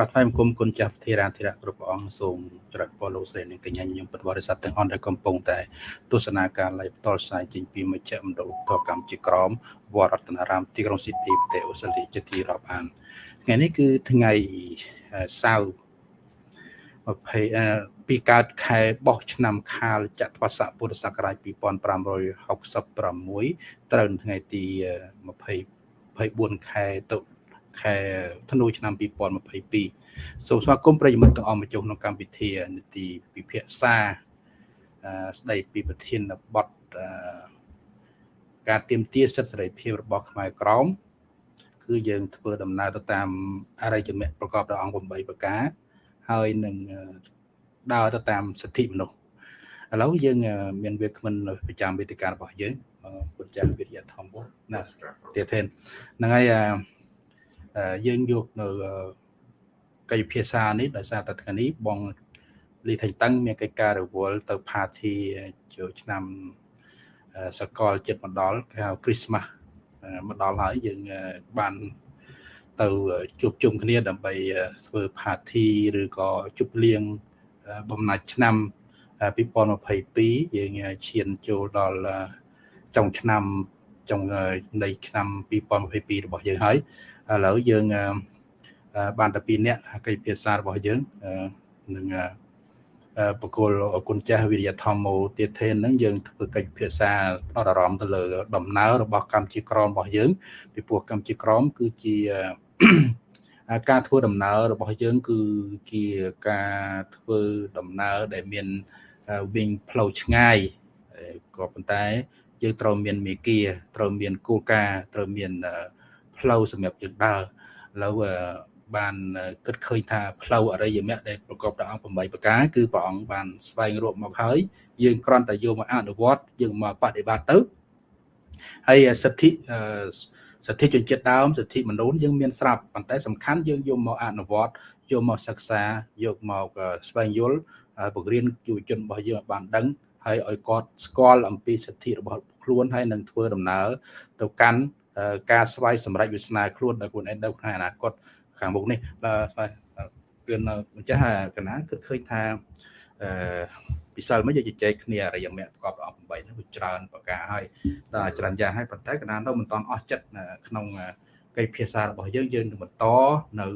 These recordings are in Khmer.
ប្រាថ្នាបង្គំគុណចាស់ធារាធិរៈគ្រប់ព្រះអង្គសូមចរិតពរលោកស្រីនិងកញ្ញាញញឹមពិតបរិស័ទទាំងអស់ដែលកំពុងតែទស្សនាការ live ផ្ទាល់ផ្សាយចេញពីមជ្ឈមណ្ឌលតកម្មជាក្រមវត្តរតនារាមទីក្រុងស៊ីដនីប្រទេសអូស្ត្រាលីជាទីរាប់អានថ្ងៃនេះគឺថ្ងៃសៅរ៍20ពីកើតខែបោះឆ្នាំខាលចត្វាស័កពុរសករាជ2566ត្រូវនៅថ្ងៃទី20 24ខែតុ ខែធ្នូឆ្នាំ2022សូមស្វាគមន៍ប្រិយមិត្តទាំងអស់មកចូលក្នុងកម្មវិធីនីតិពិភាក្សាស្ដីពីប្រធានបទការទៀមទាសិទ្ធិសេរីភាពរបស់ខ្មែរក្រមគឺយើងធ្វើដំណើរទៅតាមអរិយមគ្គប្រកបដោយអង្គ8ប្រការហើយនឹងដើរទៅតាមសិទ្ធិមនុស្សឥឡូវយើងមានវាគ្មិនប្រចាំវេទិការបស់យើងពុទ្ធចាស់វិទ្យាធម្មណាទៀតទេហ្នឹងហើយ យើងយកនៅកិច្ចភាសានេះដោយសារតែថ្ងៃនេះបងលីថៃតឹងមានកិច្ចការរវល់ទៅ party ចូលឆ្នាំសកលចិត្តមកដល់គេហៅ Christmas មកដល់ហើយយើងបានទៅជួបជុំគ្នាដើម្បីធ្វើ party ឬក៏ជប់លៀងបំណាច់ឆ្នាំ2022យើងឈានចូលដល់ចុងឆ្នាំចុងនៃឆ្នាំ2022របស់យើងហើយ ឥឡូវយើងបានតែ2នាក់កិច្ចភាសារបស់យើងនឹងបកគលអគុណចាស់វិរិយធម្មោទៀតទេនឹងយើងធ្វើកិច្ចភាសាផ្ដោតអារម្មណ៍ទៅលើដំណើររបស់កម្មជាក្រមរបស់យើងពីព្រោះកម្មជាក្រមគឺជាការធ្វើដំណើររបស់យើង គឺជាការធ្វើដំណើរដែលមានវិញផ្លូវឆ្ងាយក៏ប៉ុន្តែយើងត្រូវមានមេគាត្រូវមានគោលការណ៍ត្រូវមាន ផ្លូវសម្រាប់យើងដើរឥឡូវបានគិតឃើញថាផ្លូវអរិយមគ្គដែលប្រកបដោយអង្គ8ប្រការគឺព្រះអង្គបានស្វែងរកមកហើយយើងគ្រាន់តែយកមកអនុវត្តយើងមកបដិបត្តិទៅហើយសិទ្ធិសិទ្ធិជនជាតិដើមសិទ្ធិមនុស្សយើងមានស្រាប់ប៉ុន្តែសំខាន់យើងយកមកអនុវត្តយកមកសិក្សាយកមកស្វែងយល់បង្រៀនយុវជនរបស់យើងឲ្យបានដឹងហើយឲ្យគាត់ស្គាល់អំពីសិទ្ធិរបស់ខ្លួនហើយនឹងធ្វើដំណើរទៅកាន់ ការស្វ័យសម្រេចវាសនាខ្លួនដល់ខ្លួនឯងនៅក្នុងអនាគតខាងមុខនេះបាទគឺម្ចាស់កណាគិតឃើញថាអឺពិសិលមកយើងជជែកគ្នារយៈមគ្គប្រកបអង្គ8នេះវាច្រើនប្រការហើយដល់ច្រើនយ៉ាងហើយប៉ុន្តែកណានៅមិនតន់អស់ចិត្តក្នុងកិច្ចភាសារបស់យើងយើងនឹងបន្តនៅ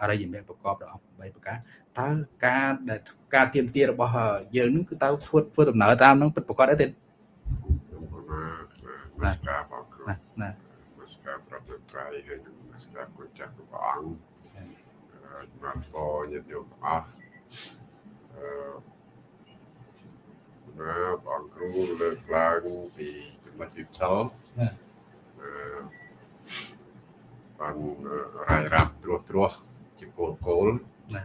អរិយមគ្គប្រកបដោយអង្គ8ប្រការតើការដែលការទៀមទារបស់យើងនឹងគឺតើធ្វើធ្វើដំណើរតាមនឹងពិតប្រកបអីទេ ខ្ញុំគណៈណាស្ការបងគ្រូណាណាស្ការប្រតិត្រៃហើយនឹងស្ការគុណចាស់ព្រះអង្គបានបញាតិញោមអស់អឺណាបងគ្រូលើកឡើងពីចំណុចពិសោធន៍អឺបានរាយរាប់ត្រួសត្រាសជាគោលគោលណា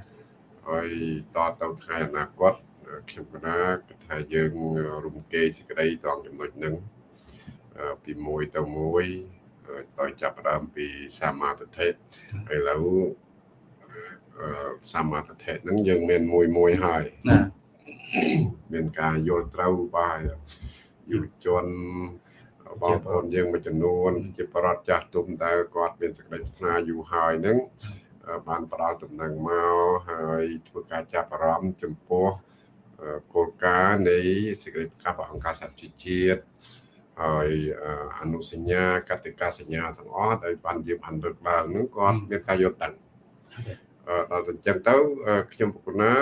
ហើយតទៅថ្ងៃអនាគតខ្ញុំគណៈគិតថាយើងរំគេសេចក្តីតងចំណុចហ្នឹង ពីមួយទៅមួយដោយចាប់ផ្ដើមពីសមាធិឥឡូវសមាធិហ្នឹងយើងមានមួយមួយហើយណាមានការយល់ត្រូវបាទយុវជនបងប្អូនយើងមួយចំនួន ជាប្រដ្ឋចាស់ទុំដែលគាត់មានសេចក្តីប្រាថ្នាយូរហើយហ្នឹងបានផ្ដល់ដំណឹងមកហើយធ្វើការចាប់អារម្មណ៍ចំពោះគោលការណ៍នៃសេចក្តីប្រកាសរបស់អង្គការសហជីវជាតិ ហើយអនុសញ្ញាកតិកាសញ្ញាទាំងអស់ដែលបានយើងបានលើកឡើងហ្នឹងគាត់មានការយល់ដឹងដល់ទៅអញ្ចឹងទៅខ្ញុំប្រគណា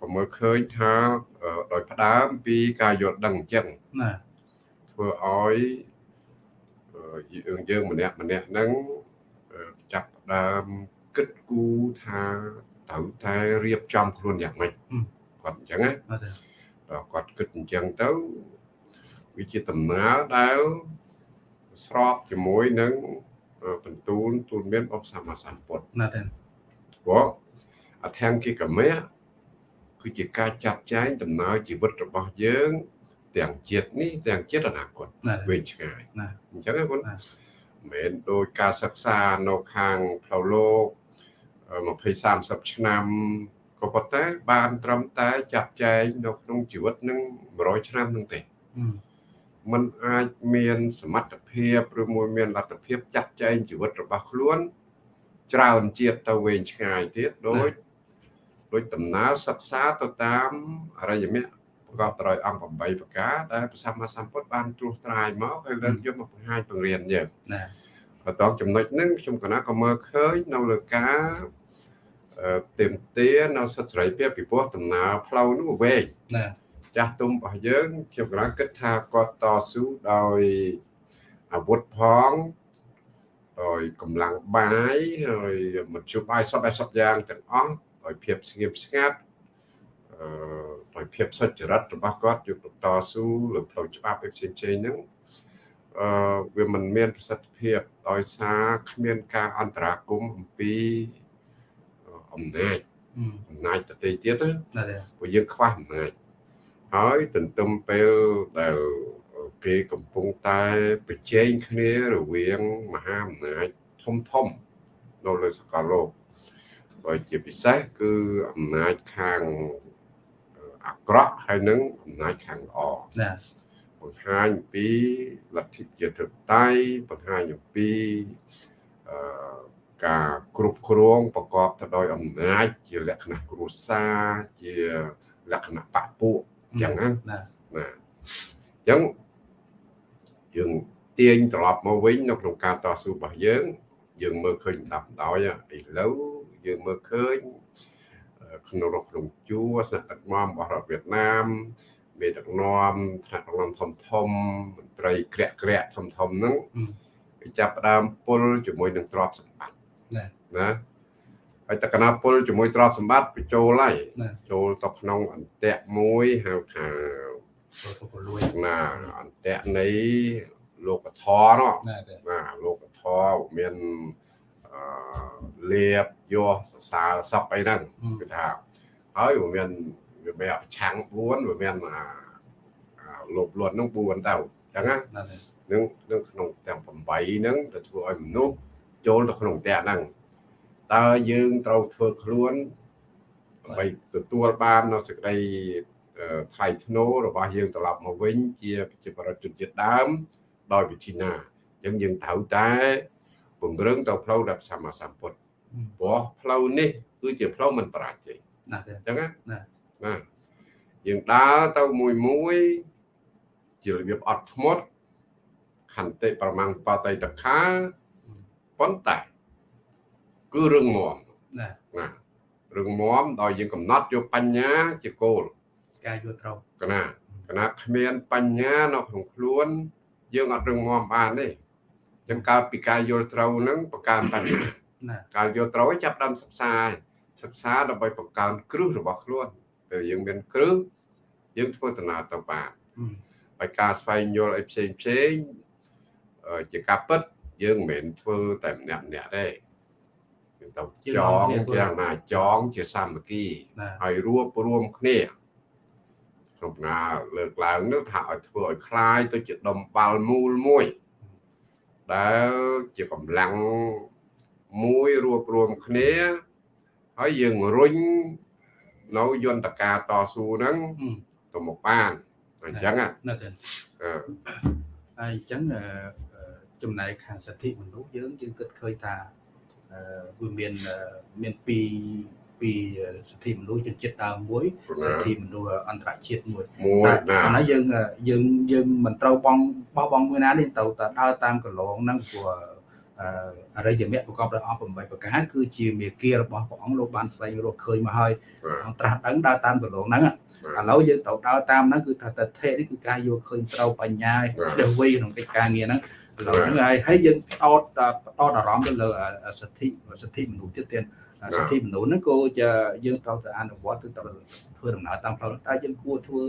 ក៏មើលឃើញថាដោយផ្ដើមពីការយល់ដឹងអញ្ចឹងណាធ្វើឲ្យយើងយើងម្នាក់ម្នាក់ហ្នឹងចាប់ផ្ដើមគិតគូរថាត្រូវតែរៀបចំខ្លួនយ៉ាងម៉េចគាត់អញ្ចឹងណាដល់គាត់គិតអញ្ចឹងទៅ វាជាដំណើរដែលស្របជាមួយនឹងបន្ទូលទូលមានអបសម្មាសម្ពុទ្ធណាស់ទេព្រោះអធង្គិកមៈគឺជាការចាត់ចែងដំណើរជីវិតរបស់យើង ទាំងជាតិនេះទាំងជាតិអនាគតវែងឆ្ងាយអញ្ចឹងហ្នឹងមិនមែនដោយការសិក្សានៅខាងផ្លូវលោក20 30ឆ្នាំក៏ប៉ុន្តែបានត្រឹមតែចាត់ចែងនៅក្នុងជីវិតនឹង100ឆ្នាំនឹងទេ มันអាចមានសមត្ថភាពឬមួយមានលទ្ធភាពចាត់ចែងជីវិតរបស់ខ្លួន ច្រើនជាតិទៅវែងឆ្ងាយទៀតដូចដូចដំណើរសិក្សាទៅតាមអរិយមគ្គប្រកបដោយអង្គ8ប្រការដែលព្រះសម្មាសម្ពុទ្ធបានត្រួសត្រាយមកហើយលើកយកមកបង្ហាញបង្រៀនយើងណាបន្តចំណុចហ្នឹងខ្ញុំកណាក៏មើលឃើញនៅលើការទៀមទានៅសិទ្ធិសេរីភាពពីព្រោះដំណើរផ្លូវនោះវែងណា ចាស់ទុំរបស់យើងខ្ញុំកណាគិតថាគាត់តស៊ូដោយអាវុធផងដោយកម្លាំងបាយហើយមធ្យោបាយសពសពយ៉ាងទាំងអស់ដោយភាពស្ងៀមស្ងាត់អឺដោយភាពសុចរិតរបស់គាត់យកទៅតស៊ូលើផ្លូវច្បាប់ឯផ្សេងៗហ្នឹងអឺវាមិនមានប្រសិទ្ធភាពដោយសារគ្មានការអន្តរាគមអំពីអំណាចអំណាចប្រទេសទៀតណាព្រោះយើងខ្វះអំណាច ហើយទន្ទឹមពេលដែលគេកំពុងតែប្រជែងគ្នារវាងមហាអំណាចធំធំនៅលើសកលលោកបើជាពិសេសគឺអំណាចខាងអាក្រក់ហើយនឹងអំណាចខាងល្អណាបង្ហាញពីលទ្ធិជាតិធិបតេយ្យបង្ហាញអំពីអឺការគ្រប់គ្រងប្រកបទៅដោយអំណាចជាលក្ខណៈគ្រួសារជាលក្ខណៈបពពួកអញ្ចឹងណាណាអញ្ចឹងយើងទាញត្រឡប់មកវិញនៅក្នុងការតស៊ូរបស់យើង យើងមើលឃើញដាប់ដោយឥឡូវយើងមើលឃើញក្នុងរកក្នុងជួរស្នាក់ដឹកនាំរបស់រដ្ឋវៀតណាមមេដឹកនាំថ្នាក់ដឹកនាំធំធំមន្ត្រីក្រាក់ក្រាក់ធំធំហ្នឹងគេចាប់ផ្ដើមពុលជាមួយនឹងទ្រព្យសម្បត្តិណាណា ហើយតកណាពុលជាមួយទ្រព្យសម្បត្តិបញ្ចូលហើយចូលទៅក្នុងអន្តៈមួយហៅថាណាអន្តៈនៃលោកធរនោះណាលោកធរមានអឺលៀបយោសរសើរសពអីហ្នឹងគឺថាហើយវាមានវាមានប្រឆាំង4វាមានអាលោបលន់ហ្នឹង4ទៅអញ្ចឹងណានឹងនឹងក្នុងទាំង8ហ្នឹងទៅធ្វើឲ្យមនុស្សចូលទៅក្នុងផ្ទះហ្នឹង តើយើងត្រូវធ្វើខ្លួនដើម្បីទទួលបាននៅសេចក្តីថ្លៃថ្នូររបស់យើងត្រឡប់មកវិញជាប្រជាប្រដ្ឋជនជាតិដើម ដោយវិធីណាអញ្ចឹងយើងត្រូវតែពង្រឹងទៅផ្លូវដែលសម្មាសម្ពុទ្ធព្រោះផ្លូវនេះគឺជាផ្លូវមិនបរាជ័យណាអញ្ចឹងណាណាយើងដើរទៅមួយមួយជារបៀបអត់ធ្មត់ខន្តិប្រមាណបតៃតខាប៉ុន្តែ គឺរឿងមមណាណារឿងមមដោយយើងកំណត់យកបញ្ញាជាគោលការយល់ត្រូវកណាកណាគ្មានបញ្ញានៅក្នុងខ្លួន យើងអត់រឿងមមបានទេចឹងកើតពីការយល់ត្រូវនឹងបង្កើនបញ្ញាណាការយល់ត្រូវចាប់ដើមសិក្សាសិក្សាដើម្បីបង្កើនគ្រឹះរបស់ខ្លួនពេលយើងមានគ្រឹះយើងធ្វើដំណើរទៅបានហើយការស្វែងយល់អីផ្សេងផ្សេងជាការពិតយើងមិនមែនធ្វើតែម្នាក់ម្នាក់ទេយើង ទៅចងយ៉ាងណាចងជាសាមគ្គីហើយរួបរวมគ្នាក្នុងណាលើកឡើងនោះថាឲ្យធ្វើឲ្យคลายទៅជាដុំបាល់មូលមួយដែលជាកម្លាំងមួយរួបរวมគ្នាហើយយើងរុញនៅយន្តការតស៊ូហ្នឹងទៅមកបានអញ្ចឹងណាហើយអញ្ចឹងចំណែកខាងសិទ្ធិមនុស្សយើងយើងគិតឃើញថា វាមានមានពីពីសិទ្ធិមនុស្សជនជាតិដើមមួយសិទ្ធិមនុស្សអន្តរជាតិមួយតែប៉ុន្តែយើងយើងយើងមិនត្រូវបងបោះបង់មួយណានេះទៅតែដើរតាមកន្លងហ្នឹងព្រោះអរិយមគ្គប្រកបដោយអង្គ8ប្រការគឺជាមេគារបស់ព្រះអង្គលោកបានស្វែងរកឃើញមកហើយអង្គត្រាស់ដឹងដើរតាមកន្លងហ្នឹងឥឡូវយើងត្រូវដើរតាមហ្នឹងគឺថាតថេនេះគឺការយកឃើញត្រូវបញ្ញាជ្រៅវៃក្នុងកិច្ចការងារហ្នឹង ឥឡូវហ្នឹងហើយហើយយើងតតតអារម្មណ៍ទៅលើសិទ្ធិសិទ្ធិមនុស្សទៀតទៀតសិទ្ធិមនុស្សហ្នឹងក៏ជាយើងត្រូវតែអនុវត្តគឺត្រូវធ្វើដំណើរតាមផ្លូវតែយើងគួរធ្វើ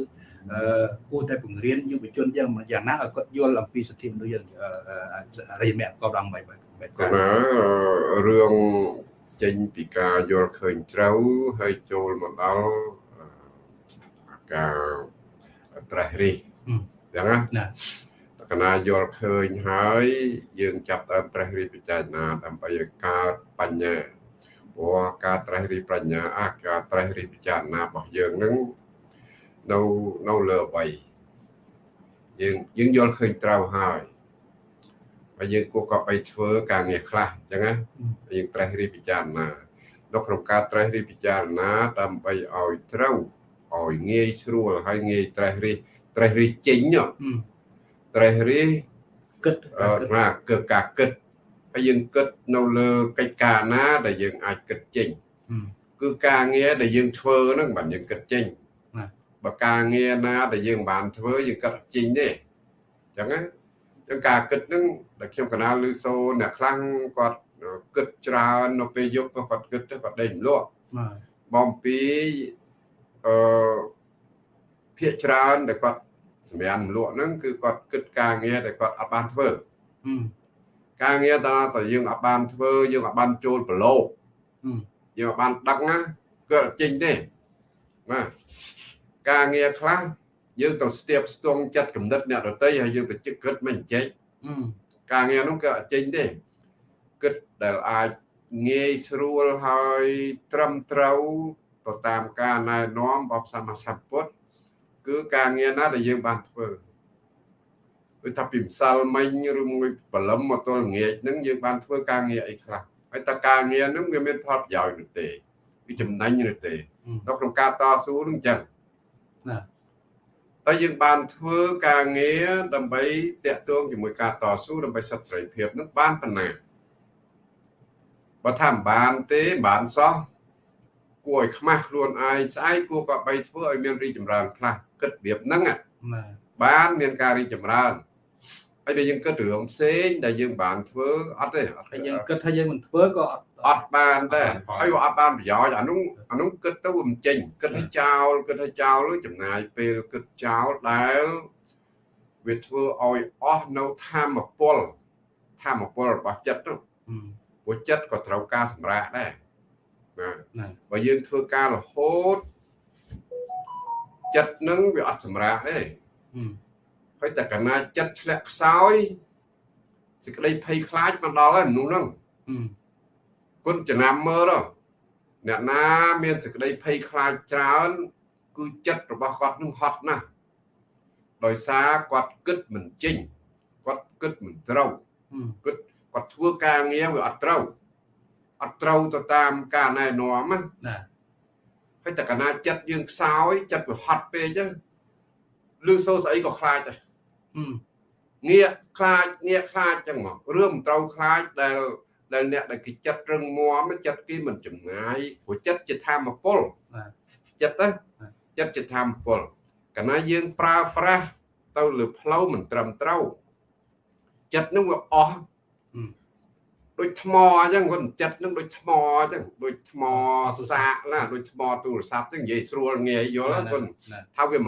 គួរតែបង្រៀនយុវជនយ៉ាងយ៉ាងណាឲ្យគាត់យល់អំពីសិទ្ធិមនុស្សយ៉ាងរិយមគ្គប្រកបដោយបែបបែបគាត់រឿងចេញពីការយល់ឃើញត្រូវហើយចូលមកដល់ការត្រេះរិះចឹងណា កណាយល់ឃើញហើយ យើងចាប់តាមត្រេះរិះពិចារណាដើម្បីឲ្យកើតបញ្ញាព្រោះការត្រេះរិះបញ្ញាអាការត្រេះរិះពិចារណារបស់យើងនឹងនៅនៅលើអ្វីយើងយើងយល់ឃើញត្រូវហើយហើយយើងគួរក៏ไปធ្វើការងារខ្លះអញ្ចឹងណាយើងត្រេះរិះពិចារណានៅក្នុងការត្រេះរិះពិចារណាដើម្បីឲ្យត្រូវឲ្យងាយស្រួលហើយងាយត្រេះរិះត្រេះរិះចេញ ត្រេះរិះគិតណាគឺការគិតហើយយើងគិតនៅលើកិច្ចការណា ដែលយើងអាចគិតចេញគឺការងារដែលយើងធ្វើហ្នឹងបាទយើងគិតចេញបើការងារណាដែលយើងបានធ្វើយើងគិតចេញទេអញ្ចឹងណាចឹងការគិតហ្នឹងដែលខ្ញុំកណាលឮសូនអ្នកខ្លាំងគាត់គិតច្រើននៅពេលយប់គាត់គិតទៅគាត់ដេកមលក់បំពីអឺភាកច្រើនដែលគាត់ សម្រាប់មលក់ហ្នឹងគឺគាត់គិតការងារដែលគាត់អត់បានធ្វើការងារដល់តែយើងអត់បានធ្វើយើងអត់បានចូលប្រឡូកយើងអត់បានដឹកណាគឺអត់ចេញទេបាទការងារខ្លះយើងទៅស្ទាបស្ទង់ចិត្តគំនិតអ្នកដទៃហើយយើងទៅជិះគិតមិនចេញការងារនោះគឺអត់ចេញទេគិតដែលអាចងាយស្រួលហើយត្រឹមត្រូវទៅតាមការណែនាំរបស់សម្មាសម្ពុទ្ធ គឺការងារណាដែលយើងបានធ្វើគឺថាពីម្សិលមិញឬមួយបលឹមមកទល់ល្ងាចហ្នឹងយើងបានធ្វើការងារអីខ្លះហើយតើការងារហ្នឹងវាមានផលប្រយោជន៍ឬទេវាចំណេញឬទេនៅក្នុងការតស៊ូហ្នឹងអញ្ចឹងណាហើយយើងបានធ្វើការងារដើម្បីតាក់ទងជាមួយការតស៊ូដើម្បីសិទ្ធិសេរីភាពនឹងបានប៉ុណ្ណាបើថាមិនបានទេបានសោះគួ រឲ្យខ្មាស់ខ្លួនឯងស្អែកគួរក៏បីធ្វើឲ្យមានរីកចម្រើនខ្លះគិតរបៀបហ្នឹងបានមានការរីកចម្រើនហើយបើយើងគិតរឿងផ្សេងដែលយើងបានធ្វើអត់ទេហើយយើងគិតថាយើងមិនធ្វើក៏អត់អត់បានដែរហើយអត់បានប្រយោជន៍អានោះអានោះគិតទៅវាមិនចេញគិតឲ្យចោលគិតឲ្យចោលចំណាយពេលគិតចោលដែលវាធ្វើឲ្យអស់នៅធម្មពលធម្មពលរបស់ចិត្តនោះព្រោះចិត្តក៏ត្រូវការសម្រាកដែរ ណាបើយើងធ្វើការរហូតចិត្តនឹងវាអត់សម្រាកទេហើយតែកណាចិត្តធ្លាក់ខ្សោយសេចក្តីភ័យខ្លាចមកដល់ហើយមនុស្សហ្នឹងគុណចំណាំមើលអ្នកណាមានសេចក្តីភ័យខ្លាចច្រើន គឺចិត្តរបស់គាត់នឹងហត់ណាស់ដោយសារគាត់គិតមិនចេញគាត់គិតមិនត្រូវគិតគាត់ធ្វើការងារវាអត់ត្រូវ អត់ត្រូវទៅតាមការណែនាំណាហើយតែកណាចិត្តយើងខ្សោយចិត្តវាហត់ពេកចឹងឬសូស្អីក៏ខ្លាចដែរងាកខ្លាចងាកខ្លាចចឹងមករឿងមិនត្រូវខ្លាចដែលដែលអ្នកដែលគេចិត្តរឹងមាំចិត្តគេមិនចំណាយព្រោះចិត្តជាធម្មពលចិត្តទៅចិត្តជាធម្មពលកាលណាយើងប្រើប្រាស់ទៅលើផ្លូវមិនត្រឹមត្រូវចិត្តនឹងវាអស់ ដូចថ្មអញ្ចឹងគាត់ចិត្តនឹងដូចថ្មអញ្ចឹងដូចថ្មសាកណាដូចថ្មទូរស័ព្ទហ្នឹងនិយាយស្រួលងាយយល់គាត់ថាវា100%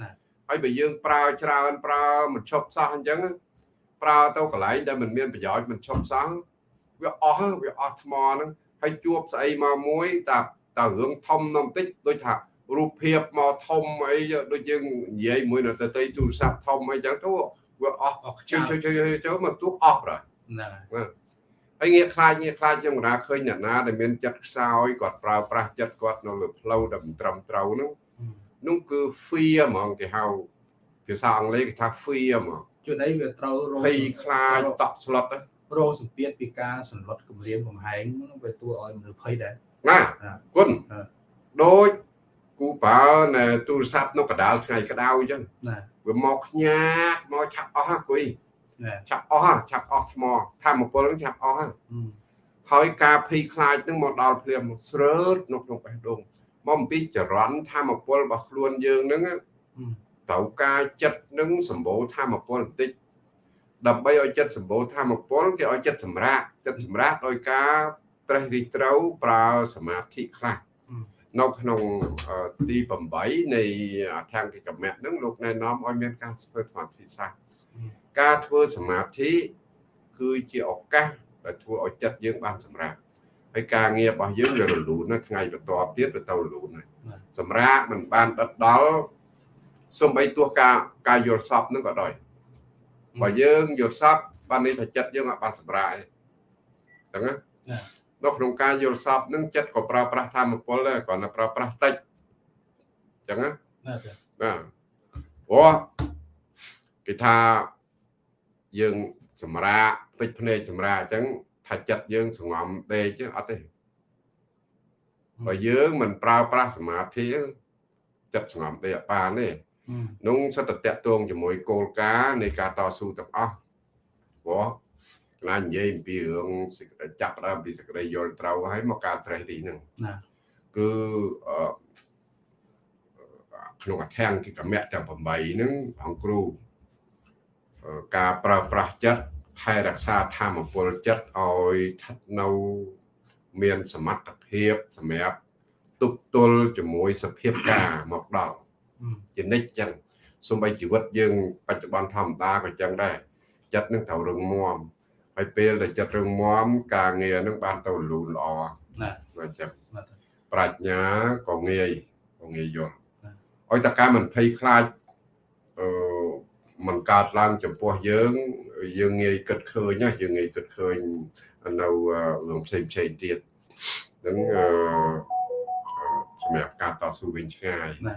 ណាហើយបើយើងប្រើច្រើនប្រើមិនឈប់សោះអញ្ចឹងប្រើទៅកន្លែងដែលមិនមានប្រយោជន៍មិនឈប់សោះវាអស់វាអស់ថ្មហ្នឹងហើយជួបស្អីមកមួយតាតើរឿងធំនំតិចដូចថារូបភាពមកធំអីដូចយើងនិយាយមួយនៅទៅទីទូរស័ព្ទធំអីចឹងទៅវាអស់ជួយជួយជួយចូលមកទូអស់ប្រហែល ណាហើយងាកខ្លាចងាកខ្លាចខ្ញុំកណាឃើញអ្នកណាដែលមានចិត្តខ្សោយគាត់ប្រើប្រាស់ចិត្តគាត់នៅលើផ្លូវដែលមិនត្រឹមត្រូវហ្នឹងនោះគឺ fear ហ្មងគេហៅភាសាអង់គ្លេសគេថា fear ហ្មងជួនអីវាត្រូវរងភ័យខ្លាចតក់ស្លុតរងសម្ពាធពីការសន្លត់គម្រាមកំហែងវាទួឲ្យមនុស្សភ័យដែរណាគុណដូចគូបើនៅទូរស័ព្ទនៅកដាលថ្ងៃក្តៅអញ្ចឹងណាវាមកខ្ញាតមកឆាប់អស់ហ่ะគួយ ឆាប់អស់ហ่ะឆាប់អស់ថ្មធម្មពលនឹងឆាប់អស់ហ่ะហើយការភ័យខ្លាចនឹងមកដល់ភ្លាមស្រើតនៅក្នុងបេះដូងមកអំពីចរន្តធម្មពលរបស់ខ្លួនយើងនឹងត្រូវការចិត្តនឹងសម្បូរធម្មពលបន្តិចដើម្បីឲ្យចិត្តសម្បូរធម្មពលគេឲ្យចិត្តសម្រាកចិត្តសម្រាកដោយការត្រេះរិះត្រូវប្រើសមាធិខ្លះនៅក្នុងទី8នៃអធង្គិកមៈហ្នឹងលោកណែនាំឲ្យមានការធ្វើសមាធិសាស្ត្រ ការធ្វើសមាធិគឺជាឱកាសដែលធ្វើឲ្យចិត្តយើងបានសម្រាកហើយការងាររបស់យើងវារលូនណាថ្ងៃបន្ទាប់ទៀតវាទៅរលូនណាសម្រាកមិនបានដិតដល់សំបីទោះការការយល់សពនឹងក៏ដោយបើយើងយល់សពបាននេះថាចិត្តយើងអាចបានសម្រាកអញ្ចឹងណានៅក្នុងការយល់សពនឹងចិត្តក៏ប្រើប្រាស់ធម្មពលដែរគ្រាន់តែប្រើប្រាស់តិចអញ្ចឹងណាណាព្រោះគេថា យើងសម្រាកពេចភ្នែកសម្រាកអញ្ចឹងថាចិត្តយើងសងំដេកអត់ទេបើយើងមិនប្រើប្រាស់សមាធិចិត្តសងំដេកអត់បានទេនោះសិតតតងជាមួយគោលការណ៍នៃការតស៊ូទាំងអស់ព្រោះខ្លាចនិយាយអំពីរឿងចាប់ដើមពីសក្តិយល់ត្រូវហើយមកការត្រេះទីហ្នឹងណាគឺក្នុងអធិង្គគិកមៈទាំង8ហ្នឹងអង្គគ្រូ ការប្រើប្រាស់ចិត្តថែរក្សាធម៌ពលចិត្តឲ្យស្ថិតនៅមានសមត្ថភាពសម្រាប់ទប់ទល់ជាមួយសភាពការមកដល់ជានិច្ចចឹងសូម្បីជីវិតយើងបច្ចុប្បន្នធម្មតាក៏ចឹងដែរចិត្តនឹងត្រូវរឹងមាំហើយពេលដែលចិត្តរឹងមាំការងារនឹងបានទៅលូនល្អណាបាទចឹងប្រាជ្ញាក៏ងាយក៏ងាយយល់ឲ្យតការមិនភ័យខ្លាចអឺ มันកើតឡើងចំពោះយើង យើងងាយគិតឃើញណាយើងងាយគិតឃើញនៅរឿងផ្សេងផ្សេងទៀតនឹងអឺសម្រាប់ការតស៊ូវិញឆ្ងាយណា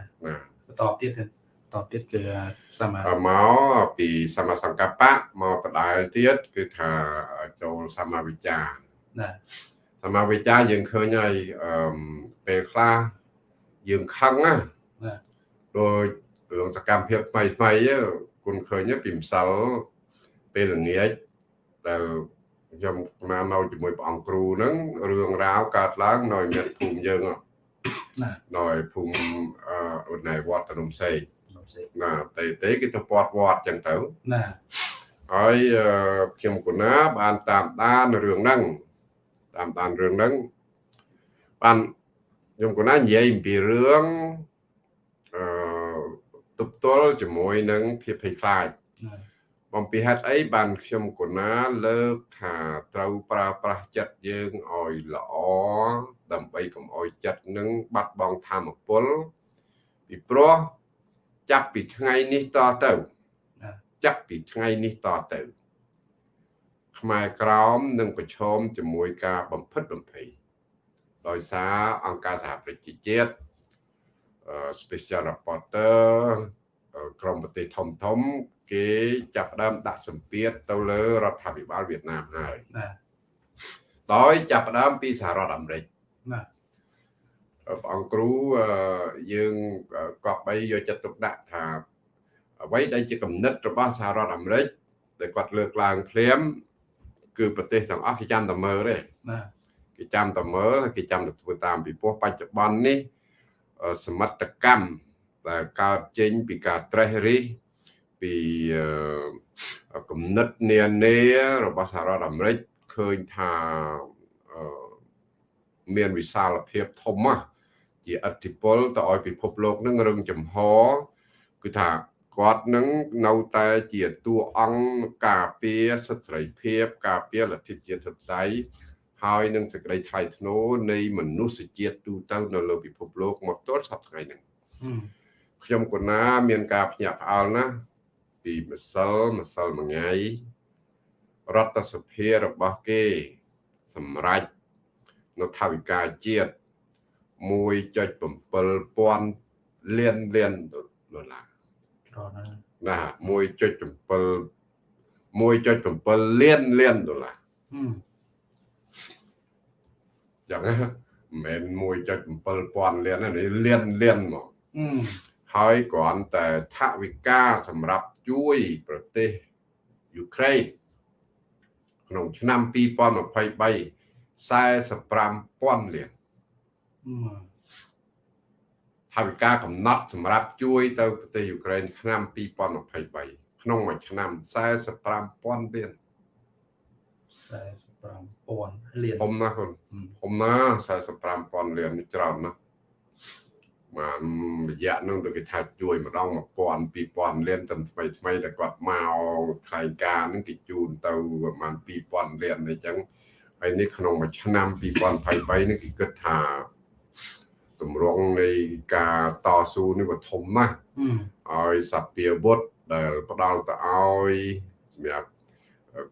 បន្តទៀតតទៀតគឺសមាមកពីសមាសង្កបៈមកបដាលទៀតគឺថាចូលសមាវិចាណាសមាវិចាយើងឃើញហើយអឺពេលខ្លះយើងខឹងណាដោយរឿងសកម្មភាពថ្មីថ្មី គុណឃើញពីម្សិលពេលល្ងាចដែលខ្ញុំមកនៅជាមួយព្រះអង្គគ្រូហ្នឹងរឿងរ៉ាវកើតឡើងនៅមានភូមិយើងណានៅភូមិអឺនៅវត្តភ្នំសេកណាតែតែគេទៅពាត់វត្តចឹងទៅណាហើយខ្ញុំកូណាបានតាមដានរឿងហ្នឹងតាមដានរឿងហ្នឹងបានខ្ញុំកូណានិយាយអំពីរឿងអឺ ទប់ទល់ជាមួយនឹងភាពភ័យខ្លាចបំពីហេតុអីបានខ្ញុំកូណាលើកថាត្រូវប្រើប្រាស់ចិត្តយើងឲ្យល្អដើម្បីកុំឲ្យចិត្តនឹងបាត់បង់ធម៌ពលពីព្រោះចាប់ពីថ្ងៃនេះតទៅចាប់ពីថ្ងៃនេះតទៅ ខ្មែរក្រមនឹងប្រឈមជាមួយការបំផិតបំភ័យដោយសារអង្គការសហប្រជាជាតិ Special Reporter ក្រមប្រទេសធំធំ គេចាប់ផ្ដើមដាក់សម្ពាធទៅលើរដ្ឋាភិបាលវៀតណាមហើយណាដោយចាប់ផ្ដើមពីសហរដ្ឋអាមេរិកណាព្រះអង្គគ្រូយើងកប់បីយកចិត្តទុកដាក់ថាអ្វីដែលជាគំនិតរបស់សហរដ្ឋអាមេរិកដែលគាត់លើកឡើងភ្លាមគឺប្រទេសទាំងអស់គេចាំតែមើលទេណាគេចាំតែមើលគេចាំតែធ្វើតាមពីព្រោះបច្ចុប្បន្ននេះ សមិទ្ធកម្មដែលកើតចេញពីការត្រេះរិះពីគំនិតនានារបស់សហរដ្ឋអាមេរិកឃើញថាមានវិសាលភាពធំណាស់ជាអធិពលទៅឲ្យពិភពលោកនឹងរឹងចំហគឺថាគាត់នឹងនៅតែជាតួអង្គការពារសិទ្ធិសេរីភាពការពារលទ្ធិជាតិធិបតេយ្យ ហើយនឹងសេចក្តីថ្លៃថ្នូរនៃមនុស្សជាតិទូទៅនៅលើពិភពលោកមកទល់សប្តាហ៍ថ្ងៃហ្នឹងខ្ញុំកូណាមានការភ្ញាក់ផ្អើលណាស់ពីម្សិលម្សិលមួយថ្ងៃរដ្ឋសភារបស់គេ សម្រេចនៅថាវិការជាតិ1.7000លានលានដុល្លារណា1.7 1.7លានលានដុល្លារ ចឹងមិនមែន1.7000លាននេះលានលានមកហើយគ្រាន់តែថវិកាសម្រាប់ជួយប្រទេសយូក្រែនក្នុងឆ្នាំ2023 45,000លានថវិកាកំណត់សម្រាប់ជួយទៅប្រទេសយូក្រែនឆ្នាំ2023ក្នុងមួយឆ្នាំ45,000លាន45,000 លានហុំណាគុណហុំណា45,000លានច្រើនណាស់បានរយៈនោះទៅគេថាជួយម្ដង1000 2000លានតាមថ្មីថ្មីដែលគាត់មកថ្លែងការណ៍នឹងគេជូនទៅប្រហែល2000លានអញ្ចឹងហើយនេះក្នុងមួយឆ្នាំ2023នេះគេគិតថាតម្រង់នៃការតស៊ូនេះវាធំណាស់ឲ្យសពាវុធដែលផ្ដាល់ទៅឲ្យសម្រាប់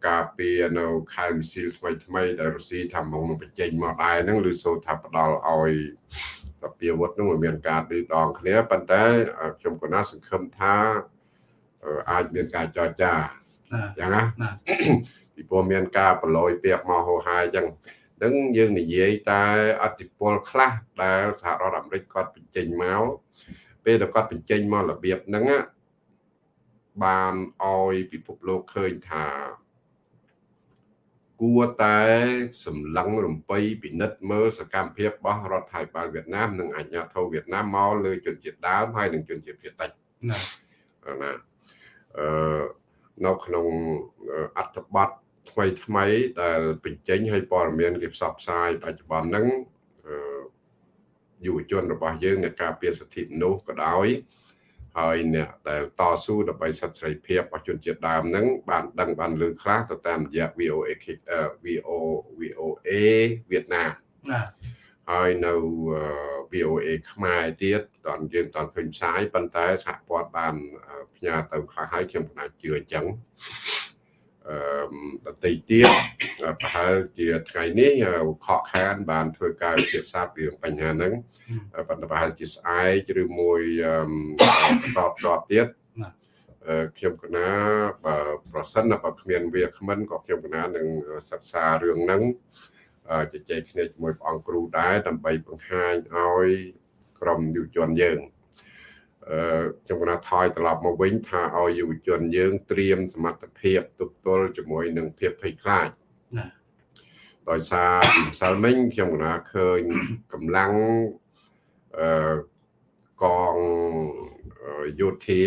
ការពារនៅខែមីស៊ីលថ្មីថ្មីដែលរុស្ស៊ីថាមកនឹងបញ្ចេញមកដែរហ្នឹងឬសូថាផ្ដាល់ឲ្យសពាវុធហ្នឹងមានការឌឺដងគ្នាប៉ុន្តែខ្ញុំក៏ណាសង្ឃឹមថាអាចមានការចរចាចឹងណាពីព្រោះមានការប្រឡយពាក្យមកហោហាយចឹងនឹងយើងនិយាយតែអតិពលខ្លះដែលសហរដ្ឋអាមេរិកគាត់បញ្ចេញមកពេលដែលគាត់បញ្ចេញមករបៀបហ្នឹងបានឲ្យពិភពលោកឃើញថា គួរតែសម្លឹងរំពៃពិនិត្យមើលសកម្មភាពរបស់រដ្ឋាភិបាលវៀតណាមនិងអាជ្ញាធរវៀតណាមមកលើជនជាតិដើមហើយនិងជនជាតិភាគតិចណាណាអឺនៅក្នុងអត្ថបទថ្មីថ្មីដែលបញ្ចេញឲ្យព័ត៌មានគេផ្សព្វផ្សាយបច្ចុប្បន្នហ្នឹងយុវជនរបស់យើងអ្នកការពារសិទ្ធិមនុស្សក៏ដោយ ហើយអ្នកដែលតស៊ូដើម្បីសិទ្ធិសេរីភាពរបស់ជនជាតិដើមហ្នឹងបានដឹងបានលើខ្លះទៅតាមរយៈ VOA VO VOA វៀតណាមណាហើយនៅ VOA ខ្មែរទៀតតើយើងតើឃើញផ្សាយប៉ុន្តែសហព័ន្ធបានផ្ញើទៅខ្លះហើយខ្ញុំគណៈជឿអញ្ចឹង អឺតន្តិទៀតប្រហែលជាថ្ងៃនេះខកខាន បានធ្វើការពិភាក្សាពីបញ្ហាហ្នឹងប៉ុន្តែប្រហែលជាស្អែកឬមួយបន្តតបទៀតខ្ញុំកណាបើប្រសិនបើគ្មានវាគ្មិនក៏ខ្ញុំកណានឹងសិក្សារឿងហ្នឹងជជែកគ្នាជាមួយព្រះអង្គគ្រូដែរដើម្បីបង្ហាញឲ្យក្រុមយុវជនយើងអឺ ខ្ញុំកណាថយត្រឡប់មកវិញថាឲ្យយុវជនយើងត្រៀមសមត្ថភាពទប់ទល់ជាមួយនឹងភាពភ័យខ្លាចណាដោយសារម្សិលមិញខ្ញុំកណាឃើញកម្លាំងអឺកងយោធា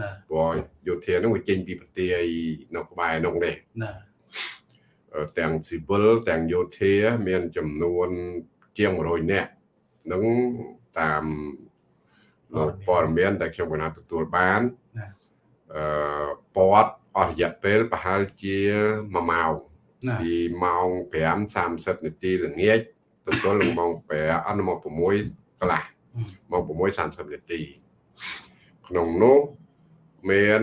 ណាព្រោះយោធានឹងវាចេញពីប្រទេសនៅក្បែរនោះដែរណាទាំងស៊ីវិលទាំងយោធា មានចំនួនជាង100នាក់នឹងតាមលោក ព័ត៌មានដែលខ្ញុំកណាទទួលបានអឺពាត់អស់រយៈពេលប្រហែលជា1ម៉ោងពីម៉ោង5:30នាទីល្ងាចទៅទល់នឹងម៉ោង5អនុម៉ោង6កន្លះម៉ោង6:30នាទីក្នុងនោះមាន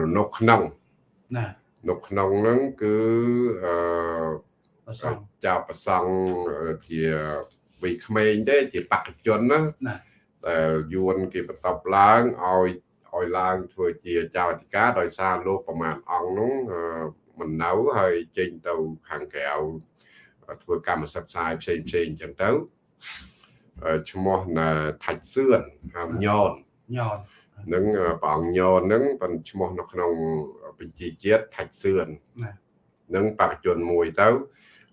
រនុកក្នុងណានៅក្នុងហ្នឹងគឺអឺប្រសងចាប្រសងជាវ័យក្មេងទេជាបកជនណា ដែលយួនគេបន្ទប់ឡើងឲ្យឲ្យឡើងធ្វើជាចៅអធិការដោយសារលោកប្រមាណអង្គនោះមិននៅហើយចេញទៅខាងក្រៅធ្វើកម្មសិក្សាផ្សេងផ្សេងអញ្ចឹងទៅឈ្មោះថាច់សឿនហៅញនញននឹងព្រះអង្គញននឹងបានឈ្មោះនៅក្នុងបញ្ជីជាតិថាច់សឿននឹងបកជនមួយទៅ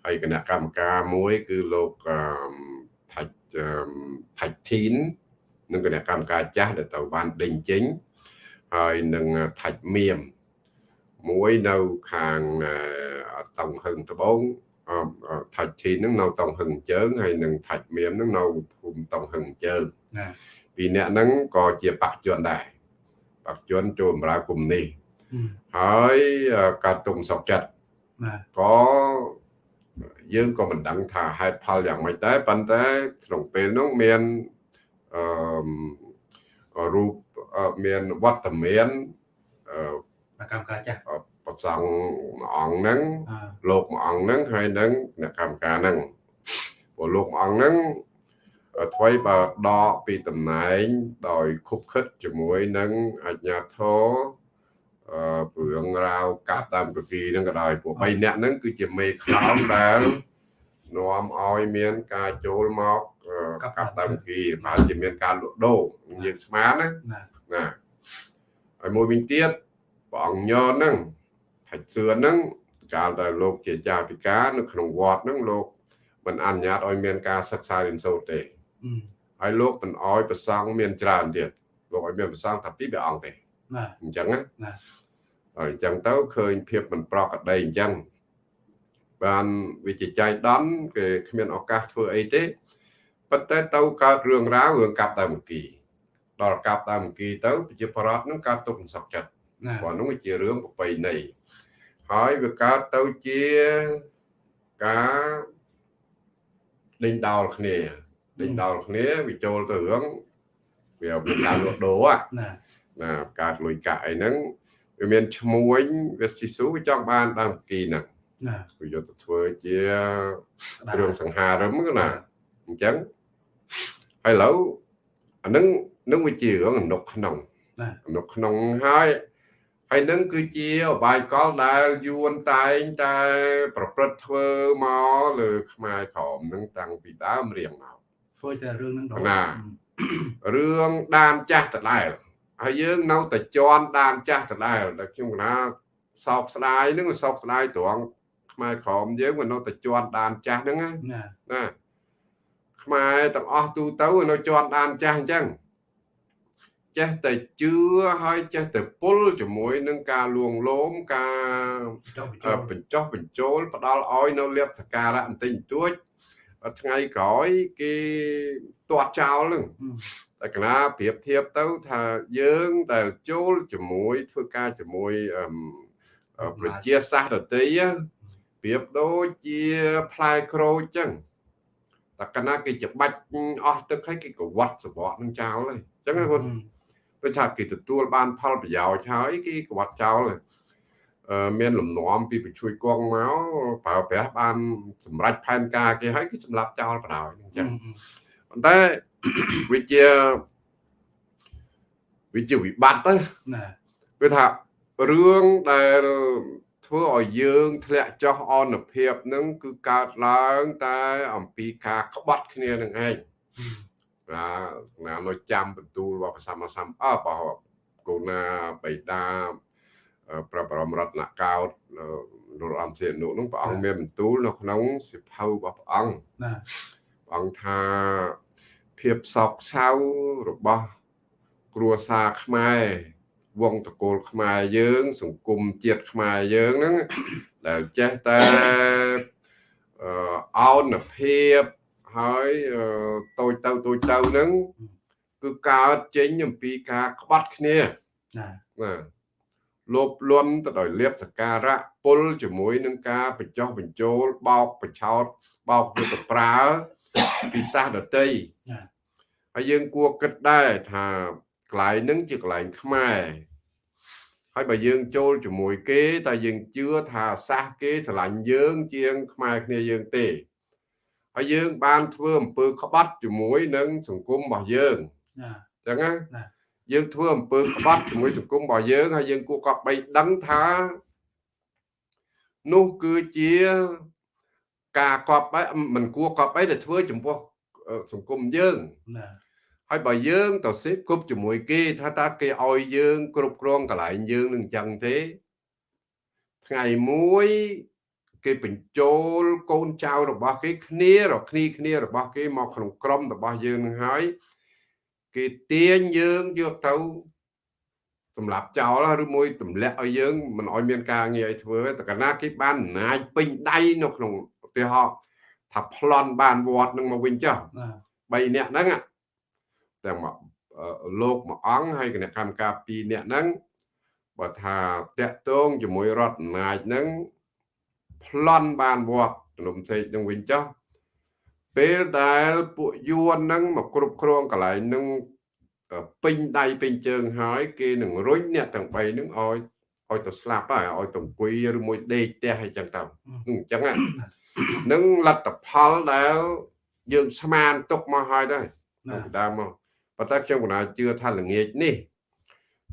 ហើយគណៈកម្មការមួយ គឺលោកថាច់ថាច់ធីន និងគណៈកម្មការចាស់ដែលទៅបានដេញចេញហើយនឹងថាច់មៀមមួយនៅខាងតង់ហឹងត្បូងថាច់ធីននឹងនៅតង់ហឹងជើងហើយនឹងថាច់មៀមនឹងនៅភូមិតង់ហឹងជើងពីរអ្នកហ្នឹងក៏ជាបកជនដែរបកជនចូលបម្រើគុំនេះហើយកើតទុំសុកចិត្តក៏យើងក៏មិនដឹងថាហេតុផលយ៉ាងម៉េចដែរប៉ុន្តែក្នុងពេលនោះមាន អឺរូបមានវត្តមានអឺកម្មការចាស់ប្រសង់មួយអង្គហ្នឹងលោកមួយអង្គហ្នឹងហើយនឹងអ្នកកម្មការហ្នឹងព្រោះលោកមួយអង្គហ្នឹងថ្មីបើដកពីតំណែងដោយខុបខិតជាមួយនឹងអាជ្ញាធរអឺព្រឿងរ៉ាវកាប់តាមកគីហ្នឹងក៏ដោយពួក3នាក់ហ្នឹងគឺជាមេខ្លោងដែល នាំឲ្យមានការចូលមកកាប់តាមកគីបើជាមានការលក់ដូរយើងស្មានណាណាហើយមួយវិញទៀតព្រះអង្គញហ្នឹងថាច់សឿនហ្នឹងកាលដែលលោកជាចាពិការនៅក្នុងវត្តហ្នឹងលោកមិនអនុញ្ញាតឲ្យមានការសិក្សារៀនសូត្រទេហើយលោកមិនអោយប្រសង់មានច្រើនទៀតលោកឲ្យមានប្រសង់តែពីរអង្គទេណាអញ្ចឹងណាហើយអញ្ចឹងទៅឃើញភាពមិនប្រក្រតីអញ្ចឹង បានវិជាចៃដន់គេគ្មានឱកាសធ្វើអីទេប៉ុន្តែទៅកើតរឿងរ៉ាវរឿងកាប់ដើមគីដល់កាប់ដើមគីទៅប្រជាប្រដ្ឋនឹងកើតទុកមិនសុខចិត្តព្រោះនោះជារឿងប្របីណីហើយវាកើតទៅជាការដេញដោលគ្នាដេញដោលគ្នាវាចូលទៅរឿងវាមានការលក់ដូរណាណាកើតលុយកាក់អីហ្នឹងវាមានឈ្មួញវាស៊ីស៊ូវាចង់បានដើមគីហ្នឹង ណាវាយកទៅធ្វើជាគ្រឿងសង្ហារឹមណាអញ្ចឹងហើយឥឡូវអានឹងនឹងវាជារឿងអនុកក្នុងអនុកក្នុងហើយហើយនឹងគឺជាអបាយកលដែលយួនតែងតែប្រព្រឹត្តធ្វើមកលើខ្មែរក្រមនឹងតាំងពីដើមរៀងមកធ្វើតែរឿងហ្នឹងដល់ណារឿងដានចាស់ដដែលហើយយើងនៅតែជន់ដានចាស់ដដែលដែលខ្ញុំកណាសោកស្ដាយនឹងសោកស្ដាយត្រង់ ខ្មែរក្រមយើងមិននៅតែជន់ដានចាស់ហ្នឹងណាណាខ្មែរទាំងអស់ទូទៅនៅជន់ដានចាស់អញ្ចឹងចេះតែជឿហើយចេះតែពុលជាមួយនឹងការលួងលោមការបញ្ចុះបញ្ចូលផ្ដាល់ឲ្យនៅលៀបសការៈបន្តិចបន្តួចថ្ងៃក្រោយគេទាត់ចោលនឹងតែកណាប្រៀបធៀបទៅថាយើងដែលចូលជាមួយធ្វើការជាមួយប្រជាសាស្ត្រដតី ប្រៀបដូចជាផ្លែក្រូចចឹងតែកណាគេច្បាច់អស់ទឹកហើយគេក៏វត្តសបកនឹងចោលហើយចឹងណាគាត់ដូចថាគេទទួលបានផលប្រយោជន៍ហើយគេក្បត់ចោលមានលំនាំពីបញ្ជួយគង់មកប្រើប្រាស់បាន សម្រាប់ផែនការគេហើយគឺសម្រាប់ចោលបណ្ដោយអញ្ចឹងប៉ុន្តែវាជាវាជាវិបត្តិទៅណាគឺថារឿងដែល ធ្វើឲ្យយើងធ្លាក់ចុះអនភាពនឹងគឺកើតឡើងតែអំពីការក្បត់គ្នានឹងឯងណាណានៅចាំបន្ទូលរបស់ប្រសម្មាសម្អបកូណាបៃតាប្របរមរតនកោតរលអំសៀនុនោះព្រះអង្គមានបន្ទូលនៅក្នុងសិភៅរបស់ព្រះអង្គណាព្រះអង្គថាភាពសោកសៅរបស់គ្រួសារខ្មែរ វងតកូលខ្មែរយើង សង្គមជាតិខ្មែរយើងហ្នឹងដែលចេះតែអោនភាពហើយតូចទៅតូចទៅហ្នឹងគឺកើតចេញអំពីការក្បត់គ្នាណាបាទលោបលន់ទៅដោយលៀបសការៈពុលជាមួយនឹងការបញ្ចុះបញ្ចូលបោកបញ្ឆោតបោកយុទ្ធប្រើពិសាសដតីហើយយើងគួរគិតដែរថា កន្លែងហ្នឹងជាកន្លែងខ្មែរហើយបើយើងចូលជាមួយគេតែយើងជឿថាសាសគេស្រឡាញ់យើងជាងខ្មែរគ្នាយើងទេហើយយើងបានធ្វើអំពើក្បត់ជាមួយនឹងសង្គមរបស់យើងអញ្ចឹងណាយើងធ្វើអំពើក្បត់ជាមួយសង្គមរបស់យើងហើយយើងគួរកប់បីដឹងថានោះគឺជាការកប់បីមិនគួរកប់បីតែធ្វើចំពោះសង្គមយើងណា ហើយបើយើងទៅសេពគប់ជាមួយគេថាតើគេឲ្យយើង គ្រប់គ្រងកន្លែងយើងនឹងអញ្ចឹងទេ ថ្ងៃមួយគេបញ្ចូលកូនចៅរបស់គេគ្នារគ្នាគ្នារបស់គេមកក្នុងក្រុមរបស់យើងនឹងហើយគេទាញយើងយកទៅសម្រាប់ចោលឬមួយទម្លាក់ឲ្យយើងមិនឲ្យមានការងារឲ្យធ្វើតែកាលណាគេបានអំណាចពេញដៃនៅក្នុងឧទាហរណ៍ថាប្លន់បានវត្តនឹងមកវិញចុះ3នាក់ហ្នឹង ទាំងលោកមួយអង្គហើយគណៈកម្មការ2នាក់ហ្នឹងបើថាតាក់ទងជាមួយរដ្ឋអំណាចហ្នឹងប្លន់បានវត្តជំនុំសេកនឹងវិញចុះពេលដែលពួកយួនហ្នឹងមកគ្រប់គ្រងកន្លែងហ្នឹងពេញដៃពេញជើងហើយគេនឹងរុញអ្នកទាំង3ហ្នឹងឲ្យឲ្យទៅស្លាប់ហើយឲ្យទៅអង្គុយឬមួយដេកផ្ទះអីចឹងទៅអញ្ចឹងនឹងលទ្ធផលដែលយើងស្មានទុកមកហើយដែរនៅដើមមក ប៉ុន្តែខ្ញុំកណាជឿថាល្ងាចនេះ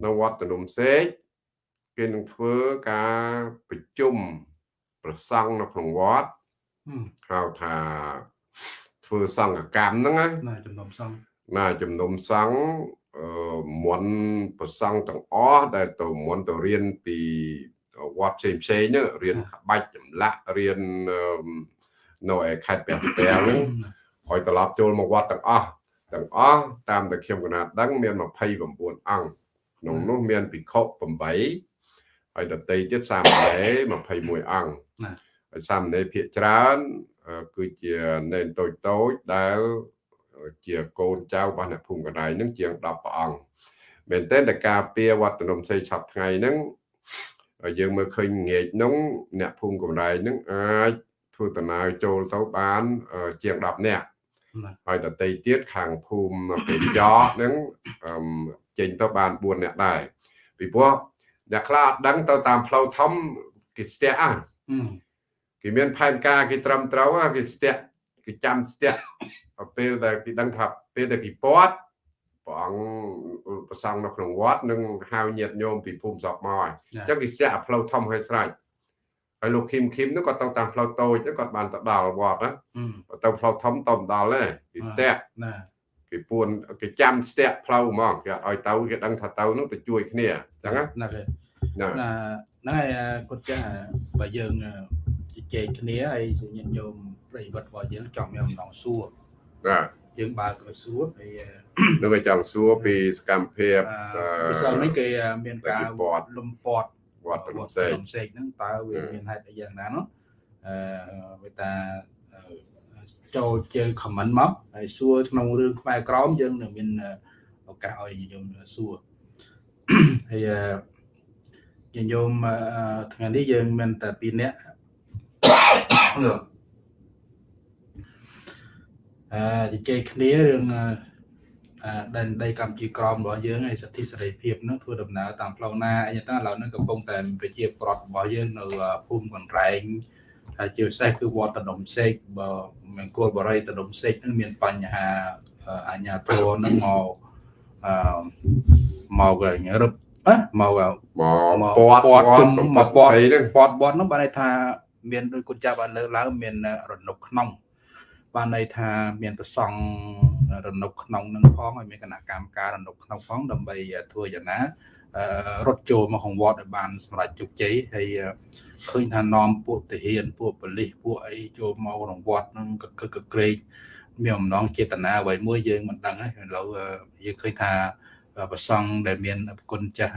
នៅវត្តនំសេកគេនឹងធ្វើការប្រជុំប្រសង់នៅក្នុងវត្តហៅថាធ្វើសង្ឃកម្មហ្នឹងណាជំនុំសង្ឃណាជំនុំសង្ឃអឺមន់ប្រសង់ទាំងអស់ដែលទៅមន់ទៅរៀនពីវត្តផ្សេងផ្សេងហ្នឹងរៀនក្បាច់ចម្លាក់រៀននៅឯខេត្តព្រះសីហនុហ្នឹងឲ្យត្រឡប់ចូលមកវត្តទាំងអស់ ទាំងអស់តាមតែខ្ញុំកណាត់ដឹងមាន29អង្គក្នុងនោះមានភិក្ខុ8ហើយដតីទៀតសាមណេរ21អង្គហើយសាមណេរភាគច្រើនគឺជានេនតូចតូចដែលជាកូនចៅរបស់អ្នកភូមិកណ្ដាលនឹងជាង10ព្រះអង្គមែនតើតការពារវត្តនំសីឆាប់ថ្ងៃហ្នឹងយើងមើលឃើញងាកនោះអ្នកភូមិកំរៃនឹងអាចធ្វើដំណើរចូលទៅបានជាង10នាក់ ហើយដតីទៀតខាងភូមិពេចកហ្នឹងចេញទៅបាន4នាក់ដែរពីព្រោះអ្នកខ្លះអត់ដឹងទៅតាមផ្លូវធំគេស្ទះអាគេមានផែនការគេត្រឹមត្រូវគេស្ទះគេចាំស្ទះពេលដែលគេដឹងថាពេលដែលគេពាត់ព្រះអង្គប្រសង់នៅក្នុងវត្តនឹងហៅញាតិញោមពីភូមិស្រុកមកអញ្ចឹងគេស្ទាក់ផ្លូវធំឲ្យស្រេច ហើយលោកឃីមឃីមនោះគាត់ទៅតាមផ្លូវតូចគាត់បានទៅដល់វត្តណាទៅផ្លូវធំទៅដល់ទេគេស្ទាក់ណាគេពួនគេចាំស្ទាក់ផ្លូវហ្មងគេអត់ឲ្យទៅគេដឹងថាទៅនោះទៅជួយគ្នាអញ្ចឹងណាគេណាហ្នឹងហើយគាត់ចាស់បើយើងជជែកគ្នាហើយញាតិញោមប្រិយវត្តរបស់យើងចង់មានអំណងសួរបាទយើងបើកសួរហើយនឹងចង់សួរពីសកម្មភាពពិសិដ្ឋនេះគេមានការលំពាត់ វត្តលំសេកលំសេកហ្នឹងតើវាមានហេតុអីយ៉ាងណានោះអឺវាតាចូលជើ comment មកហើយសួរក្នុងរឿងខ្មែរក្រមយើងនឹងមានឱកាសឲ្យយើងសួរហើយញញោមថ្ងៃនេះយើងមានតែ2នាក់អឺជជែកគ្នារឿង ដែនដីកម្ពុជាក្រមរបស់យើងហើយសិទ្ធិសេរីភាពនឹងធ្វើដំណើរតាមផ្លូវណាអីចឹងឥឡូវនេះកំពុងតែប្រជាប្រដ្ឋរបស់យើងនៅភូមិកន្រែងហើយជាពិសេសគឺវត្តដុំសេកបើមង្គលបរិយដុំសេកនឹងមានបញ្ហាអញ្ញាធរនឹងមកអឺមករឹបណាមកមកពាត់ពាត់ជុំមកពាត់ពាត់ពាត់នោះបានន័យថាមានដោយគុណចាស់បានលើកឡើងមានរនុកក្នុងបានន័យថាមានប្រសង់ រនុកក្នុងនឹងផងហើយមានគណៈកម្មការរនុកក្នុងផងដើម្បីធ្វើយ៉ាងណារត់ចូលមកក្នុងវត្តឲ្យបានសម្រេចជោគជ័យហើយឃើញថានាំពួកទាហានពួកប៉ូលីសពួកអីចូលមកក្នុងវត្តនឹងកកកក្រេកមានអំណងចេតនាអ្វីមួយយើងមិនដឹងទេឥឡូវយើងឃើញថាប្រសង់ដែលមានគុណចាស់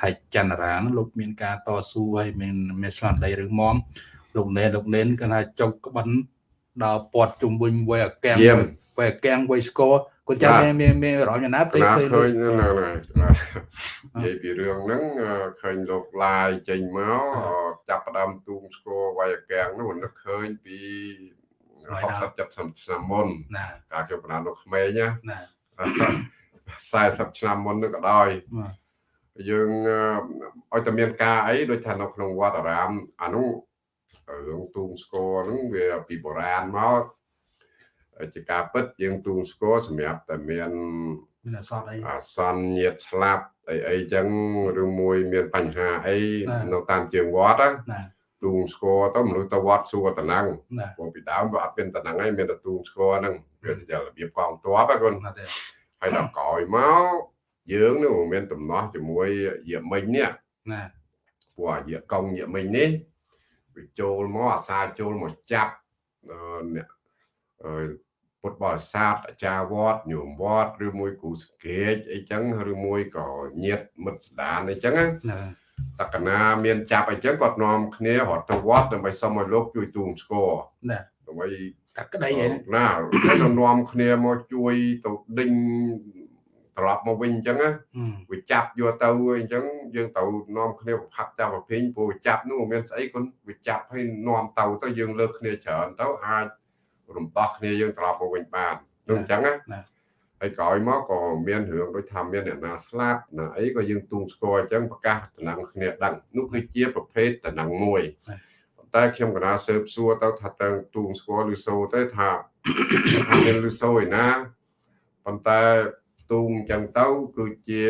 ថៃចន្ទរាលោកមានការតស៊ូហើយមានមានស្មារតីរឹងមាំលោកណែលោកណែនគាត់ថាចុកក្បិន ដល់ពាត់ជុំវិញវ័យអាកាំងវ័យអាកាំងវ័យស្គរគាត់ចាំមានមានមានរំយ៉ាងណាពេលឃើញឃើញហ្នឹងហើយនិយាយពីរឿងហ្នឹងឃើញលោកឡាយចេញមកចាប់ផ្ដើមទូងស្គរវ័យអាកាំងនោះនឹកឃើញពី60 70ឆ្នាំមុនណាការខ្ញុំបណ្ដាលោកក្មេងណា40ឆ្នាំមុននោះក៏ដោយយើងឲ្យតែមានការអីដូចថានៅក្នុងវត្តអារាមអានោះ រឿងទូងស្គរហ្នឹងវាពីបុរាណមកជាការពិតយើងទូងស្គរសម្រាប់តែមានមានអសន្នអីអសន្នញាតស្លាប់អីអីចឹងឬមួយមានបញ្ហាអីនៅតាមជើងវត្តណាទូងស្គរទៅមនុស្សទៅវត្តសួរតំណឹងព្រោះពីដើមវាអត់មានតំណឹងឯងមានតែទូងស្គរហ្នឹងវាជារបៀបកងទ័ពហ្នឹងគុនហើយដល់ក្រោយមកយើងនោះមានដំណោះជាមួយយាមិញនេះណាព្រោះយាកងយាមិញនេះ វាចូលមកអាសាចូលមកចាប់អ្នកពុទ្ធបរិស័ទអាចារ្យវត្តញោមវត្តឬមួយគ្រូសង្កេតអីចឹងឬមួយក៏ញាតមិត្តស្ដានអីចឹងណាតកណាមានចាប់អីចឹងគាត់នាំគ្នារត់ទៅវត្តដើម្បីសុំឲ្យលោកជួយទូងស្គរណាដើម្បីតាក្តីឯណាទៅនាំគ្នាមកជួយទៅដេញ ត្រឡប់មកវិញអញ្ចឹងណាវាចាប់យកទៅអញ្ចឹងយើងទៅនាំគ្នាប្រផាប់ចាប់ប្រភេទព្រោះចាប់នោះមិនមានស្អីគុនវាចាប់ឲ្យនាំទៅទៅយើងលើកគ្នាច្រើនទៅអាចរំដោះគ្នាយើងត្រឡប់មកវិញបាននោះអញ្ចឹងណាហើយក្រោយមកក៏មានរឿងដូចថាមានអ្នកណាស្លាប់ណាអីក៏យើងទូងស្គាល់អញ្ចឹងប្រកាសតំណែងគ្នាដឹងនោះគឺជាប្រភេទតំណែងមួយតែខ្ញុំកណាស៊ើបសួរទៅថាតើទូងស្គាល់ឬសូទៅថាថាមានឬសូឯណាប៉ុន្តែ ទូងចឹងទៅគឺជា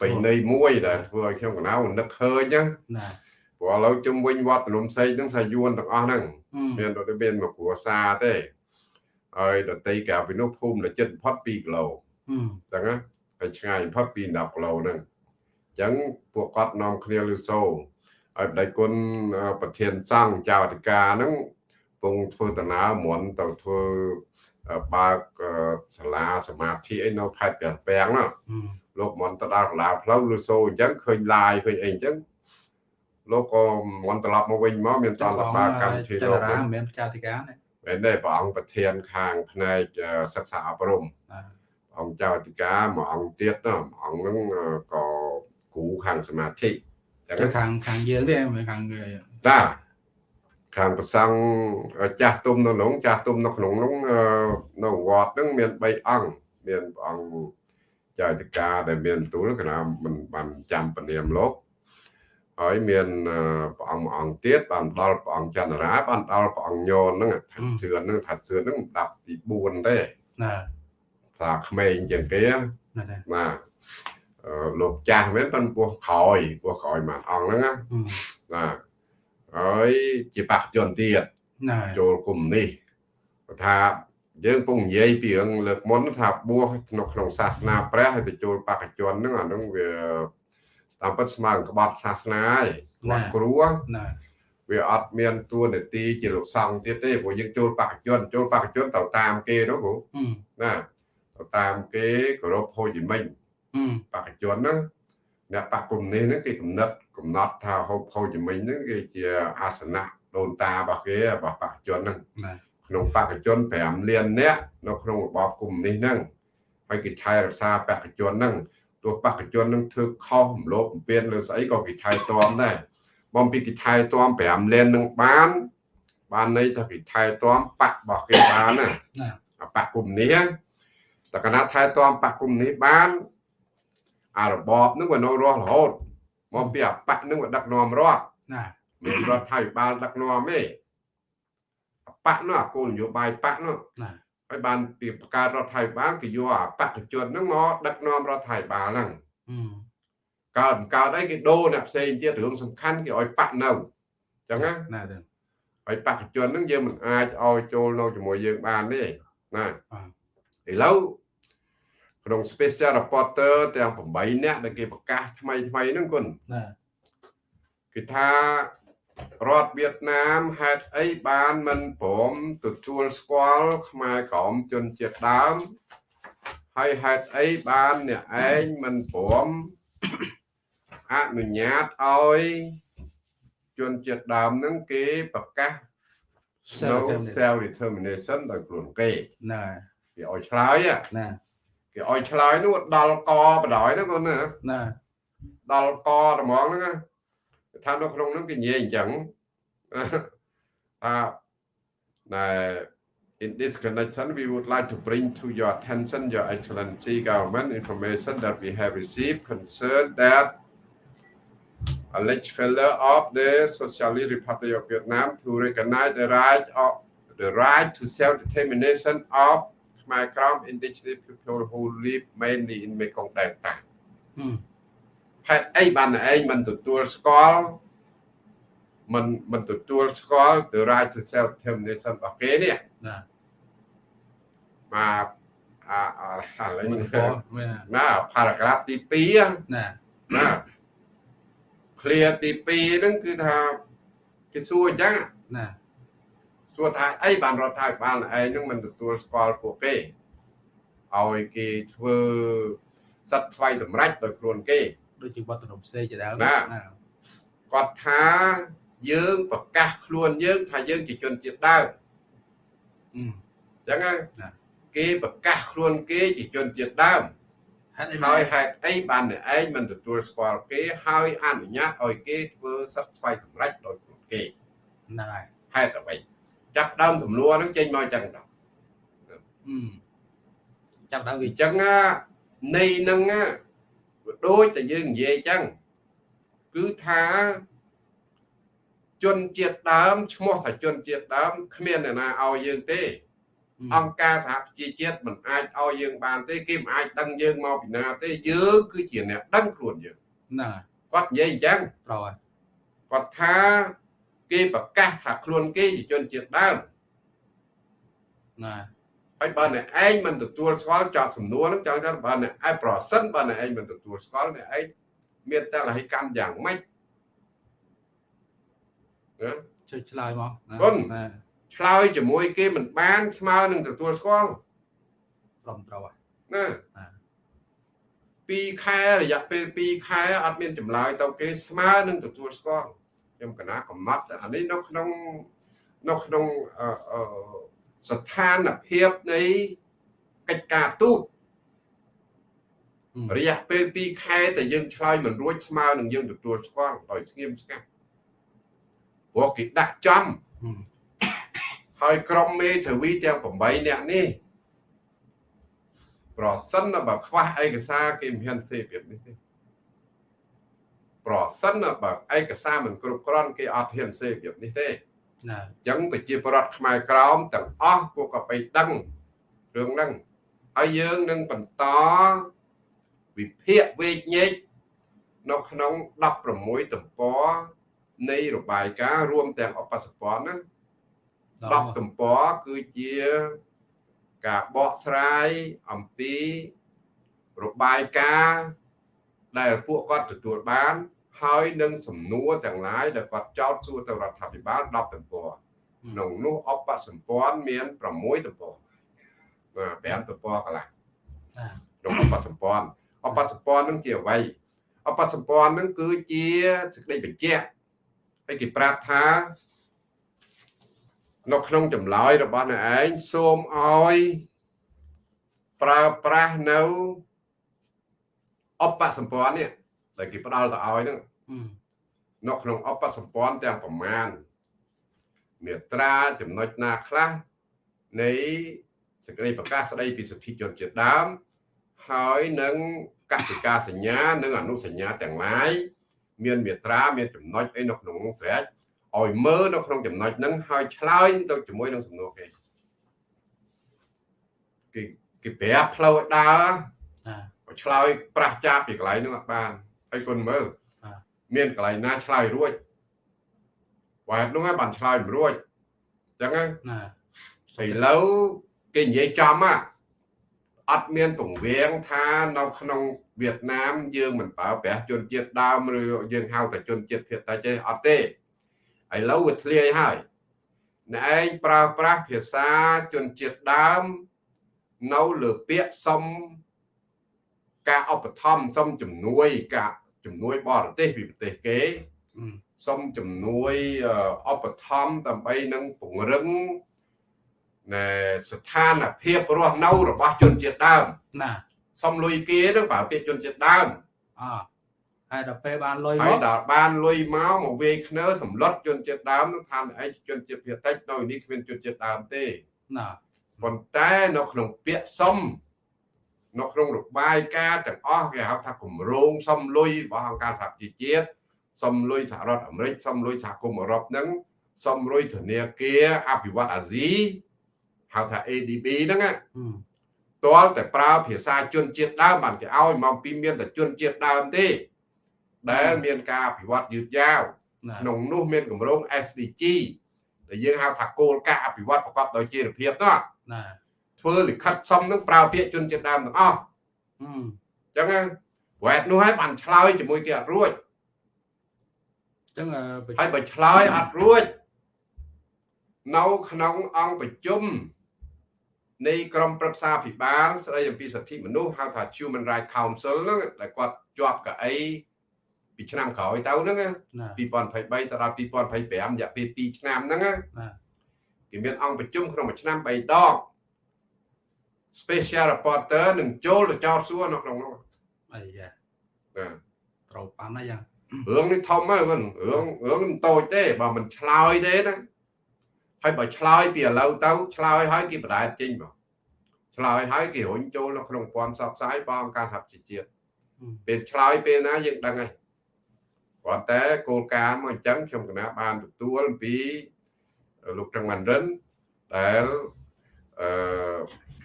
បិណីមួយដែលធ្វើឲ្យខ្ញុំកណៅនឹកឃើញណាព្រោះឥឡូវជុំវិញវត្តភ្នំសេកហ្នឹងសាយួនទាំងអស់ហ្នឹងមានទៅមានមកគ្រួសារទេហើយដតីកាពីនោះភូមិលចិត្តផុត2គីឡូចឹងណាហើយឆ្ងាយផុតពី10គីឡូហ្នឹងអញ្ចឹងពួកគាត់នាំគ្នាលឺសូឲ្យបដិគុណប្រធានសង្ឃចៅអធិការហ្នឹងពងធ្វើដំណើរមន់ទៅធ្វើ បើកសាលាសមាធិអីនៅខេត្តព្រះពាំងណាលោកមន់ទៅដល់កន្លែងផ្លូវឬសូអញ្ចឹងឃើញឡាយឃើញអីអញ្ចឹងលោកក៏មន់ត្រឡប់មកវិញមកមានតលបាកម្មវិធីលោកមិនមែនចាតិកាទេមែនទេព្រះអង្គប្រធានខាងផ្នែកសិក្សាអប់រំអង្គចៅអធិការមួយអង្គទៀតណាអង្គហ្នឹងក៏គ្រូខាងសមាធិចឹងខាងខាងយើងទេខាងតា ខាងប្រសង់ចាស់ទុំនៅក្នុងចាស់ទុំនៅក្នុងនោះនៅវត្តហ្នឹងមាន3អង្គមានព្រះអង្គចៅតិកាដែលមានទូលគណៈមិនបានចាំពនាមលោកហើយមានព្រះអង្គមួយអង្គទៀតបានដល់ព្រះអង្គចន្ទរាបានដល់ព្រះអង្គញោនហ្នឹងថាជឿនហ្នឹងថាជឿនហ្នឹងដាប់ទី4ទេណាថាសាក្មេងជាងគេបាទលោកចាស់មែនប៉ុនពោះក្រោយពោះក្រោយមួយអង្គហ្នឹងណាបាទ ហើយជាបកជនទៀតចូលគុំនេះគាត់ថាយើងពងនិយាយពីរឿងលើកមុនថាបួសក្នុងក្នុងសាសនាព្រះហើយទៅចូលបកជនហ្នឹងអាហ្នឹងវាតាមពិតស្មើនឹងក្បត់សាសនាហើយគាត់គ្រួណាវាអត់មានតួនាទីជាលោកសង្ឃទៀតទេព្រោះយើងចូលបកជនចូលបកជនទៅតាមគេនោះគ្រូណាទៅតាមគេគោរពហូជីមិញបកជនហ្នឹងអ្នកបកគុំនេះហ្នឹងគេកំណត់ កំណត់ថាហូបហូជីមិញហ្នឹងគេជាអាសនៈដូនតារបស់គេរបស់បកជនហ្នឹងក្នុងបកជន5លាននាក់នៅក្នុងរបបគុំនេះហ្នឹងហើយគេថែរក្សាបកជនហ្នឹងទោះបកជននឹងធ្វើខុសរំលោភបំពានលើស្អីក៏គេថែទាំដែរបំពីគេថែទាំ5លាននឹងបាន បានន័យថាគេថែទាំបករបស់គេបានណាបកគុំនេះតែកណាថែទាំបកគុំនេះបានអារបបនឹងវានៅរស់រហូត មកពីអាបកនឹងវាដឹកនាំរដ្ឋណាមានរដ្ឋាភិបាលដឹកនាំទេអាបកនោះអាគោលនយោបាយបកនោះណាហើយបានពីបង្កើតរដ្ឋាភិបាលគេយកអាបកជនហ្នឹងមកដឹកនាំរដ្ឋាភិបាលហ្នឹងកើតកើតអីគេដូរអ្នកផ្សេងទៀតរឿងសំខាន់គេឲ្យបាក់នៅអញ្ចឹងណាណាហើយបកជនហ្នឹងយើងមិនអាចឲ្យចូលនៅជាមួយយើងបានទេណាឥឡូវ ក្នុង special reporter ទាំង8នាក់ដែលគេប្រកាសថ្មីថ្មីហ្នឹងគុណណាគឺថារដ្ឋវៀតណាមហេតុអីបានមិនព្រមទទួលស្គាល់ខ្មែរក្រមជនជាតិដើមហើយហេតុអីបានអ្នកឯងមិនព្រមអនុញ្ញាតឲ្យជនជាតិដើមហ្នឹងគេប្រកាស self determination ដោយខ្លួនគេណាគេឲ្យឆ្លើយណា គេឲ្យឆ្លើយនោះដល់កបដ ாய் ហ្នឹងគាត់ណាណាដល់កត្មងហ្នឹងថានៅក្នុងហ្នឹងគេនិយាយអញ្ចឹងថាណែ In this connection, we would like to bring to your attention, Your Excellency Government, information that we have received concerned that alleged failure of the Socialist Republic of Vietnam to recognize the right of the right to self-determination of Khmer Krom indigenous people who live mainly in Mekong Delta. ហេតុអីបានឯងមិនទទួលស្គាល់មិនមិនទទួលស្គាល់ the right to self determination របស់គេនេះណាមកអាអាឡិញណា paragraph ទី2ណាណា clear ទី2ហ្នឹងគឺថាគេសួរអញ្ចឹងណា សួរថាអីបានរដ្ឋាភិបាលឯងហ្នឹងមិនទទួលស្គាល់ពួកគេឲ្យគេធ្វើសិទ្ធិស្វ័យសម្រេចដោយខ្លួនគេដូចជាវត្តនំផ្សេងជាដើមណាគាត់ថាយើងប្រកាសខ្លួនយើងថាយើងជាជនជាតិដើមអញ្ចឹងគេប្រកាសខ្លួនគេជាជនជាតិដើមហើយហេតុអីបានអ្នកឯងមិនទទួលស្គាល់គេ ហើយអនុញ្ញាតឲ្យគេធ្វើសិទ្ធិស្វ័យសម្រេចដោយខ្លួនគេហ្នឹងហើយហេតុអ្វី ចាប់ដើមសំណួរហ្នឹងចេញមកអញ្ចឹងដល់ចាប់ដើមវាអញ្ចឹងនៃហ្នឹងដូចតែយើងនិយាយអញ្ចឹងគឺថាជនជាតិដើមឈ្មោះថាជនជាតិដើមគ្មានអ្នកណាឲ្យយើងទេ អង្គការសហប្រជាជាតិមិនអាចឲ្យយើងបានទេគេមិនអាចដឹងយើងមកពីណាទេយើងគឺជាអ្នកដឹងខ្លួនយើងណាគាត់និយាយអញ្ចឹងត្រូវហើយគាត់ថា គេប្រកាសថាខ្លួនគេជាជនជាតិដើមណាហើយបើអ្នកឯងមិនទទួលស្គាល់ចោតសំណួរហ្នឹងចង់ថាបើអ្នកឯងប្រសិនបើអ្នកឯងមិនទទួលស្គាល់អ្នកឯងមានតលហិកម្មយ៉ាងម៉េចជួយឆ្លើយមកគុណឆ្លើយជាមួយគេមិនបានស្មើនឹងទទួលស្គាល់ត្រឹមត្រូវហើយណា2ខែរយៈពេល2ខែអត់មានចម្លើយទៅគេស្មើនឹងទទួលស្គាល់ ខ្ញុំកណាកំណត់អានេះនៅក្នុងនៅក្នុងស្ថានភាពនៃកិច្ចការទូតរយៈពេល2ខែតែយើងឆ្លើយមិនរួចស្មើនឹងយើងទទួលស្គាល់ដោយស្ងៀមស្ងាត់ព្រោះគេដាក់ចំហើយក្រុមមេធាវីទាំង8នាក់នេះប្រសិនបើខ្វះឯកសារគេមិនហ៊ានសេប្រៀបនេះទេ ប្រសិនបើឯកសារមិនគ្រប់គ្រាន់គេអត់ហ៊ានសេប្រៀបនេះទេណាអញ្ចឹងប្រជាប្រដ្ឋខ្មែរក្រមទាំងអស់ពួកក៏បីដឹងរឿងហ្នឹងហើយយើងនឹងបន្តវិភាគវេកញែកនៅក្នុង16ទំព័រនៃរបាយការណ៍រួមទាំងអបសពន្ធណា10ទំព័រគឺជាការបកស្រាយអំពីរបាយការណ៍ដែលពួកគាត់ទទួលបាន ហើយនឹងសំណួរទាំងឡាយដែលគាត់ចោទសួរទៅរដ្ឋាភិបាល10ទំព័រក្នុងនោះអបសម្ព័ន្ធមាន6ទំព័របាទ5ទំព័រកន្លះក្នុងអបសម្ព័ន្ធអបសម្ព័ន្ធនឹងជាអ្វីអបសម្ព័ន្ធនឹងគឺជាសេចក្តីបញ្ជាក់ហើយគេប្រាប់ថានៅក្នុងចម្លើយរបស់អ្នកឯងសូមឲ្យប្រើប្រាស់នៅអបសម្ព័ន្ធនេះដែលគេផ្ដល់ទៅឲ្យហ្នឹង នៅក្នុងអបសម្ព័ន្ធទាំងប្រមាណមេត្រាចំណុចណាខ្លះនៃសេចក្តីប្រកាសស្តីពីសិទ្ធិជនជាតិដើមហើយនឹងកតិកាសញ្ញា និងអនុសញ្ញាទាំងឡាយមានមេត្រាមានចំណុចអីនៅក្នុងនោះស្រេចឲ្យមើលនៅក្នុងចំណុចហ្នឹងហើយឆ្លើយទៅជាមួយនឹងសំណួរគេគេគេប្រាប់ផ្លូវដើរឆ្លើយប្រះចាប់ពីកន្លែងហ្នឹងអត់បានហើយគុណមើល មានកន្លែងណាឆ្លើយរួចវ៉ែតនោះបានឆ្លើយមិនរួចអញ្ចឹងណាឥឡូវគេនិយាយចំហ่ะអត់មានពង្រៀងថានៅក្នុងវៀតណាមយើងមិនប្រើប្រាស់ជនជាតិដើមឬយើងហៅតែជនជាតិភាគតិចទេអត់ទេឥឡូវវាធ្លាយហើយអ្នកឯងប្រើប្រាស់ភាសាជនជាតិដើមនៅលើពាក្យសុំការឧបត្ថម្ភសុំជំនួយការ ជំនួយបរទេសពីប្រទេសគេសុំជំនួយឧបត្ថម្ភដើម្បីនឹងពង្រឹងណែស្ថានភាពរស់នៅរបស់ជនជាតិដើមណាសុំលុយគេនឹងប្រើពាក្យជនជាតិដើមអហើយដល់ពេលបានលុយមកហើយដល់បានលុយមកមកវេខ្នើសម្លុតជនជាតិដើមនឹងថាឯងជនជាតិភាគតិចនៅនេះគ្មានជនជាតិដើមទេណាប៉ុន្តែនៅក្នុងពាក្យសុំ នៅក្នុងរបាយការណ៍ទាំងអស់គេហៅថាគម្រោងសុំលុយរបស់អង្គការសហជីវជាតិសុំលុយសហរដ្ឋអាមេរិកសុំលុយសហគមន៍អឺរ៉ុបហ្នឹងសុំលុយធនាគារអភិវឌ្ឍអាស៊ីហៅថា ADB ហ្នឹងតលតែប្រើភាសាជនជាតិដើមបានគេឲ្យមកពីមានតែជនជាតិដើមទេ ដែលមានការអភិវឌ្ឍយឺតយ៉ាវក្នុងនោះមានគម្រោង SDG ដែលយើងហៅថាគោលការណ៍អភិវឌ្ឍប្រកបដោយចីរភាពទៅណា ធ្វើលិខិតសំនឹងប្រើពាក្យជនជាតិដើមទាំងអស់អញ្ចឹងវ៉ែតនោះហើយបានឆ្លើយជាមួយគេអត់រួចអញ្ចឹងហើយបើឆ្លើយអត់រួចនៅក្នុងអង្គប្រជុំនៃក្រមប្រឹក្សាភិបាលស្ដីអំពីសិទ្ធិមនុស្សហៅថា Human Rights Council ហ្នឹងដែលគាត់ជាប់កៅអីពីឆ្នាំក្រោយទៅហ្នឹង2023ទៅដល់2025រយៈពេល2ឆ្នាំហ្នឹងគេមានអង្គប្រជុំក្នុងមួយឆ្នាំ3ដង special reporter នឹងចូលទៅចោទសួរនៅក្នុងនោះអីយ៉ាណាត្រូវប៉ាន់ហើយយ៉ាងរឿងនេះធំហើយមិនរឿងរឿងមិនតូចទេបើមិនឆ្លើយទេណាហើយបើឆ្លើយពីឥឡូវទៅឆ្លើយហើយគេបដែតចេញមកឆ្លើយហើយគេរុញចូលនៅក្នុងព័ន្ធផ្សព្វផ្សាយបងការសហជីវជាតិពេលឆ្លើយពេលណាយើងដឹងហើយគ្រាន់តែគោលការណ៍មកអញ្ចឹងខ្ញុំគណៈបានទទួលអំពីលោកត្រឹងម៉ាន់រិនដែលអឺ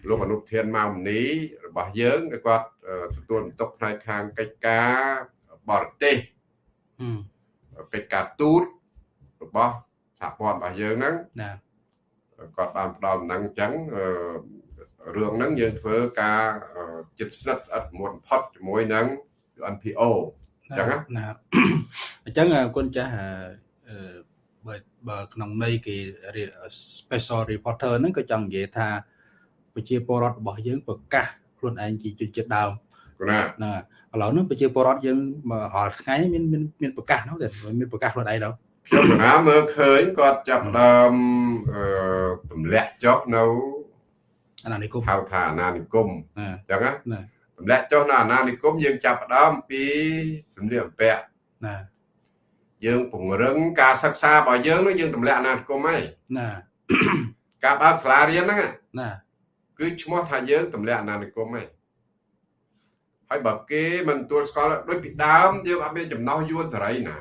លោកអនុធានម៉ៅមនីរបស់យើងគាត់ទទួលបន្ទុកផ្នែកខាងកិច្ចការបរទេសកិច្ចការទូតរបស់សហព័ន្ធរបស់យើងហ្នឹងណាគាត់បានផ្ដល់ដំណឹងអញ្ចឹងរឿងហ្នឹងយើងធ្វើការចិត្តស្និទ្ធស្អិតមុនផុតជាមួយនឹង NPO អញ្ចឹងណាអញ្ចឹងគុណចាស់បើបើក្នុងន័យគេ special reporter ហ្នឹងក៏ចង់និយាយថា ប្រជាពលរដ្ឋរបស់យើងប្រកាសខ្លួនឯងជាជនជាតិដើមណាណាឥឡូវនេះប្រជាពលរដ្ឋយើងរាល់ថ្ងៃមានមានមានប្រកាសនោះតែមានប្រកាសខ្លួនឯងទៅខ្ញុំណាមើលឃើញគាត់ចាប់ដើមអឺទម្លាក់ចុះនៅអាណានិគមហៅថាអាណានិគមអញ្ចឹងណាទម្លាក់ចុះនៅអាណានិគមយើងចាប់ដើមពីសម្លៀកបំពាក់ណាយើងពង្រឹងការសិក្សារបស់យើងនោះយើងទម្លាក់អាណានិគមហើយណាការបើកសាលារៀនហ្នឹងណា គឺឈ្មោះថាយើងទម្លាក់អាណានិគមហើយហើយបើគេមិនទួលស្គាល់ដូចពីដើមយើងអត់មានចំណោះយួនសេរីណា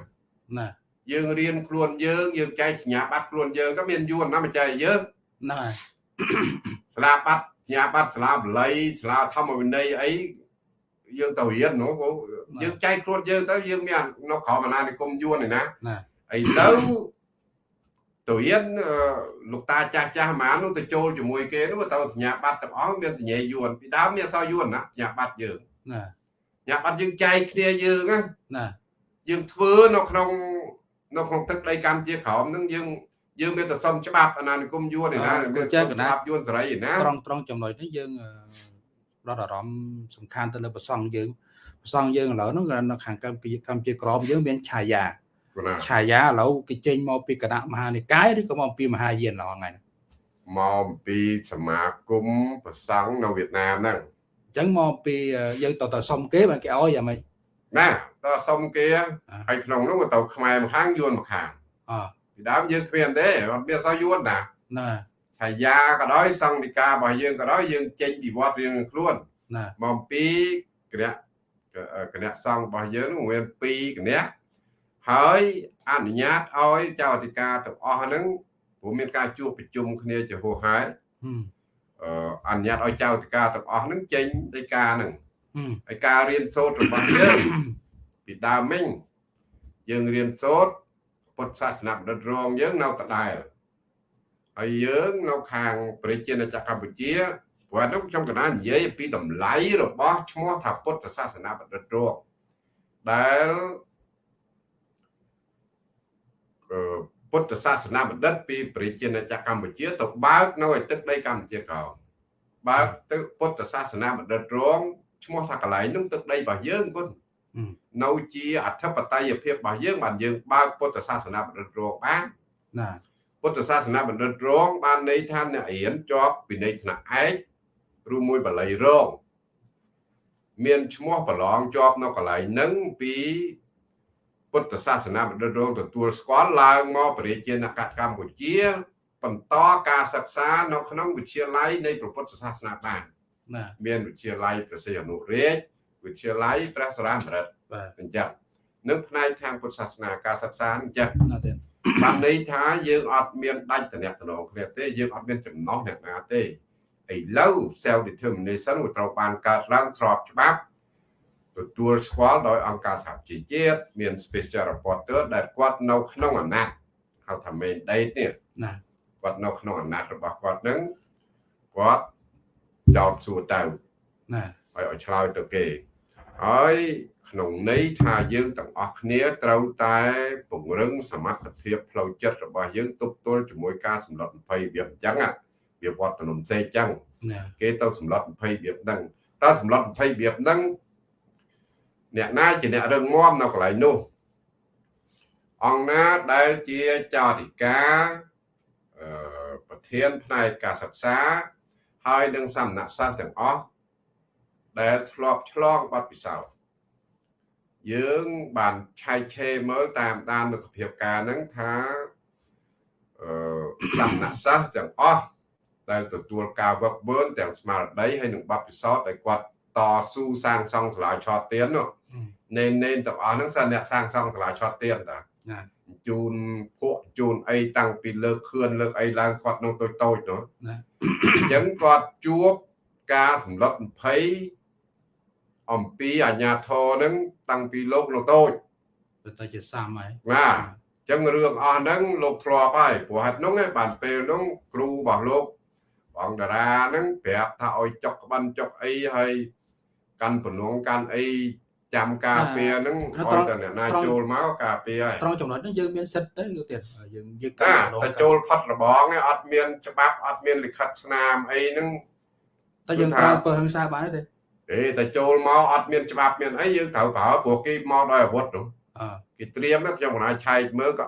ណាយើងរៀនខ្លួនយើងយើងចែកសញ្ញាបត្រខ្លួនយើងក៏មានយួនណាមិនចែកយើងហ្នឹងហើយស្លាបបត្រសញ្ញាបត្រសាលាបល័យសាលាធម្មវិន័យអីយើងទៅរៀននោះយើងចែកខ្លួនយើងទៅយើងមាននៅក្រោមអាណានិគមយួនឯណាឥឡូវ ទៅរៀនលោកតាចាស់ចាស់ហ្មងនោះទៅចូលជាមួយគេនោះទៅសញ្ញាបត្រទាំងអស់មានសញ្ញាយួនពីដើមមានអសយួនណាសញ្ញាបត្រយើងណាសញ្ញាបត្រយើងចែកគ្នាយើងណាយើងធ្វើនៅក្នុងនៅក្នុងទឹកដីកម្ពុជាក្រោមនឹងយើងយើងមានតែសុំច្បាប់អាណានិគមយួនឯណាមានច្បាប់យួនសេរីឯណាត្រង់ត្រង់ចំណុចនេះយើងផ្ដោតអារម្មណ៍សំខាន់ទៅលើប្រសង់យើងប្រសង់យើងឥឡូវហ្នឹងនៅខាងកម្ពុជាកម្ពុជាក្រមយើងមានឆាយា ឆាយាឥឡូវគេចេញមកពីគណៈមហានិកាយឬក៏មកពីមហាយានឡងហ្នឹងមកពីសមាគមប្រសង់នៅវៀតណាមហ្នឹងអញ្ចឹងមកពីយើងតទៅសុំគេបានគេអោយយ៉ាងម៉េចណាតសុំគេហើយក្នុងនោះទៅខ្មែរម្ខាងយួនម្ខាងអពីដើមយើងគ្មានទេអត់មានសោះយួនណាណាឆាយាក៏ដោយសង្ឃនិការបស់យើងក៏ដោយយើងចេញពីវត្តរៀងខ្លួនណាមកពីគណៈគណៈសង្ឃរបស់យើងនោះមាន2គណៈ ហើយអនុញ្ញាតឲ្យចៅអធិការទាំងអស់ហ្នឹងព្រោះមានការជួបប្រជុំគ្នាជាហោហែអឺអនុញ្ញាតឲ្យចៅអធិការទាំងអស់ហ្នឹងចេញដីកាហ្នឹងហើយការរៀនសូត្ររបស់យើងពីដើមមិញយើងរៀនសូត្រពុទ្ធសាសនាបណ្ឌិតរងយើងនៅដដែលហើយយើងនៅខាងប្រជាណាចក្រកម្ពុជាព្រោះនោះខ្ញុំកណានិយាយពីតម្លៃរបស់ឈ្មោះថាពុទ្ធសាសនាបណ្ឌិតរងដែល ពុទ្ធសាសនាបណ្ឌិតពីប្រជាណាចក្រកម្ពុជាទៅបើកនៅឯទឹកដីកម្ពុជាក្រោមបើកទៅពុទ្ធសាសនាបណ្ឌិតរងឈ្មោះថាកន្លែងនោះទឹកដីរបស់យើងគុណនៅជាអធិបតេយ្យភាពរបស់យើងបានយើងបើកពុទ្ធសាសនាបណ្ឌិតរងបានណាពុទ្ធសាសនាបណ្ឌិតរងបានន័យថាអ្នករៀនជាប់ពីនៃថ្នាក់ឯកឬមួយបល័យរងមានឈ្មោះប្រឡងជាប់នៅកន្លែងហ្នឹងពី ពុទ្ធសាសនាបណ្ឌិតរងទទួលស្គាល់ឡើងមកប្រជាជនកម្ពុជាបន្តការសិក្សានៅក្នុងវិទ្យាល័យនៃពុទ្ធសាសនាបានមានវិទ្យាល័យព្រះសីហនុរាជវិទ្យាល័យព្រះសរាមរិទ្ធបាទអញ្ចឹងនឹងផ្នែកខាងពុទ្ធសាសនាការសិក្សាអញ្ចឹងបានន័យថាយើងអត់មានដាច់តំណែងគ្នាទេយើងអត់មានចំណោះអ្នកណាទេឥឡូវ self determination ត្រូវបានកើតឡើងស្របច្បាប់ ទទួលស្គាល់ដោយអង្គការសហជីវជាតិមាន special reporter ដែលគាត់នៅក្នុងអាណត្តិហៅថា main date នេះណាគាត់នៅក្នុងអាណត្តិរបស់គាត់នឹងគាត់ចោតសួរទៅណាហើយឲ្យឆ្លើយទៅគេហើយក្នុងន័យថាយើងទាំងអស់គ្នាត្រូវតែពង្រឹងសមត្ថភាពផ្លូវចិត្តរបស់យើងទប់ទល់ជាមួយការសម្លុត20វាអញ្ចឹងវាវត្តនំសេអញ្ចឹងគេទៅសម្លុត20វាហ្នឹងតើសម្លុត20វាហ្នឹង អ្នកណាជាអ្នករឹងមាំនៅកន្លែងនោះអង្គណាដែលជាចៅអធិការប្រធានផ្នែកការសិក្សាហើយនឹងសំណាក់សាស្ត្រទាំងអស់ដែលធ្លាប់ឆ្លងបទពិសោធន៍យើងបានឆែកឆេរមើលតាមដាននៅសភាពការហ្នឹងថាអឺសំណាក់សាស្ត្រទាំងអស់ដែលទទួលការវឹកវើទាំងស្មារតីហើយនឹងបទពិសោធន៍ដែលគាត់តស៊ូសាងសង់សាលាឆោតទៀននោះ ណេនណេនទាំងអស់ហ្នឹងសិនអ្នកសាងសង់សាលាឆោតទៀនតាជូនភក់ជូនអីតាំងពីលើកខឿនលើកអីឡើងគាត់នៅតូចតូចនោះអញ្ចឹងគាត់ជួបការសម្លុត20អំពីអាញាធរនឹងតាំងពីលោកនៅតូចទៅជាសាមហើយបាទអញ្ចឹងរឿងអស់ហ្នឹងលោកធ្លាប់ហើយព្រោះហេតុហ្នឹងបានពេលហ្នឹងគ្រូរបស់លោកបងតារាហ្នឹងប្រាប់ថាឲ្យចុកក្បិនចុកអីហើយកាន់បំណងកាន់អី ចាំការពារហ្នឹងឲ្យតែអ្នកណាចូលមកការពារហើយត្រង់ចំណុចហ្នឹងយើងមានសិទ្ធិទៅទៀតយើងយើងកាន់តែចូលផុតរបងឯងអត់មានច្បាប់អត់មានលិខិតស្នាមអីហ្នឹងតែយើងប្រើពើហិង្សាបានទេទេតែចូលមកអត់មានច្បាប់មានអីយើងត្រូវប្រើព្រោះគេមកដោយអាវុធនោះគេត្រៀមខ្ញុំមិនអាចឆែកមើលក៏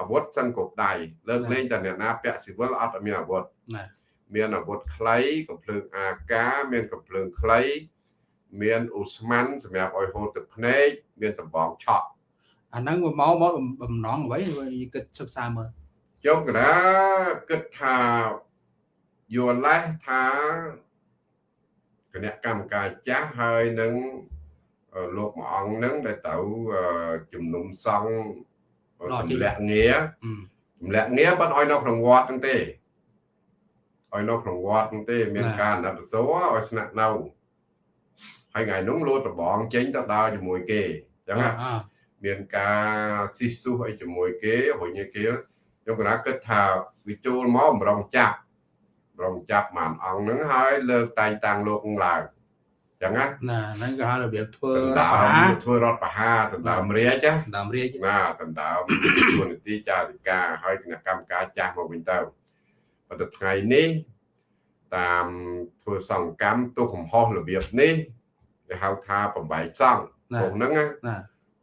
អាវុធសិនគ្រប់ដៃលើកលែងតែអ្នកណាពាក់ស៊ីវិលអត់មានអាវុធមានអាវុធខ្លីកំភ្លើងអាកាមានកំភ្លើងខ្លី មានអ៊ូស្មានសម្រាប់ឲ្យហូរទឹកភ្នែកមានតំបងឆក់អាហ្នឹងមកមកបំណងអ្វីគិតសិក្សាមើលខ្ញុំកណាគិតថាយល់ឡេះថាគណៈកម្មការចាស់ហើយនឹងលោកមួយអង្គនឹងដែលទៅជំនុំសង់ទម្លាក់ងារទម្លាក់ងារបាត់ឲ្យនៅក្នុងវត្តហ្នឹងទេឲ្យនៅក្នុងវត្តនោះទេ មានការអាណិតសួរឲ្យស្នាក់នៅ ហើយថ្ងៃនោះលោតរបងចេញទៅដើរជាមួយគេអញ្ចឹងណាមានការស៊ីស៊ូអីជាមួយគេរុញគេខ្ញុំគណៈគិតថាវាចូលមកបំរុងចាប់បំរុងចាប់ម៉ានអង្គហ្នឹងហើយលើកតែងតាំងលោកឡើងចឹងណាណាហ្នឹងក៏ហៅរបៀបធ្វើរដ្ឋធ្វើរដ្ឋបហាដណ្ដើមរាជដណ្ដើមរាជណាដណ្ដើមទូនីតិចារិកាហើយគណៈកម្មការចាស់មកវិញទៅប៉ុន្តែថ្ងៃនេះតាមធ្វើសង្កម្មទុកកំហុសរបៀបនេះ គេហៅថាបំបែកសង្ឃទោសហ្នឹងណា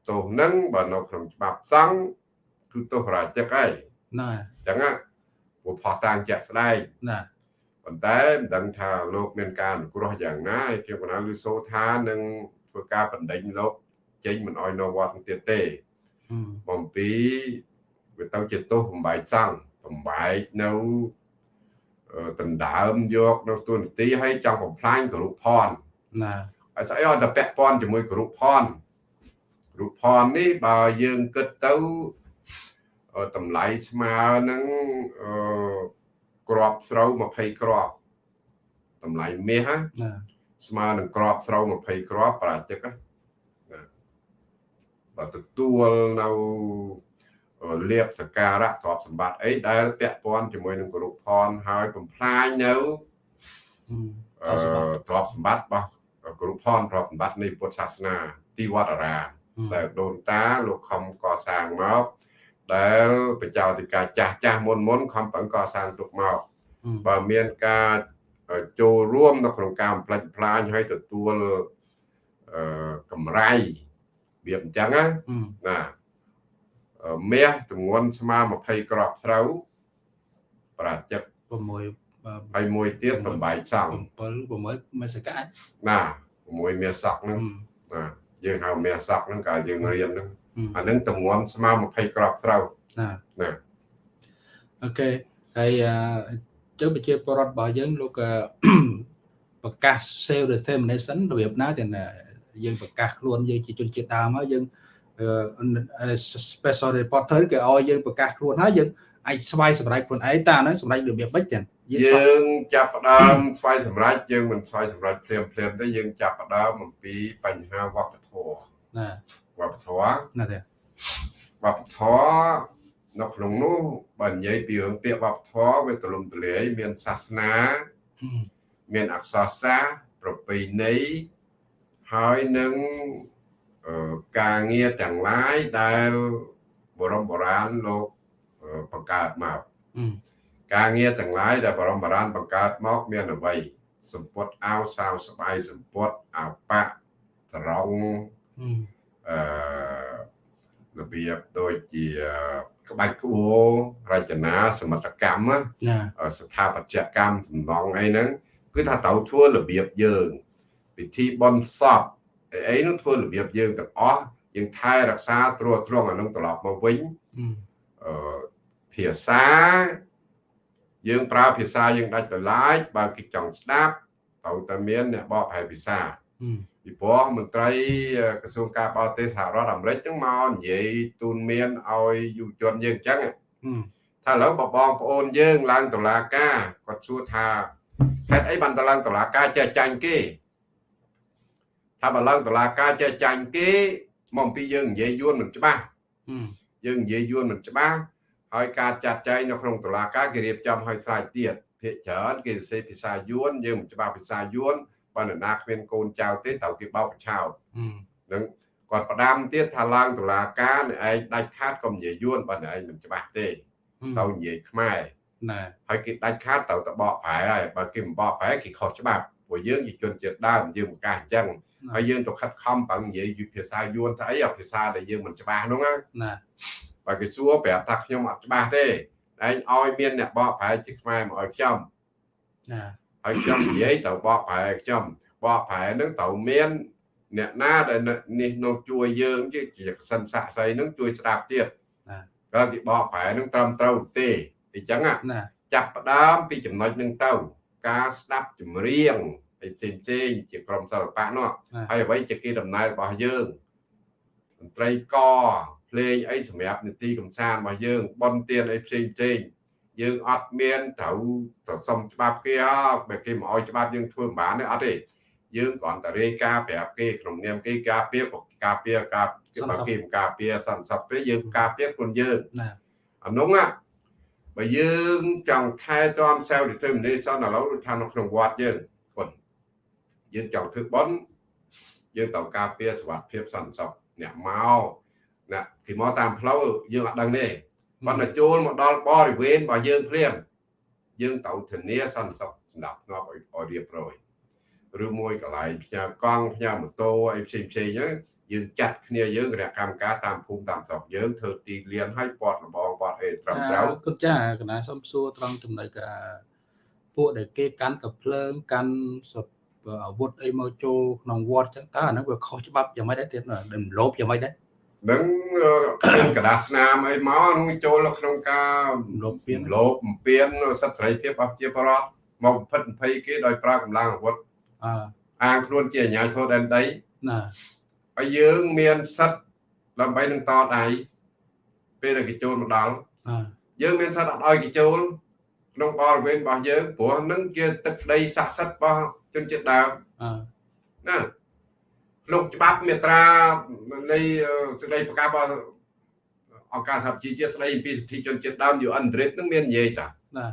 ទោសហ្នឹងបើនៅក្នុងច្បាប់សង្ឃគឺទោសរាជិកហើយណាអញ្ចឹងណាព្រោះផុសតាំងជាក់ស្ដែងណាប៉ុន្តែមិនដឹងថាលោកមានការអនុគ្រោះយ៉ាងណាហើយគេបណ្ដាលឺសូថានឹងធ្វើការបណ្ដេញលោកចេញមិនអោយនៅវត្តទៀតទេបំពីវាទៅជាទោសបំបែកសង្ឃបំបែកនៅដណ្ដើមយកនៅទូនទីឲ្យចង់បំផ្លាញគរុផនណា ហើយស្អីឲ្យតែពាក់ព័ន្ធជាមួយគរុផនរូបផននេះបើយើងគិតទៅតម្លៃស្មើនឹងអឺក្របស្រូវ20ក្របតម្លៃមាសណាស្មើនឹងក្របស្រូវ20ក្របប្រាជិកណាបើទទួលនៅលៀបសការៈទ្រព្យសម្បត្តិអីដែលពាក់ព័ន្ធជាមួយនឹងគរុផនហើយបំផ្លាញនៅអឺទ្រព្យសម្បត្តិរបស់ គរុផនទ្រព្យសម្បត្តិនៃពុទ្ធសាសនាទីវត្តអារាមដែលដូនតាលោកខំកសាងមកដែលបច្ចាតិកាចាស់ចាស់មុនមុនខំប្រឹងកសាងទុកមកបើមានការចូលរួមនៅក្នុងការបំផ្លិចផ្លាញឲ្យទទួលអឺកម្រៃវាអញ្ចឹងណាណាមាសទម្ងន់ស្មើ20ក្របស្រូវប្រាជិក6 ហើយមួយទៀត8សង់7 6មេសកៈណា6មាសសក់ហ្នឹងណាយើងហៅមាសសក់ហ្នឹងកាលយើងរៀនហ្នឹងអានឹងទម្ងន់ស្មើ20ក្របស្រូវណាណាអូខេហើយចឹងប្រជាពលរដ្ឋរបស់យើងលោកប្រកាស self determination របៀបណាទាំងយើងប្រកាសខ្លួនយើងជាជនជាតិដើមហើយយើង special reporter គេឲ្យយើងប្រកាសខ្លួនហើយយើងអាចស្វ័យសម្រេចខ្លួនឯងតាហ្នឹងសម្រេចរបៀបម៉េចចឹង យើងចាប់ផ្ដើមស្វ័យសម្រេចយើងមិនស្វ័យសម្រេចភ្លាមភ្លាមទេយើងចាប់ផ្ដើមអំពីបញ្ហាវប្បធម៌ណាវប្បធម៌ណាទេវប្បធម៌នៅក្នុងនោះបើនិយាយពីរឿងពាក្យវប្បធម៌វាទលំទលាយមានសាសនាមានអក្សរសាស្ត្រប្រពៃណីហើយនឹងការងារទាំងឡាយដែលបរមបុរាណលោកបង្កើតមក ការងារទាំងឡាយដែលបរមបុរាណបង្កើតមកមានអ្វីសម្ពុតអាវសាវស្បៃសម្ពុតអាវប៉ាក់ត្រង់អឺរបៀបដូចជាក្បាច់ក្បូររចនាសមិទ្ធកម្មស្ថាបត្យកម្មសំណង់អីហ្នឹងគឺថាត្រូវធ្វើរបៀបយើងពិធីបន់សពអីនោះធ្វើរបៀបយើងទាំងអស់យើងថែរក្សាត្រួតត្រងអានឹងត្រឡប់មកវិញអឺភាសា យើងប្រើភាសាយើងដាច់ដោយឡែកបើគេចង់ស្ដាប់ត្រូវតែមានអ្នកបកប្រែភាសាពីព្រោះមន្ត្រីក្រសួងការបរទេសសហរដ្ឋអាមេរិកហ្នឹងមកនិយាយទូនមានឲ្យយុវជនយើងអញ្ចឹងថាឥឡូវបបងប្អូនយើងឡើងតុលាការគាត់សួរថាហេតុអីបានតឡើងតុលាការចេះចាញ់គេថាបើឡើងតុលាការចេះចាញ់គេមកពីយើងនិយាយយួនមិនច្បាស់យើងនិយាយយួនមិនច្បាស់ ហើយការចាត់ចែងនៅក្នុងតុលាការគេរៀបចំឲ្យស្រេចទៀតភាគច្រើនគេសរសេរភាសាយួនយើងមិនច្បាស់ភាសាយួនបើនរណាគ្មានកូនចៅទេត្រូវគេបោកឆោតនឹងគាត់ផ្ដាំទៀតថាឡើងតុលាការអ្នកឯងដាច់ខាតក៏និយាយយួនបើអ្នកឯងមិនច្បាស់ទេត្រូវនិយាយខ្មែរណាហើយគេដាច់ខាតត្រូវទៅបកប្រែហើយបើគេមិនបកប្រែគេខុសច្បាប់ព្រោះយើងជាជនជាតិដើមយើងប្រកាសអញ្ចឹងហើយយើងទៅខិតខំបើនិយាយភាសាយួនថាអីភាសាដែលយើងមិនច្បាស់នោះណា បើគេសួរប្រាប់ថាខ្ញុំអត់ច្បាស់ទេឯងឲ្យមានអ្នកបកប្រែជាខ្មែរមកឲ្យខ្ញុំណាហើយខ្ញុំនិយាយទៅបកប្រែខ្ញុំបកប្រែនឹងត្រូវមានអ្នកណាដែលនេះនោះជួយយើងជាជាសិនសាក់សីនឹងជួយស្ដាប់ទៀតណាក៏គេបកប្រែនឹងត្រឹមត្រូវទេអញ្ចឹងណាចាប់ផ្ដើមពីចំណុចនឹងទៅ ការស្ដាប់ចម្រៀងអីផ្សេងផ្សេងជាក្រុមសិល្បៈនោះហើយអ្វីជាគេដំណើររបស់យើងតន្ត្រីក ភ្លេងអីសម្រាប់នីតិកំសាន្តរបស់យើងបនទៀនអីផ្សេងផ្សេងយើងអត់មានត្រូវសសុំច្បាប់គេអត់បើគេមកឲ្យច្បាប់យើងធ្វើមិនបានទេអត់ទេយើងគ្រាន់តែរាយការណ៍ប្រាប់គេក្នុងនាមគេការពារការពារការគេបើគេមិនការពារសន្តិសុខទេយើងការពារខ្លួនយើងណាអានោះបើយើងចង់ថែទាំ self determination ឥឡូវដូចថានៅក្នុងវត្តយើងគាត់យើងចង់ធ្វើបន់យើងត្រូវការពារសុខភាពសន្តិសុខអ្នកមក អ្នកគេមកតាមផ្លូវយើងអត់ដឹងទេប៉ុន្តែចូលមកដល់បរិវេណរបស់យើងភ្លាមយើងត្រូវធានាសន្តិសុខសម្រាប់ងាប់ឲ្យរៀបរយឬមួយកន្លែងផ្ញើកង់ផ្ញើម៉ូតូអីផ្សេងផ្សេងហ្នឹងយើងចាត់គ្នាយើងគណៈកម្មការតាមភូមិតាមស្រុកយើងធ្វើទីលានឲ្យពាត់លបងពាត់អីត្រឹមត្រូវគិតចាកណាសុំសួរត្រង់ចំណុចការពួកដែលគេកាន់កភ្លើងកាន់សពអាវុធអីមកចូលក្នុងវត្តចឹងតើអាហ្នឹងវាខុសច្បាប់យ៉ាងម៉េចដែរទៀតមិនលោបយ៉ាងម៉េចដែរ នឹងកដាស្នាមអីមកនោះចូលក្នុងការលោកពៀនលោកពៀនសិទ្ធិសេរីភាពរបស់ជាបរដ្ឋមកបំផិតបំភ័យគេដោយប្រើកម្លាំងអាវុធអាងខ្លួនជាអាញាធរដែនដីណាហើយយើងមានសិទ្ធិដើម្បីនឹងតដៃពេលដែលគេចូលមកដល់យើងមានសិទ្ធិអត់ឲ្យគេចូលក្នុងបរិវេណរបស់យើងព្រោះនឹងជាទឹកដីស័ក្តិសិទ្ធិរបស់ជនជាតិដើមណា ក្នុងច្បាប់មាត្រានៃសេចក្តីប្រកាសរបស់អង្គការសហជីវជាតិស្តីអំពីសិទ្ធិជនជាតិដើម UN DRIP នឹងមាននិយាយតាណា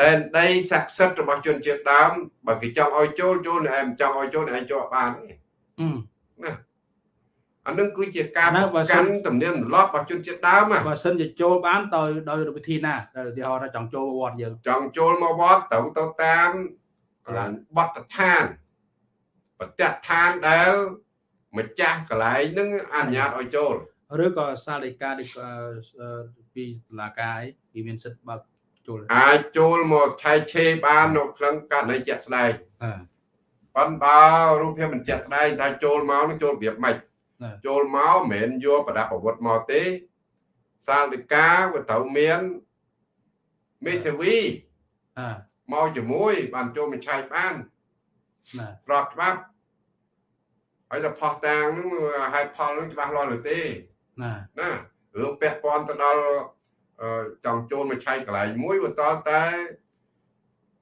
ដែនដីស័ក្តិសិទ្ធិរបស់ជនជាតិដើមបើគេចង់ឲ្យចូលចូលអ្នកឯងចង់ឲ្យចូលអ្នកឯងចូលបានទេណាអានឹងគឺជាការប្រកាន់ទំនៀមទម្លាប់របស់ជនជាតិដើមបើសិនជាចូលបានដោយដោយវិធីណាឧទាហរណ៍ថាចង់ចូលវត្តយើងចង់ចូលមកវត្តត្រូវទៅតាមកន្លែងបទដ្ឋាន ប្រតិឋានដែលម្ចាស់កន្លែងហ្នឹងអនុញ្ញាតឲ្យចូលឬក៏សាលដីកាពីតុលាការអីគេមានសិទ្ធិបើកចូលអាចចូលមកឆែកឆេរបាននៅក្នុងករណីជាក់ស្ដែងប៉ុន្តែរូបភាពមិនជាក់ស្ដែងថាចូលមកនឹងចូលរបៀបម៉េចចូលមកមិនមែនយកប្រដាប់អាវុធមកទេ សាលដីកាវាត្រូវមានមេធាវីមកជាមួយបានចូលមកឆែកបានស្របច្បាប់ ហើយតែផោះតាងហ្នឹងហេតុផលហ្នឹងច្បាស់លាស់ឬទេណាណារឿងពាក់ព័ន្ធទៅដល់ចង់ចូលមកឆែកកន្លែងមួយបើតតែ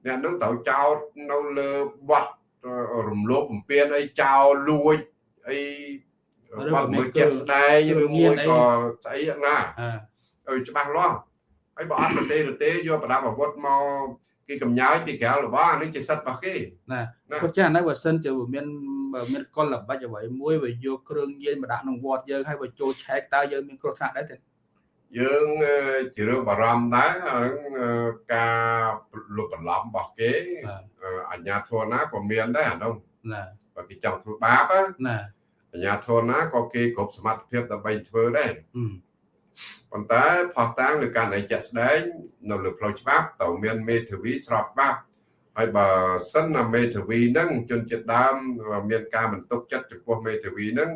អ្នកនឹងត្រូវចោតនៅលើបត់រំលោភបំពានអីចោលលួចអីបាត់មួយជាក់ស្ដែងឬមួយក៏ស្អីណាអើច្បាស់លាស់ហើយបើអត់ប្រទេសរទេយកប្រដាប់អាវុធមក គេកំញើពីក្រៅរបស់អានេះជាសិទ្ធិរបស់គេណាគាត់ចានៅបើសិនជាមានមានកលល្បិចអ្វីមួយវាយកគ្រឿងញៀនមកដាក់ក្នុងវត្តយើងហើយបើចូលឆែកតើយើងមានគ្រោះថ្នាក់ដែរទេយើងជារឿងបារម្ភដែរការលុបបន្លំរបស់គេអញ្ញាធនណាក៏មានដែរអានោះណាបើគេចង់ធ្វើបាបណាអញ្ញាធនណាក៏គេគ្រប់សមត្ថភាពដើម្បីធ្វើដែរ ប៉ុន្តែផោះតាំងលើការណៃចាក់ស្ដែងនៅលើផ្លូវច្បាប់ត្រូវមានមេធាវីស្របច្បាប់ហើយបើសិនណាមេធាវីហ្នឹងជនជាតិដើមមានការបន្ទុកចិត្តចំពោះមេធាវីហ្នឹង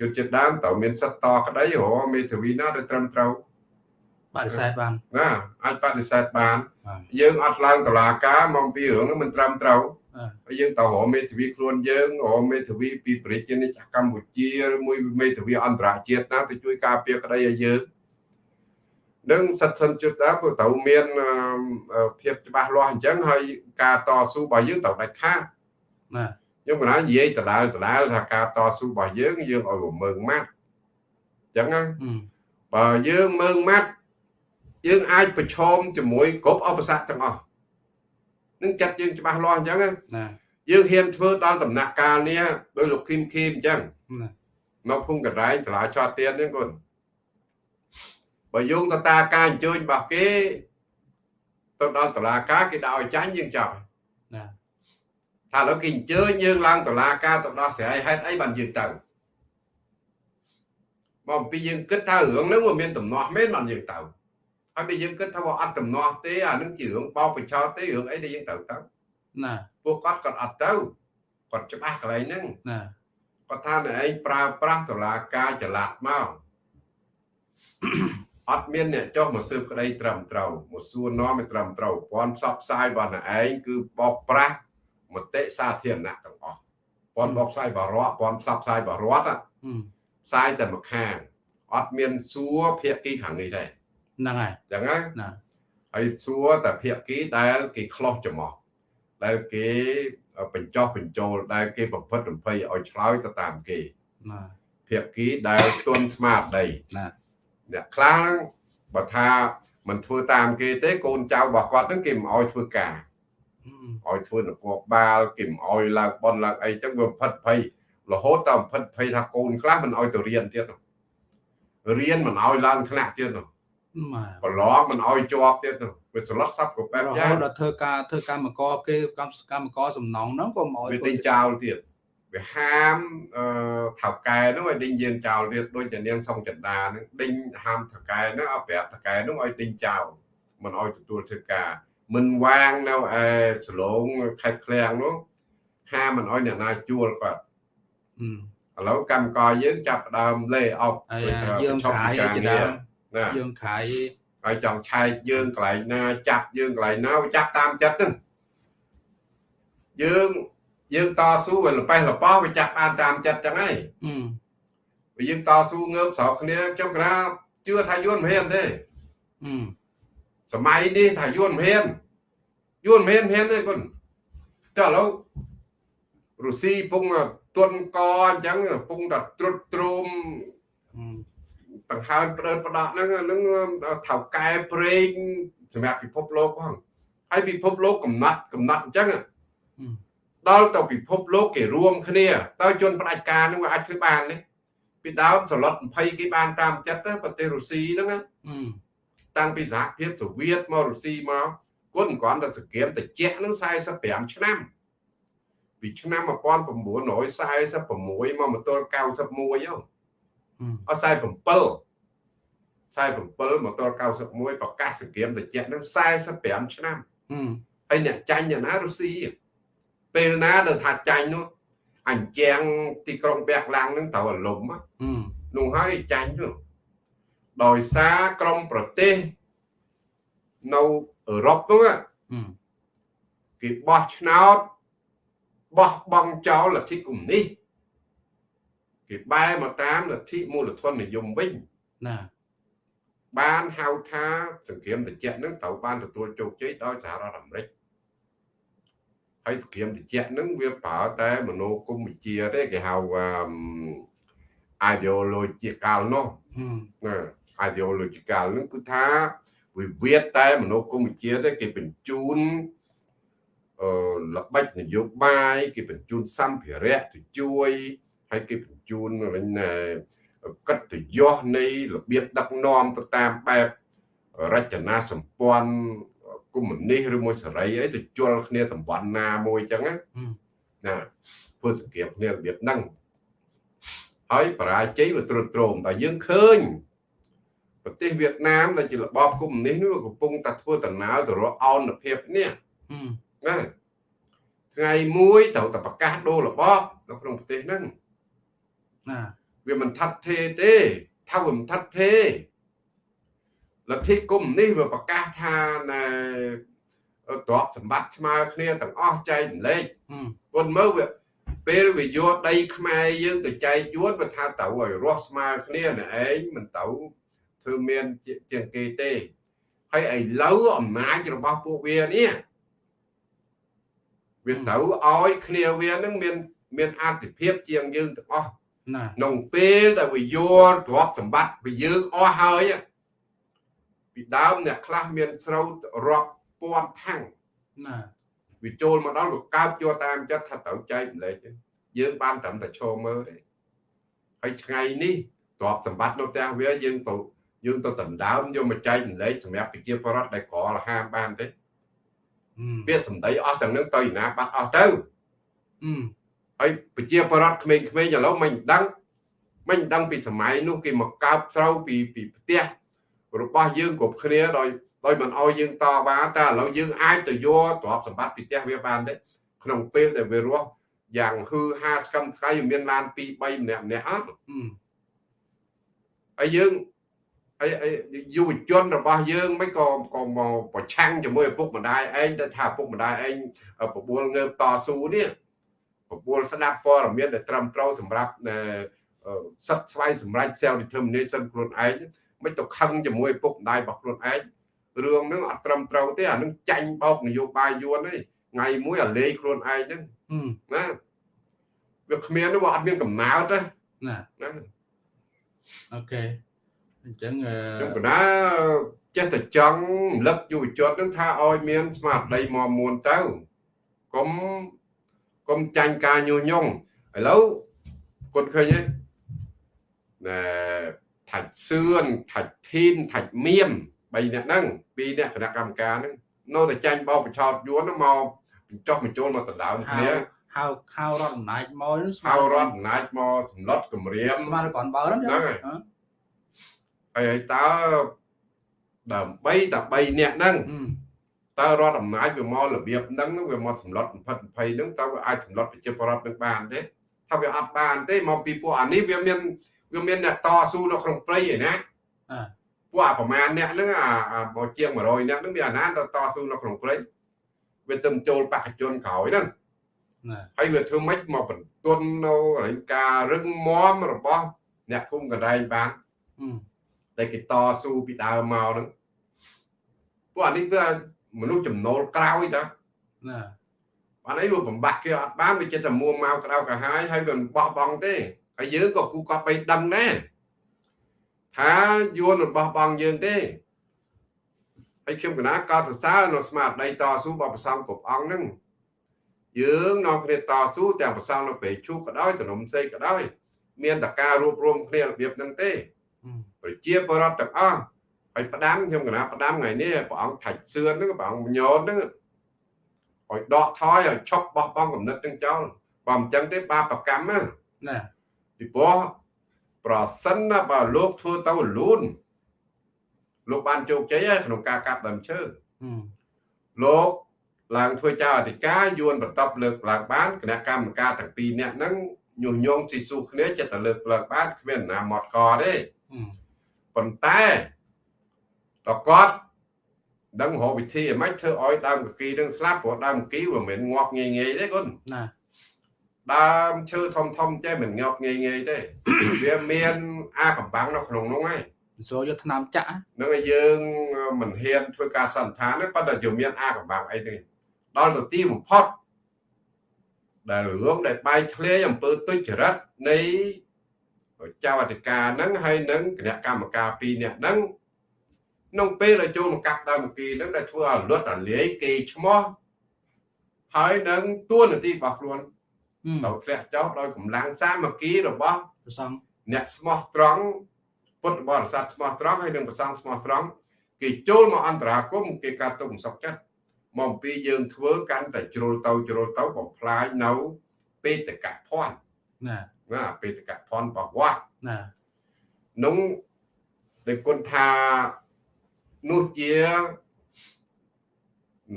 ជនជាតិដើមត្រូវមានសិទ្ធិតក្តីរមេធាវីណាដែលត្រឹមត្រូវបដិសេធបានណាអាចបដិសេធបាន យើងអត់ឡើងតឡាការមកពីរឿងហ្នឹងមិនត្រឹមត្រូវ ហើយយើងទៅរកមេធាវីខ្លួនយើងរកមេធាវីពីប្រជាជាតិកម្ពុជាឬមួយមេធាវីអន្តរជាតិណាទៅជួយការពារក្តីឲ្យយើងនឹងសិទ្ធិសិនជិតដែរក៏ត្រូវមានភាពច្បាស់លាស់អញ្ចឹងហើយការតស៊ូរបស់យើងត្រូវដាច់ខាតណាខ្ញុំមិនណានិយាយដដែលដដែលថាការតស៊ូរបស់យើងយើងឲ្យមើងម៉ាត់អញ្ចឹងណាបើយើងមើងម៉ាត់យើងអាចប្រឈមជាមួយគ្រប់ឧបសគ្គទាំងអស់ នឹងចាត់យើងច្បាស់លាស់អញ្ចឹងណាយើងហ៊ានធ្វើដល់ដំណាក់កាលនេះដោយលោកគឹមគីមអញ្ចឹងមកភូមិកណ្ដែងសាលាចោតទៀនហ្នឹងគាត់បើយោងទៅតាមការអញ្ជើញរបស់គេទៅដល់តុលាការគេដាក់ឲ្យចាញ់យើងចោលណាថាឥឡូវគេអញ្ជើញយើងឡើងតុលាការទៅដោះស្រាយហេតុអីបានយើងទៅមកអំពីយើងគិតថារឿងហ្នឹងវាមានដំណោះមែនបានយើងទៅ ហើយបើយើងគិតថាវាអត់ដំណោះទេអានឹងជារឿងបោកបញ្ឆោតទេរឿងអីដែលយើងត្រូវទៅណាពួកគាត់គាត់អត់ទៅគាត់ច្បាស់កន្លែងហ្នឹងណាគាត់ថាអ្នកឯងប្រើប្រាស់តុលាការចល័តមកអត់មានអ្នកចុះមកស៊ើបក្តីត្រឹមត្រូវមកសួរនាំឲ្យត្រឹមត្រូវព័ន្ធផ្សព្វផ្សាយរបស់អ្នកឯងគឺបោកប្រាស់មតិសាធារណៈទាំងអស់ព័ន្ធបោកផ្សាយបរដ្ឋព័ន្ធផ្សព្វផ្សាយបរដ្ឋផ្សាយតែមួយខាងអត់មានសួរភាគីខាងនេះទេ ហ្នឹងហើយចឹងណាណាហើយសួរតែភាគីដែលគេខ្លោះចំោះដែលគេបញ្ចោះបញ្ចូលដែលគេប្រព្រឹត្តរំភៃឲ្យឆ្លើយទៅតាមគេណាភាគីដែលទុនស្មារតីណាអ្នកខ្លះហ្នឹងបើថាមិនធ្វើតាមគេទេកូនចៅរបស់គាត់ហ្នឹងគេមិនអោយធ្វើការឲ្យធ្វើនគរបាលគេមិនអោយឡើងបនឡើងអីចឹងវាផិតភ័យរហូតដល់ផិតភ័យថាកូនខ្លះមិនអោយទៅរៀនទៀតរៀនមិនអោយឡើងថ្នាក់ទៀតនោះ ប្រឡងមិនអោយជាប់ទៀតនោះវាស្លុតសាប់ក៏បែបយ៉ាងដល់ធ្វើការធ្វើកម្មករគេកម្មកម្មករសំណងហ្នឹងក៏មិនអោយវាទិញចោលទៀតវាហាមអឺថៅកែហ្នឹងឲ្យដេញយើងចោលទៀតដូចជានាងសុងចិន្តាហ្នឹងដេញហាមថៅកែហ្នឹងឲ្យប្រាប់ថៅកែហ្នឹងឲ្យដេញចោលមិនឲ្យទទួលធ្វើការមិនវាងនៅឯសឡងខេត្តឃ្លាំងនោះហាមិនអោយអ្នកណាជួលគាត់ឥឡូវកម្មករយើងចាប់ដើមលេអុកយើងខាយជាដើម ណាយើងខាយហើយចង់ឆែកយើងកន្លែងណា ចាប់យើងកន្លែងណាចាប់តាមចិត្តហ្នឹងយើងយើងតស៊ូវាលប៉េះលប៉ោះវាចាប់បានតាមចិត្តចឹងហើយបើយើងតស៊ូងើបស្រោកគ្នាខ្ញុំក្រាបជឿថាយួនមិនហ៊ានទេសម័យនេះថាយួនមិនហ៊ានយួនមិនហ៊ានទេគុណចុះឥឡូវរុស្ស៊ីពងទុនកអញ្ចឹងពងតែត្រុតទ្រោម ដង្ហើមផ្ដើផ្ដោះហ្នឹងហ្នឹងថៅកែប្រេងសម្រាប់ពិភពលោកផងហើយពិភពលោកកំណត់កំណត់អញ្ចឹងដល់ទៅពិភពលោកគេរួមគ្នាតើជនផ្ដាច់ការនឹងវាអាចធ្វើបានទេពីដើមសឡុត20គេបានតាមចិត្តប្រទេសរុស្ស៊ីហ្នឹងណាតាំងពីសហភាពសូវៀតមករុស្ស៊ីមកគុណគ្រាន់តែសង្គ្រាមតិចហ្នឹង45ឆ្នាំពីឆ្នាំ1946មកមកទល់91ហ្នឹង អត់47 47មកទល់91ប្រកាសសង្គ្រាមតិចហ្នឹង45ឆ្នាំហើយអ្នកចាញ់យ៉ាងណារុស្ស៊ីពេលណាដែលថាចាញ់នោះអញ្ចាំងទីក្រុងបែកឡាំងនឹងត្រូវអាលំនោះហើយចាញ់នោះដោយសារក្រុមប្រទេសនៅអឺរ៉ុបនោះគេបោះឆ្នោតបោះបង់ចោលលទ្ធិកុម្មុយនីស គេបែរមកតាមលទ្ធិមូលធននិយមវិញណាបានហៅថាសង្គ្រាមត្រជាក់នឹងត្រូវបានទទួលជោគជ័យដោយសហរដ្ឋអាមេរិកហើយសង្គ្រាមត្រជាក់នឹងវាប្រើតែមនោគមវិជ្ជាទេគេហៅ ideological នោះណា ideological នឹងគឺថាវិវាទតែមនោគមវិជ្ជាទេគេបញ្ជូនអឺល្បិចនយោបាយគេបញ្ជូនសម្ភារៈទៅជួយ ហើយគេបញ្ជូនវិញកិត្តិយសនៃរបៀបដឹកនាំទៅតាមបែបរចនាសម្ព័ន្ធកុម្មុយនីសឬមួយសេរីអីទៅជល់គ្នាតំបន់ណាមួយអញ្ចឹងណាណាធ្វើសង្គ្រាមគ្នារបៀបហ្នឹងហើយបរាជ័យវាត្រុតត្រោមតែយើងឃើញប្រទេសវៀតណាមដែលជារបបកុម្មុយនីសនេះកំពុងតែធ្វើដំណើរទៅរកអោនភាពនេះណាថ្ងៃមួយត្រូវតែប្រកាសដូររបបនៅក្នុងប្រទេសហ្នឹង ណាវាមិនថាត់ទេទេថាវាមិនថាត់ទេលទ្ធិគុំនេះវាប្រកាសថាណែទ្រព្យសម្បត្តិស្មើគ្នាទាំងអស់ចែកចម្លែកគុនមើលវាពេលវាយកដីខ្មែរយើងទៅចែកយួនវាថាទៅឲ្យរស់ស្មើគ្នាណែឯងមិនទៅធ្វើមានជាងគេទេហើយឥឡូវអំណាចរបស់ពួកវានេះវាទៅឲ្យគ្នាវានឹងមានមានអតិភិបជាងយើងទាំងអស់ ក្នុងពេលដែលវាយល់ទ្រព្យសម្បត្តិពីយើងអស់ហើយពីដើមអ្នកខ្លះមានស្រូវរាប់ពាន់ថាំងណាវាចូលមកដល់វាកើបយកតាមចិត្តថាត្រូវចែកម្លែកយើងបានត្រឹមតែឈរមើលទេហើយថ្ងៃនេះទ្រព្យសម្បត្តិនៅផ្ទះវាយើងទៅយើងទៅដណ្ដើមយកមកចែកម្លែកសម្រាប់ប្រជាពលរដ្ឋដែលក្រលហាមបានទេពាក្យសម្ដីអស់ទាំងនឹងទៅណាបាត់អស់ទៅ ហើយប្រជាពលរដ្ឋក្មេងៗឥឡូវមិនដឹងមិនដឹងពីសម័យនោះគេមកកើបស្រូវពីពីផ្ទះរបស់យើងគ្រប់គ្នាដោយដោយមិនអោយយើងតបានតែឥឡូវយើងអាចទៅយកទ្រព្យសម្បត្តិពីផ្ទះវាបានទេក្នុងពេលដែលវារស់យ៉ាងហឺហាស្កឹមស្កៃមានឡាន2 3ម្នាក់ម្នាក់អត់ហើយយើងហើយយុវជនរបស់យើងមិនក៏ក៏មកប្រឆាំងជាមួយឪពុកម្ដាយឯងទៅថាឪពុកម្ដាយឯងបបួលងើបតស៊ូនេះ បបួលស្ដាប់ព័ត៌មានដែលត្រឹមត្រូវសម្រាប់សិទ្ធស្វ័យសម្រាប់ self determination ខ្លួនឯងមិនទៅខឹងជាមួយឪពុកម្ដាយរបស់ខ្លួនឯងរឿងហ្នឹងអត់ត្រឹមត្រូវទេអានឹងចាញ់បោកនយោបាយយួនទេថ្ងៃមួយអាលេងខ្លួនឯងហ្នឹងណាវាគ្មានវាអត់មានកំណើតទេណាណាអូខេអញ្ចឹងខ្ញុំកណាចេះតែចង់រំលឹកយុវជននឹងថាឲ្យមានស្មារតីមមួនទៅកុំ កុំចាញ់ការញុះញង់ឥឡូវគាត់ឃើញទេណែថាច់សឿនថាច់ធីនថាច់មៀម3នាក់ហ្នឹងពីរនាក់គណៈកម្មការហ្នឹងនៅតែចាញ់បោកបញ្ឆោតយួនមកបញ្ចុះបញ្ចូលមកដណ្ដើមគ្នាហៅហៅរដ្ឋអំណាចមកហៅរដ្ឋអំណាចមកសម្លុតគម្រាមស្មានគាត់បើហ្នឹងហ្នឹងហើយតើដើម្បីតែ3នាក់ហ្នឹង តើរដ្ឋអំណាចវាមករបៀបហ្នឹងវាមកសម្លុត20 20ហ្នឹងតើវាអាចសម្លុតប្រជាពលរដ្ឋនឹងបានទេថាវាអត់បានទេមកពីពួកអានេះវាមានវាមានអ្នកតស៊ូនៅក្នុងព្រៃឯណាពួកអាប្រមាណអ្នកហ្នឹងអាមកជាង100អ្នកហ្នឹងវាអាណាតតស៊ូនៅក្នុងព្រៃវាទៅចូលបកជនក្រោយហ្នឹងហើយវាធ្វើម៉េចមកបន្ទន់នៅការរឹងមាំរបស់អ្នកភូមិកណ្ដែងបានតែគេតស៊ូពីដើមមកហ្នឹងពួកអានេះវា មនុស្សចំណូលក្រោយតាណាបានអីវាបំបាក់គេអត់បានវាចិត្តតែមួមកក្តៅកាហាយហើយវាមិនបោះបង់ទេហើយយើងក៏គូក៏បីដឹងដែរថាយួនរបស់បងយើងទេហើយខ្ញុំកណាកោតសរសើរនៅស្មារតីតស៊ូរបស់ប្រសងគ្រប់អង្គហ្នឹងយើងនាំគ្នាតស៊ូទាំងប្រសងនៅពេលជូក៏ដោយតំណុំសេក៏ដោយ មានតការរួបរวมគ្នារបៀបហ្នឹងទេប្រជាពលរដ្ឋទាំងអស់ ហើយផ្ដាំខ្ញុំកណាផ្ដាំថ្ងៃនេះព្រះអង្គថាច់សឿនហ្នឹងព្រះអង្គញោនហ្នឹងឲ្យដកថយឲ្យឈប់បោះបង់គំនិតទាំងចោលបើមិនចឹងទេបាបកម្មណាពីព្រោះប្រសិនណាបើលោកធ្វើទៅលូនលោកបានជោគជ័យក្នុងការកាប់ដើមឈើលោកឡើងធ្វើចៅអធិការយួនបន្តលើកឡើងបានគណៈកម្មការទាំងពីរនាក់ហ្នឹងញុះញង់ស៊ីស៊ូគ្នាចិត្តតែលើកឡើងបានគ្មានណាមកកទេប៉ុន្តែ តគាត់ដឹងរកវិធីឲ្យម៉េចធ្វើឲ្យដើមកគីនឹងស្លាប់ព្រោះដើមកគីវាមិនងាប់ងាយងាយទេគុណណាដើមឈើធំធំចេះមិនងាប់ងាយងាយទេវាមានអាកំបាំងនៅក្នុងនោះហើយចូលយកថ្នាំចាក់នឹងឲ្យយើងមិនហ៊ានធ្វើការសន្និដ្ឋានទេប៉ុន្តែយើងមានអាកំបាំងអីនេះដល់ទៅទីបំផុតដែលរឿងដែលបែកធ្លាយអំពើទុច្ចរិតនៃចៅអធិការហ្នឹងហើយនឹងគណៈកម្មការពីរនាក់ហ្នឹង ក្នុងពេលដែលចូលមកកាប់ដើមគីហ្នឹងដែលធ្វើឲ្យលត់រលាយគេឈ្មោះហើយនឹងទួនាទីរបស់ខ្លួនដោយធ្លាក់ចុះដោយកម្លាំងសាមគ្គីរបស់ព្រះសង្ឃអ្នកស្មោះត្រង់ពុទ្ធបរិស័ទស្មោះត្រង់ហើយនឹងព្រះសង្ឃស្មោះត្រង់គេចូលមកអន្តរាគមគេកាត់ទុកមិនសុខចិត្តមកអំពីយើងធ្វើកាន់តែជ្រុលទៅជ្រុលទៅបំផ្លាញនៅបេតកភ័ណ្ឌណាណាបេតកភ័ណ្ឌរបស់វត្តណានោះដែលគុណថា នោះជា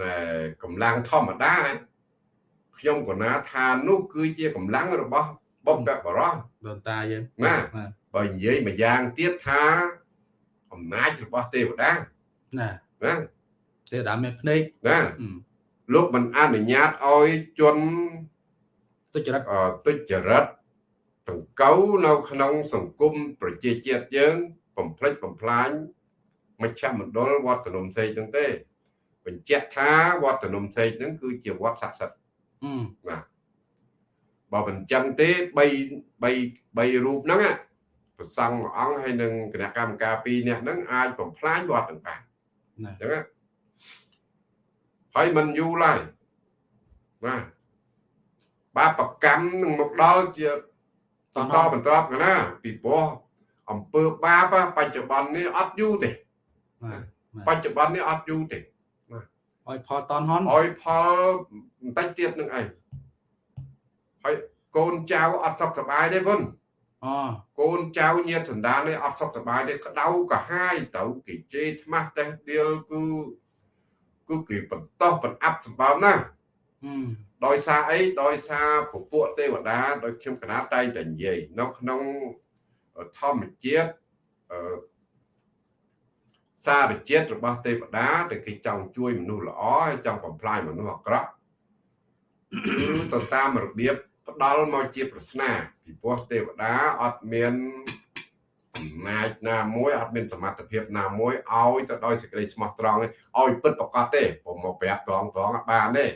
ណែកម្លាំងធម្មតាខ្ញុំក៏ណាថានោះគឺជាកម្លាំងរបស់បំពបរោះដូនតាយើងណាបើនិយាយម្យ៉ាងទៀតថាអំណាចរបស់ទេវតាណាណាទេវតាមានភ្នែកណាលោកមិនអនុញ្ញាតឲ្យជនទុច្ចរិតទុច្ចរិតតង្កូវនៅក្នុងសង្គមប្រជាជាតិយើងបំផ្លិចបំផ្លាញ មជ្ឈមណ្ឌលវត្តនំសេកហ្នឹងទេ បញ្ជាក់ថាវត្តនំសេកហ្នឹងគឺជាវត្តស័ក្តិសិទ្ធិបាទបើមិនចឹងទេ3 3 3រូបហ្នឹងប្រសង់មួយអង្គហើយនឹងគណៈកម្មការ2នាក់ហ្នឹងអាចបំផ្លាញវត្តទាំងបានអញ្ចឹងហើយមិនយូរឡើយបាទបាបកម្មនឹងមកដល់ជាបន្តបន្តកណាពីព្រោះអំពើបាបបច្ចុប្បន្ននេះអត់យូរទេ បច្ចុប្បន្ននេះអត់យូរទេឲ្យផលតនហនឲ្យផលបន្តិចទៀតនឹងឯងហើយកូនចៅអត់សុខសប្បាយទេគុណអូកូនចៅញាតសន្តាននេះអត់សុខសប្បាយទេក្តៅកាហាយទៅគេជេរថ្មាស់តេះដៀលគឺគឺគេបន្តបន្អាប់សម្បើមណាដោយសារអីដោយសារពពួកទេវតាដោយខ្ញុំកណាតែងតែនិយាយនៅក្នុងធម្មជាតិ សារជាតិរបស់ទេវតាដែលគេចង់ជួយមនុស្សល្អហើយចង់បំផ្លាញមនុស្សអាក្រក់គឺទៅតាមរបៀបផ្ដាល់មកជាប្រស្នាពីព្រោះទេវតាអត់មានអំណាចណាមួយអត់មានសមត្ថភាពណាមួយឲ្យទៅដោយសេចក្តីស្មោះត្រង់ឲ្យពិតប្រកបទេผมមកប្រាប់ត្រង់ត្រង់បានទេ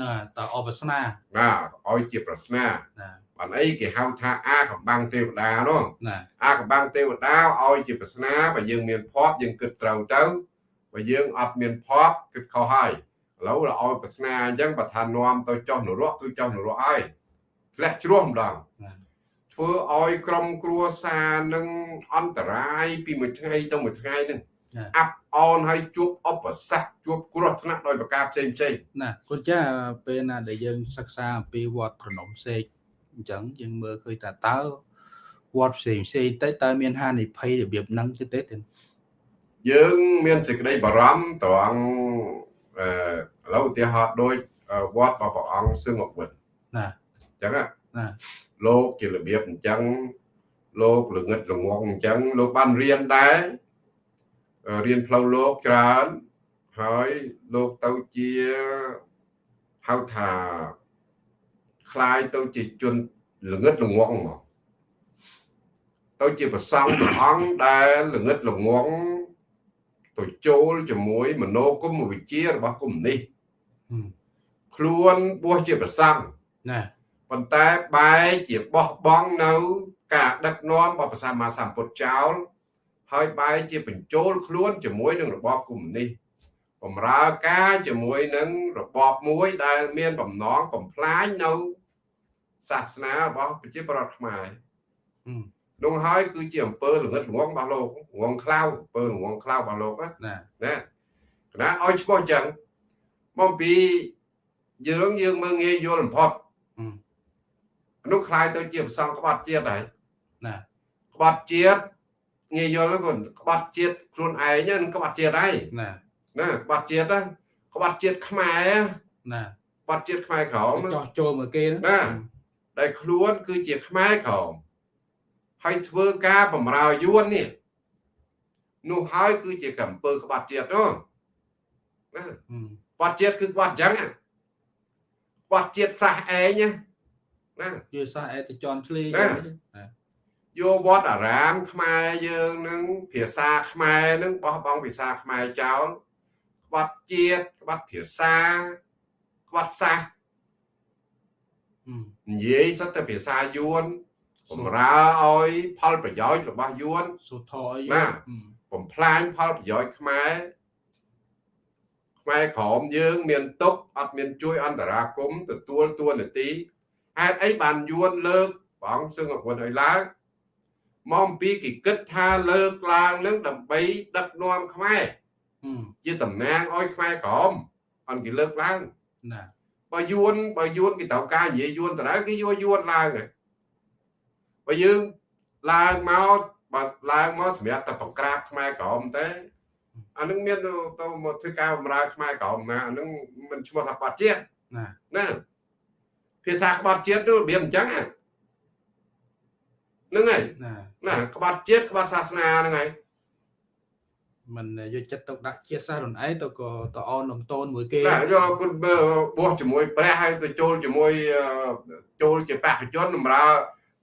ណាតើអបស្នាណាឲ្យជាប្រស្នាណា បានអីគេហៅថាអាកំបាំងទេវតានោះណាអាកំបាំងទេវតាឲ្យជាប្រស្នាបើយើងមានភ័ព្វយើងគិតត្រូវទៅបើយើងអត់មានភ័ព្វគិតខុសហើយឥឡូវឲ្យប្រស្នាអញ្ចឹងបើថានាំទៅចុះនរកគឺចុះនរកហើយធ្លាក់ជ្រោះម្ដងធ្វើឲ្យក្រុមគ្រួសារនឹងអន្តរាយពីមួយថ្ងៃទៅមួយថ្ងៃនឹងអាប់អនហើយជួបអបសគ្គជួបគ្រោះថ្នាក់ដោយប្រការផ្សេងផ្សេងណាគុណចាពេលណាដែលយើងសិក្សាអំពីវត្តប្រណុំសេក អញ្ចឹងយើងមើលឃើញថាតើវត្តផ្សេងផ្សេងទៅតើមានហានិភ័យរបៀបហ្នឹងទេទេយើងមានសេចក្តីបារម្ភត្រង់អឺឥឡូវឧទាហរណ៍ដូចវត្តរបស់ព្រះអង្គសឹងអវិនណាអញ្ចឹងណាលោកជារបៀបអញ្ចឹងលោកល្ងឹតល្ងងអញ្ចឹងលោកបានរៀនដែររៀនផ្លូវលោកច្រើនហើយលោកទៅជាហៅថា คล้ายទៅជាជនល្ងឹតល្ងងមកទៅជាប្រសង់ព្រះអង្គដែលល្ងឹតល្ងងទៅចូលជាមួយមโนគមវិជ្ជារបស់គុំនេះខ្លួនបួសជាប្រសង់ណាប៉ុន្តែបែរជាបោះបង់នៅការដឹកនាំរបស់ព្រះសម្មាសម្ពុទ្ធចោលហើយបែរជាបញ្ចូលខ្លួនជាមួយនឹងរបបកុម្មុយនីសបំរើការជាមួយនឹងរបបមួយដែលមានបំណងបំផ្លាញនៅ សាសនារបស់ប្រជាប្រដ្ឋខ្មែរនោះហើយគឺជាអំពើល្ងឹតល្ងងរបស់លោកងងខ្លៅអំពើល្ងងខ្លៅរបស់លោកណាណាគណៈឲ្យឈ្មោះអញ្ចឹងមកពីយើងយើងមើលងាយយល់បំផុតនោះคล้ายទៅជាប្រសងក្បត់ជាតិហើយណាក្បត់ជាតិងាយយល់គាត់ក្បត់ជាតិខ្លួនឯងហ្នឹងក្បត់ជាតិហើយណាណាក្បត់ជាតិហ្នឹងក្បត់ជាតិខ្មែរណាក្បត់ជាតិខ្មែរក្រមចោះចូលមកគេណា ដែលខ្លួនគឺជាខ្មែរក្រមហើយធ្វើការបំរើយួននេះនោះហើយគឺជាកំពើក្បត់ជាតិនោះណាក្បត់ជាតិគឺក្បត់អញ្ចឹងក្បត់ជាតិសះឯងណាណាជាសាសអេតចនឆ្លីយកវត្តអារាមខ្មែរយើងនឹងភាសាខ្មែរនឹងបោះបង់ភាសាខ្មែរចោលក្បត់ជាតិក្បត់ភាសាក្បត់សាស និយាយសិតតែភាសាយួនបំរើឲ្យផលប្រយោជន៍របស់យួនសុធអីណាបំផ្លាញផលប្រយោជន៍ខ្មែរខ្មែរក្រមយើង មានទុកអត់មានជួយអន្តរាគមទទួលតួនាទីហេតុអីបានយួនលើកព្រះអង្គសឹងអគុណឲ្យឡើងមកអំពីគេគិតថាលើកឡើងនឹងដើម្បីដឹកនាំខ្មែរជាតំណាងឲ្យខ្មែរក្រមអត់គេលើកឡើងណា បើយួនបើយួនគេត្រូវការនិយាយយួនតើគេយកយួនឡើងបើយើងឡើងមកបើឡើងមកសម្រាប់តែបង្ក្រាបខ្មែរក្រមទេអានឹងមានទៅមកធ្វើការបម្រើខ្មែរក្រមណាអានឹងមិនឈ្មោះថាបាត់ជាតិណាណាភាសាក្បត់ជាតិទៅរបៀបអញ្ចឹងហ្នឹងហើយណាក្បត់ជាតិក្បត់សាសនាហ្នឹងហើយ មិនយកចិត្តទុកដាក់ជាតិសាសន៍ខ្លួនឯងទៅក៏តអននំតូនមួយគេណាយកគុណបោះជាមួយព្រះហើយទៅចូលជាមួយចូលជាបកជនបម្រើ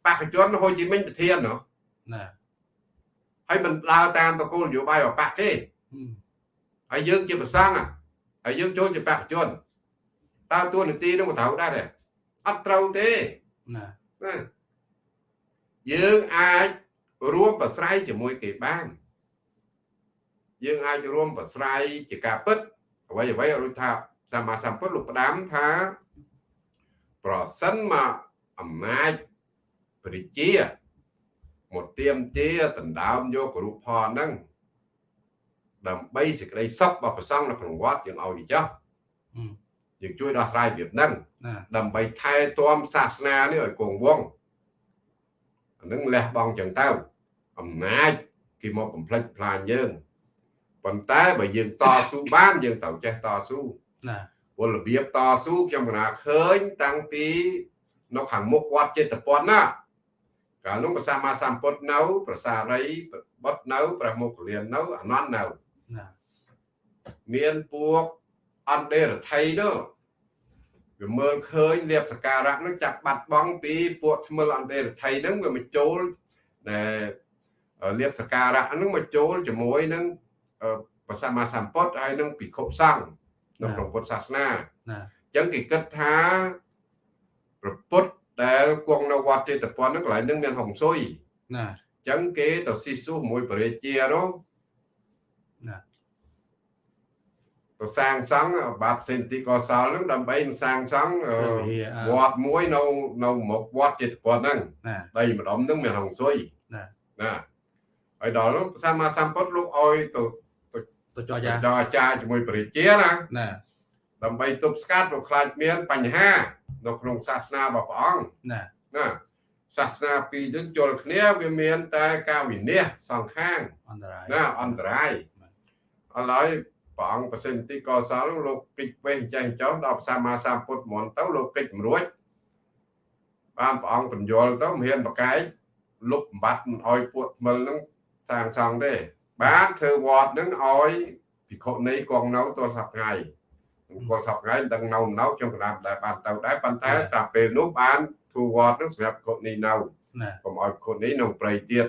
បកជនហូជីមិញប្រធានណាហើយមិនដើរតាមតកូលនយោបាយរបស់បកទេហើយយើងជាប្រសង់ហើយយើងចូលជាបកជនតើតួនាទីនោះមិនត្រូវដែរទេអត់ត្រូវទេណាណាយើងអាចរួមប្រស្រ័យជាមួយគេបាន យើងអាចរួមប្រស្រ័យជាការពិតអ្វីអ្វីដូចថាសម្មាសម្ពុទ្ធលោកផ្ដាំថាប្រសិនមកអំណាចព្រះជាមកទៀមទាដណ្ដើមយករូបផលហ្នឹងដើម្បីសេចក្តីសុខរបស់ប្រសង់នៅក្នុងវត្តយើងឲ្យចោះយើងជួយដោះស្រាយរបៀបហ្នឹងដើម្បីថែទាំសាសនានេះឲ្យគង់វង្សអានឹងលះបង់ចឹងទៅអំណាចគេមកបំផ្លិចផ្លាញយើង ប៉ុន្តែបើយើងតស៊ូបានយើងត្រូវចេះតស៊ូណាពលរបៀបតស៊ូខ្ញុំកណាឃើញតាំងពីនៅខាងមុខវត្តចិត្តពន្ធណាកាលនោះព្រះសម្មាសម្ពុទ្ធនៅ ប្រសារីបុត្រនៅព្រះមុគលាននៅអនន្តនៅណាមានពួកអន្តេរដ្ឋីនោះវាមើលឃើញលៀបសការៈនឹងចាប់បាត់បង់ពីពួកថ្មិលអន្តេរដ្ឋីហ្នឹងវាមកចូលដែលលៀបសការៈហ្នឹងមកចូលជាមួយនឹង ព្រះសម្មាសម្ពុទ្ធហើយនឹងភិក្ខុសង្ឃនៅក្នុងពុទ្ធសាសនាណាអញ្ចឹងគេគិតថាប្រពុតដែលគង់នៅវត្តចេតពន្ធហ្នឹងកន្លែងហ្នឹងមានហុងស៊ុយណាអញ្ចឹងគេទៅស៊ីស៊ូមួយបរិជានោះណាទៅសាងសង់បាត់សេនទីកសលហ្នឹងដើម្បីសាងសង់វត្តមួយនៅនៅមុខវត្តចេតពន្ធហ្នឹងដីម្ដុំហ្នឹងមានហុងស៊ុយណាណាហើយដល់នោះព្រះសម្មាសម្ពុទ្ធលោកឲ្យទៅ ទៅចរចាចរចាជាមួយបរិជាណាណាដើម្បីទប់ស្កាត់ព្រោះខ្លាចមានបញ្ហា នៅក្នុងសាសនារបស់ព្រះអង្គណាណាសាសនាពីរនឹងជល់គ្នាវាមានតែការវិនិច្ឆ័យសងខាងអន្តរាយណាអន្តរាយឥឡូវព្រះអង្គប្រសិទ្ធទីកសលលោកកិច្ចវេះចេះចោលដល់សម្មាសម្ពុទ្ធមុនទៅលោកកិច្ចមិនរួចបានព្រះអង្គបញ្យល់ទៅមិនហ៊ានប្រកែកលុបបំបត្តិមិនអោយពួកថ្មិលនឹងសាងសង់ទេ បានធ្វើវត្តនឹងឲ្យភិក្ខុនីគង់នៅទល់សប្ថ្ងៃគាត់សប្ថ្ងៃដឹងនៅនៅខ្ញុំកណ្ដាលដែរបានទៅដែរប៉ុន្តែតែពេលនោះបានធ្វើវត្តនឹងសម្រាប់ភិក្ខុនីនៅកុំឲ្យភិក្ខុនីនៅព្រៃទៀត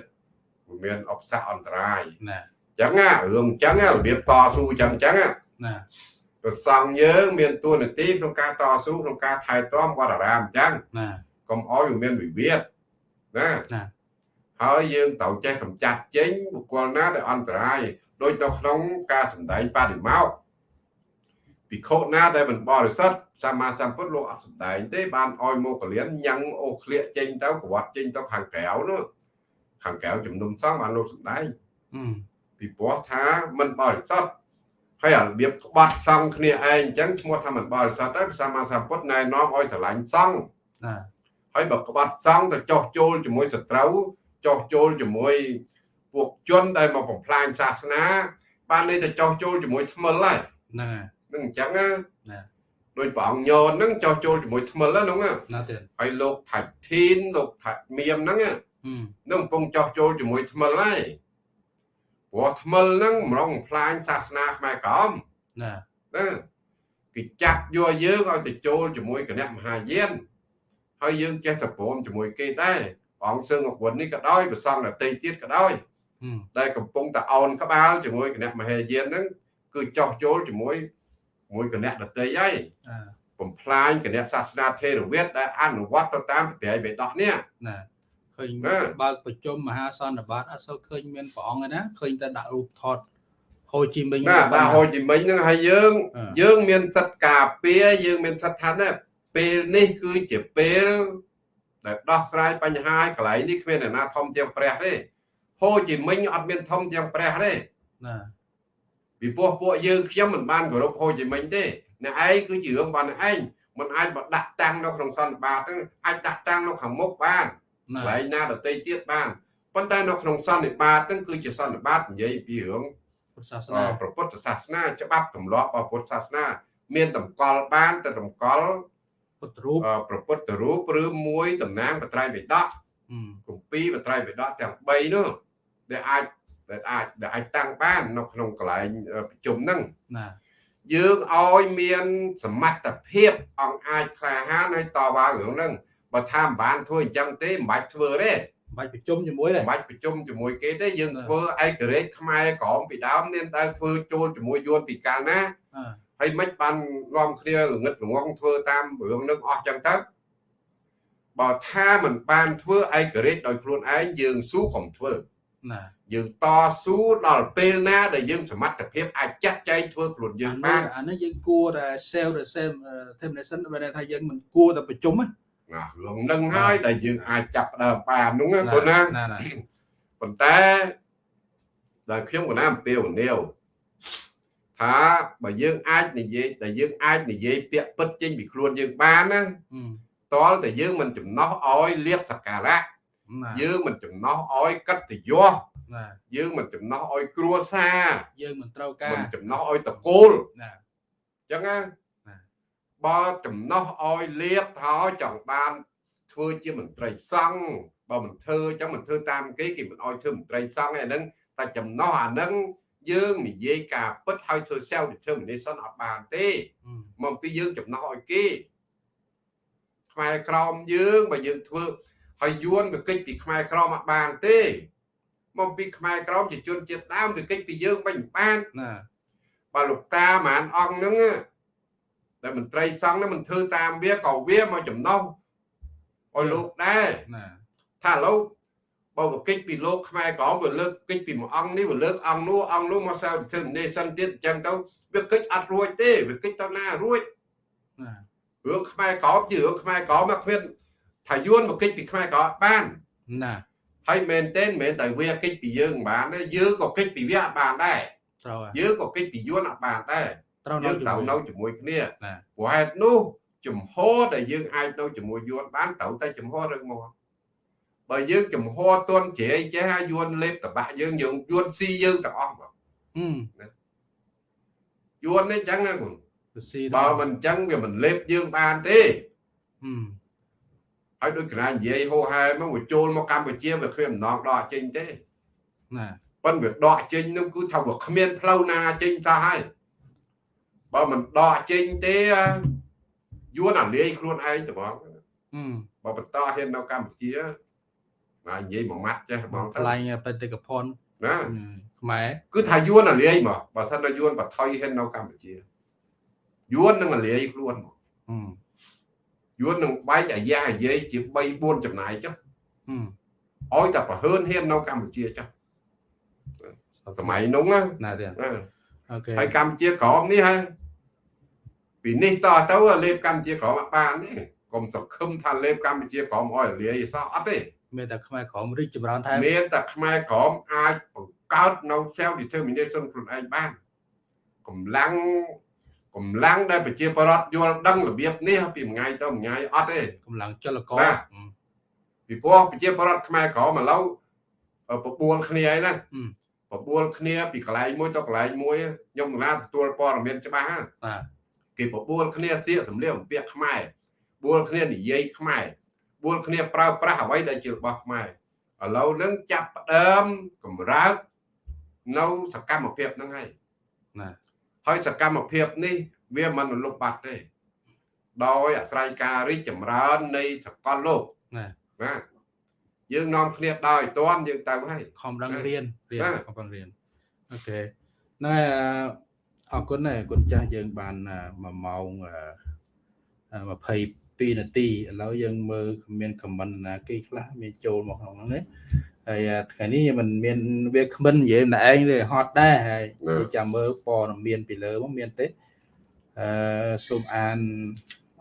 មានអបសៈអន្តរាយណាអញ្ចឹងរឿងអញ្ចឹងរបៀបតស៊ូអញ្ចឹងអញ្ចឹងណាប្រសង់យើងមានតួនាទីក្នុងការតស៊ូក្នុងការថែទាំវត្តអារាមអញ្ចឹងណាកុំឲ្យវាមានវិវាទណាណា ហើយយើងត្រូវចេះកម្ចាត់ចេញបុគ្គលណាដែលអន្តរាយដូចនៅក្នុងការសម្ដែងបរិមោកភិក្ខុណាដែលមិនបរិសុទ្ធសម្មាសម្ពុទ្ធលោកអត់សម្ដែងទេបានឲ្យមកលៀនញ៉ាំងអូឃ្លៀកចេញទៅក្បត់ចេញទៅខាងក្រៅនោះខាងក្រៅជំនុំសង្ឃបានលោកសម្ដែងពីព្រោះថាមិនបរិសុទ្ធហើយរបៀបក្បត់សង្ឃគ្នាឯងអញ្ចឹងឈ្មោះថាមិនបរិសុទ្ធហើយសម្មាសម្ពុទ្ធណែនាំឲ្យស្រឡាញ់សង្ឃណាហើយបើក្បត់សង្ឃទៅចោះចូលជាមួយសត្រូវ ចោះចូលជាមួយពួកជនដែលមកបំផ្លាញសាសនា បានន័យថាចោះចូលជាមួយថ្មិលហើយណានឹងអញ្ចឹងណាដោយព្រះអង្គញនហ្នឹងចោះចូលជាមួយថ្មិលហ្នឹងណាទៀតហើយលោកថាច់ធីនលោកថាច់មៀមហ្នឹងនឹងកំពុងចោះចូលជាមួយថ្មិលហើយព្រោះថ្មិលហ្នឹងម្ដងផ្លាញសាសនាខ្មែរក្រមណាណាគេចាប់យកយើងឲ្យទៅចូលជាមួយគណៈមហាយានហើយយើងចេះតែព្រមជាមួយគេដែរ អង្គសឹងអវុននេះក៏ដោយប្រសងដតីទៀតក៏ដោយដែលកំពុងតែអោនក្បាលជាមួយគណៈមហេយានហ្នឹងគឺចោះចូលជាមួយមួយគណៈដតីហើយបំផ្លាញគណៈសាសនាថេរវាទដែលអនុវត្តទៅតាមប្រតិបត្តិបេដកនេះណាឃើញបើកប្រជុំមហាសន្និបាតអត់សូវឃើញមានព្រះអង្គណាឃើញតែដាក់រូបថតហូជីមិញណាបាទហូជីមិញហ្នឹងហើយយើងយើងមានសិទ្ធិការពារយើងមានសិទ្ធិថាណាពេលនេះគឺជាពេល ដែលដោះស្រាយបញ្ហាកន្លែងនេះគ្មានអ្នកណាធំជាងព្រះទេហូជីមិញអត់មានធំជាងព្រះទេណាពីព្រោះពួកយើងខ្ញុំមិនបានគោរពហូជីមិញទេអ្នកឯងគឺជារឿងរបស់អ្នកឯងមិនអាចបដាក់តាំងនៅក្នុងសន្និបាតទេអាចដាក់តាំងនៅខាងមុខបានកន្លែងណាដទៃទៀតបានប៉ុន្តែនៅក្នុងសន្និបាតហ្នឹងគឺជាសន្និបាតនិយាយពីរឿងពុទ្ធសាសនាព្រះពុទ្ធសាសនាច្បាប់ទម្លាប់របស់ពុទ្ធសាសនា មានតម្កល់បានតែតម្កល់ ពុទ្ធរូបប្រពុទ្ធរូបឬមួយតំណាងបត្រៃបិដកគម្ពីរបត្រៃបិដកទាំង3នោះដែលអាចដែលអាចដែលអាចតាំងបាននៅក្នុងកន្លែងប្រជុំហ្នឹងណាយើងឲ្យមានសមត្ថភាពអង្គអាចក្លាហានឲ្យតវ៉ារឿងហ្នឹងបើថាមិនបានធ្វើអញ្ចឹងទេមិនបាច់ធ្វើទេមិនបាច់ប្រជុំជាមួយទេមិនបាច់ប្រជុំជាមួយគេទេយើងធ្វើឯករាជ្យខ្មែរក្រមពីដើមមានតែធ្វើចូលជាមួយយួនពីកាលណា ហើយមិនបានងំគ្នាល្ងឹតល្ងងធ្វើតាមរឿងនឹងអស់ចឹងទៅបើថាមិនបានធ្វើឯករាជ្យដោយខ្លួនឯងយើងស៊ូកុំធ្វើណាយើងតស៊ូដល់ពេលណាដែលយើងសមត្ថភាពអាចចាត់ចែងធ្វើខ្លួនយើងបានអានេះយើងគួរតែ self the same determination បើថាយើងមិនគួរតែប្រជុំណារឿងនឹងហើយដែលយើងអាចចាប់ដើមបាននោះគាត់ណាប៉ុន្តែដែលខ្ញុំកណាអំពាវនាវ ថាបើយើងអាចនិយាយដែលយើងអាចនិយាយពាក្យពិតចេញពីខ្លួនយើងបានណាតលតែយើងមិនចំណោះឲ្យលៀបសការៈយើងមិនចំណោះឲ្យកិត្តិយសយើងមិនចំណោះឲ្យគ្រួសារយើងមិនត្រូវការមិនចំណោះឲ្យតកូលណាអញ្ចឹងណាបើចំណោះឲ្យលៀបថាចង់បានធ្វើជាមន្ត្រីសង្ឃបើមិនធ្វើអញ្ចឹងមិនធ្វើតាមគេគេមិនឲ្យធ្វើមន្ត្រីសង្ឃឯហ្នឹងតែចំណោះអាហ្នឹង យើងនិយាយការពិតហើយធ្វើ self determination អត់បានទេមកពីយើងចំណោះឲ្យគេខ្មែរក្រមយើងបើយើងធ្វើហើយយួនក៏គិតពីខ្មែរក្រមអត់បានទេមកពីខ្មែរក្រមជាជនជាតិដើមទៅកិច្ចពីយើងវិញបានណាបើលោកតាហ្មងអង្គហ្នឹងតែមន្ត្រីសង្ឃហ្នឹងមិនធ្វើតាមវាក៏វាមកចំណោះឲ្យលោកដែរណាថាលោកបើ ប្រកិច្ចពីលោកខ្មែរក្រមវាលើកកិច្ចពីមួយអង្គនេះវាលើកអង្គនោះអង្គនោះមកសៅធ្វើនេសិនទៀតអញ្ចឹងទៅវាកិច្ចអត់រួចទេវាកិច្ចទៅណារួចណារឿងខ្មែរក្រមជារឿងខ្មែរក្រមមកគ្មានថាយួនមកកិច្ចពីខ្មែរក្រមបានណាហើយមែនទែនមែនតែវាកិច្ចពីយើងបានទេយើងក៏កិច្ចពីវាអត់បានដែរត្រូវយើងក៏កិច្ចពីយួនអត់បានដែរត្រូវយើងត្រូវនៅជាមួយគ្នាព្រោះហេតុនោះចំហដែលយើងអាចនៅជាមួយយួនបានត្រូវតែចំហរឹងមក បើយើងចំហទន់ជ្រែកចេះឲ្យយួនលេបតបាក់យើងយើងយួនស៊ីយើងទាំងអស់បងយួននេះចឹងណាគុណបើមិនចឹងវាមិនលេបយើងបានទេហើយដូចកណានិយាយហោហែមកវាចូលមកកម្ពុជាវាគ្មានម្ដងដកចេញទេណាប៉ុន្តែវាដកចេញនោះគឺថាវាគ្មានផ្លូវណាចេញសោះហើយបើមិនដកចេញទេយួនអាលាយខ្លួនឯងត្មងបើបន្តហ៊ាននៅកម្ពុជា បាទនិយាយមួយម៉ាត់ចេះហ្មងថ្លែងបេតិកភណ្ឌណាខ្មែរគឺថាយួនអាលាយមកបើសិនតែយួនបថុយហ៊ាននៅកម្ពុជាយួននឹងអាលាយខ្លួនមកយួននឹងបែកអាយ៉ាអាយាយជា3 4ចំណាយចុះឲ្យតែប្រហើនហ៊ាននៅកម្ពុជាចុះសម័យនោះណាណាទេអូខេហើយកម្ពុជាក្រមនេះហើយពីនេះតទៅលេបកម្ពុជាក្រមអត់បានទេកុំសង្ឃឹមថាលេបកម្ពុជាក្រមឲ្យលាយសោះអត់ទេ មានតែខ្មែរក្រមរីកចម្រើនថែមមានតែខ្មែរក្រមអាចបង្កើតនៅ self determination ខ្លួនឯងបានកម្លាំងកម្លាំងដែលប្រជាពលរដ្ឋយល់ដឹងរបៀបនេះពីមួយថ្ងៃទៅមួយថ្ងៃអត់ទេកម្លាំងចលករពីព្រោះប្រជាពលរដ្ឋខ្មែរក្រមឥឡូវបបួលគ្នាឯណាបបួលគ្នាពីកន្លែងមួយទៅកន្លែងមួយខ្ញុំកណាទទួលព័ត៌មានច្បាស់បាទគេបបួលគ្នាសៀកសម្លៀកបំពាក់ខ្មែរបួលគ្នានិយាយខ្មែរ បួលគ្នាប្រើប្រាស់អ្វីដែលជារបស់ខ្មែរឥឡូវនឹងចាប់ផ្ដើមកម្រើកនៅសកម្មភាពហ្នឹងហើយណាហើយសកម្មភាពនេះវាមិនលុបបាត់ទេដោយអាស្រ័យការរីកចម្រើននៃសកលលោកណាបាទយើងនាំគ្នាដើរឲ្យតាន់យើងទៅហើយខំដឹងរៀនរៀនខំរៀនអូខេណែអរគុណណាគុណចាស់យើងបាន1ម៉ោង20 2នាទីឥឡូវយើងមើលមានខមមិនណាគេខ្លះមានចូលមកក្នុងហ្នឹងណាហើយថ្ងៃនេះมันមានវាគ្មិននិយាយម្នាក់ឯងទេហត់ដែរហើយចាំមើលព័ត៌មានពីលើមកមានទេអឺសូមអាន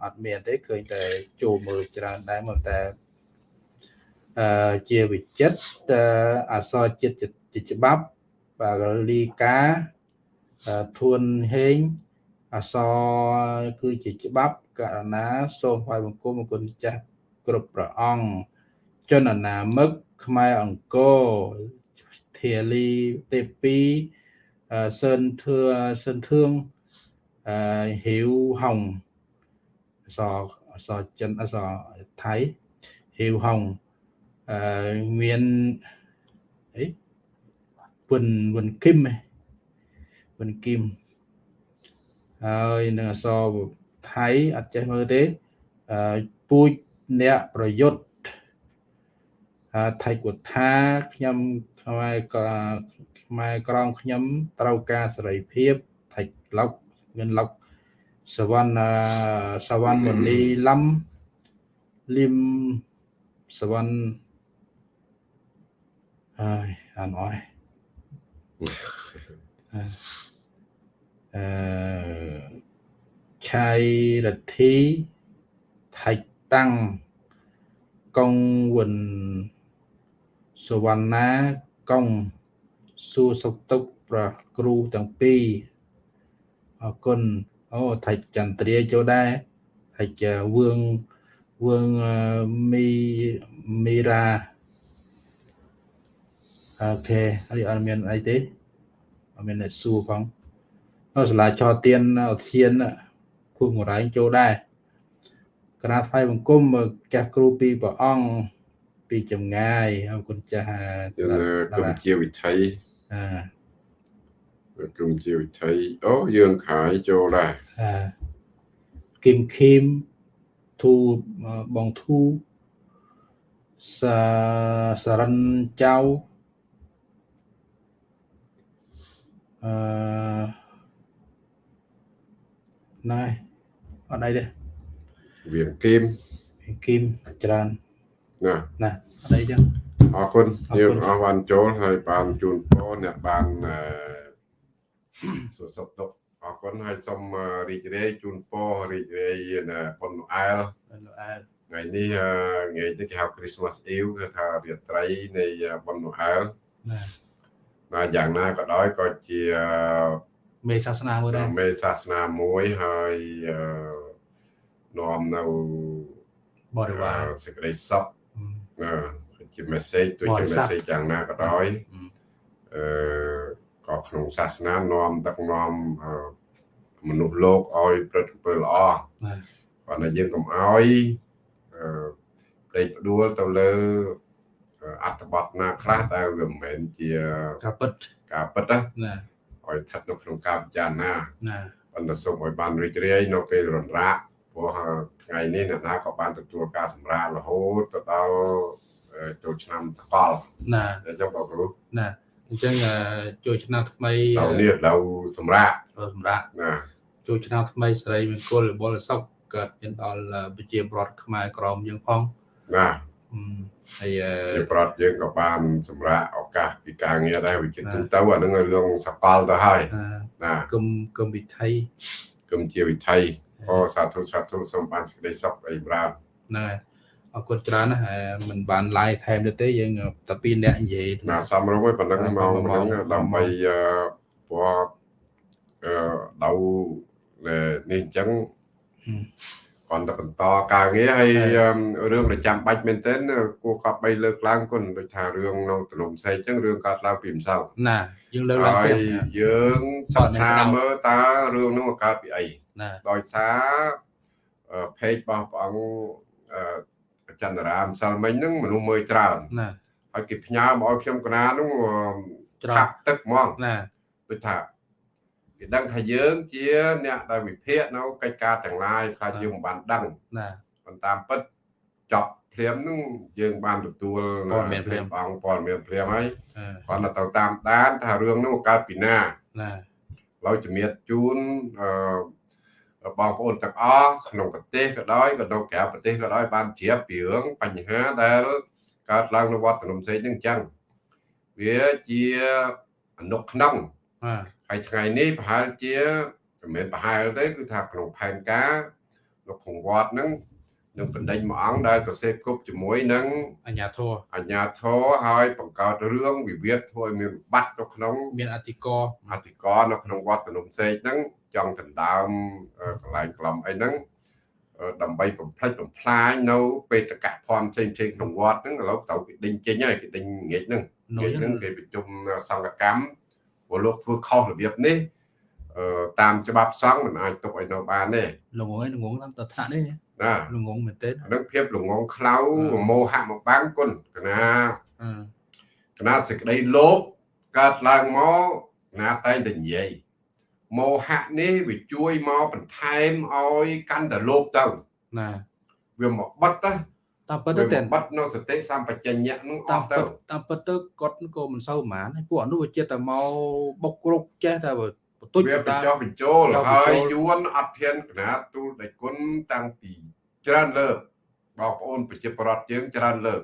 អត់មានទេឃើញតែចូលមើលច្រើនដែរមកតែអឺជាវិចិត្រអសរចិត្តជាច្បាប់បាលីកាធួនហេងអសរគឺជាច្បាប់ ករណាសូមថ្វាយបង្គំអគុណចាស់គ្រប់ព្រះអង្គជនណាមឹកខ្មែរអង្គរធាលីទេពីសឿនធឿសឿនធឿងអឺហ៊ីវហុងអសអសចិនអសថៃហ៊ីវហុងអឺមានអីវិនវិនគឹមវិនគឹមហើយនឹងអស ថៃអត់ចេះមើលទេពូជអ្នកប្រយុទ្ធថៃគូថាខ្ញុំខ្មែរខ្មែរក្រងខ្ញុំត្រូវការសេរីភាពថៃឡុកមានឡុកសវណ្ណសវណ្ណមនីឡំលឹមសវណ្ណហើយអានអត់អឺ ឆៃរទ្ធីថៃតាំងកុងវិនសវណ្ណាកុងសួរសុខទុក្ខប្រគ្រូទាំងពីរអរគុណអូថៃចន្ទ្រាចូលដែរថៃវឿងវឿងមីមីរ៉ាអូខេហើយអត់មានអីទេអត់មានអ្នកសួរផងអូសាលាចោទៀនឧទ្យាន គូងរែងចូលដែរកណាថ្វាយបង្គំចាស់គ្រូពីព្រះអង្គពីចម្ងាយអរគុណចាស់គុំជាវិថីអឺគុំជាវិថីអូយើងខាយចូលដែរអឺគឹមខឹមធូបងធូសាសរិនចៅអឺណែ អត់អីទេវាគីមគីមច្រើនណាណាអត់អីចឹងអរគុណយើងអរបានចូលហើយបានជូនពរអ្នកបានអឺសួរសុខទុក្ខអរគុណហើយសូមរីករាយជូនពររីករាយនៅប៉ុនអែលប៉ុនអែលថ្ងៃនេះថ្ងៃនេះគេហៅ Christmas Eve គឺថារាត្រីនៃប៉ុនអែលណាណាយ៉ាងណាក៏ដោយក៏ជាមេសាសនាមួយដែរមេសាសនាមួយហើយ នាំនៅបរិវារសេចក្តីសុខជា message ទោះជា message យ៉ាងណាក៏ដោយអឺក៏ក្នុងសាសនានាំដឹកនាំមនុស្សលោកឲ្យប្រព្រឹត្តអំពើល្អប៉ុន្តែយើងកុំឲ្យអឺផ្ដេកផ្ដួលទៅលើអត្ថបទណាខ្លះដែលវាមិនមែនជាការពិតការពិតណាឲ្យស្ថិតនៅក្នុងការពិចារណាណាប៉ុន្តែសូមឲ្យបានរីករាយនៅពេលរំរាក ព្រោះថ្ងៃនេះអ្នកណាក៏បានទទួលការសម្រាករហូតទៅដល់ចូលឆ្នាំសកលណាអញ្ចឹងបងគ្រូណាអញ្ចឹងចូលឆ្នាំថ្មីដល់នេះដល់សម្រាប់សម្រាប់ណាចូលឆ្នាំថ្មីស្រីមង្គលបលសុខកើតមានដល់ប្រជាប្រដ្ឋខ្មែរក្រមយើងផងណាហើយជាប្រដ្ឋយើងក៏បានសម្រាប់ឱកាសពីការងារដែរវិចិត្រទៅអានឹងរឿងសកលទៅហើយណាគុំគុំវិថីគុំជាវិថី អូសាធុសាធុសូមបានសេចក្តីសុខអីប្រាណហ្នឹងហើយអរគុណច្រើនណាមិនបាន live ថែមទេយើងតែពីរនាក់និយាយណាសំរុំឯប៉ុណ្ណឹងមកប៉ុណ្ណឹងដើម្បីព្រោះអឺដៅនេះអញ្ចឹងគាត់ទៅបន្តការងារហើយរឿងប្រចាំបាច់មែនទែនគួរកប់បីលើកឡើងគុណដូចថារឿងនៅទំនុំសេកអញ្ចឹងរឿងកើតឡើងពីម្សិលណា យើងលើកឡើងពីយើងសិក្សាមើលតើរឿងនោះកើតពីអីដោយសារ page របស់ព្រះអង្គចន្ទរាម្សិលមិញហ្នឹងមនុស្សមើលច្រើនណាហើយគេផ្ញើមកឲ្យខ្ញុំកណាហ្នឹងច្រាប់ទឹកហ្មងណាដូចថាគេដឹងថាយើងជាអ្នកដែលវិភាគនៅកិច្ចការទាំងឡាយខ្លះយើងមិនបានដឹងណាប៉ុន្តែពិតចប់ ភ្លាមហ្នឹងយើងបានទទួលព័ត៌មានភ្លាមអង្គព័ត៌មានភ្លាមហើយគាត់ទៅតាមដានថារឿងនោះកើតពីណាណាឡើយជំរាបជូនអឺបងប្អូនទាំងអស់ក្នុងប្រទេសក៏ដោយក៏នៅក្រៅប្រទេសក៏ដោយបានជ្រាបពីរឿងបញ្ហាដែលកើតឡើងនៅវត្តភ្នំសេកនឹងអញ្ចឹងវាជាអនុក្នុងហើយថ្ងៃនេះប្រហែលជាមិនមែនប្រហែលទេគឺថាក្នុងផែនការនៅក្នុងវត្តហ្នឹង នឹងបណ្ដេញមួយអង្គដែលទៅសេពគប់ជាមួយនឹងអញ្ញាធរអញ្ញាធរហើយបង្កើតរឿងវិវាទធ្វើឲ្យមានវិបត្តិនៅក្នុង មានអធិករអធិករនៅក្នុងវត្តភ្នំសេកហ្នឹងចង់ដណ្ដើមកន្លែងក្លំអីហ្នឹងដើម្បីបំផ្លិចបំផ្លាញនៅបេតកភណ្ឌផ្សេងផ្សេងក្នុងវត្តហ្នឹងឥឡូវត្រូវគេដេញចេញហើយគេដេញងាកហ្នឹងងាកហ្នឹងគេប្រជុំសង្កកម្មព្រោះលោកធ្វើខុសរបៀបនេះតាមច្បាប់សង្ឃមិនអាចទុកឲ្យនៅបានទេល្ងងឯងល្ងងតាមតថ្នាក់នេះ ណាល្ងងមែនទេហ្នឹងភាពល្ងងខ្លៅមោហៈមកបាំងគុណកណាកណាសេចក្តីលោភកើតឡើងមកកណាតែងតែនិយាយមោហៈនេះវាជួយមកបន្ថែមឲ្យកាន់តែលោភទៅណាវាមកបិទទៅតាមពិតទៅបិទនៅសតិសម្បជញ្ញៈនឹងអស់ទៅតាមពិតទៅគាត់ក៏មិនសូវប្រហែលពួកអនុវិចិត្តតែមកបុកគ្រប់ចេះតែ បន្ទុចវាបញ្ចុះបញ្ចូលហើយយួនអត់ធានកណាទូលដេគុណតាំងពីច្រើនលើកបងប្អូនប្រជាប្រដ្ឋយើងច្រើនលើក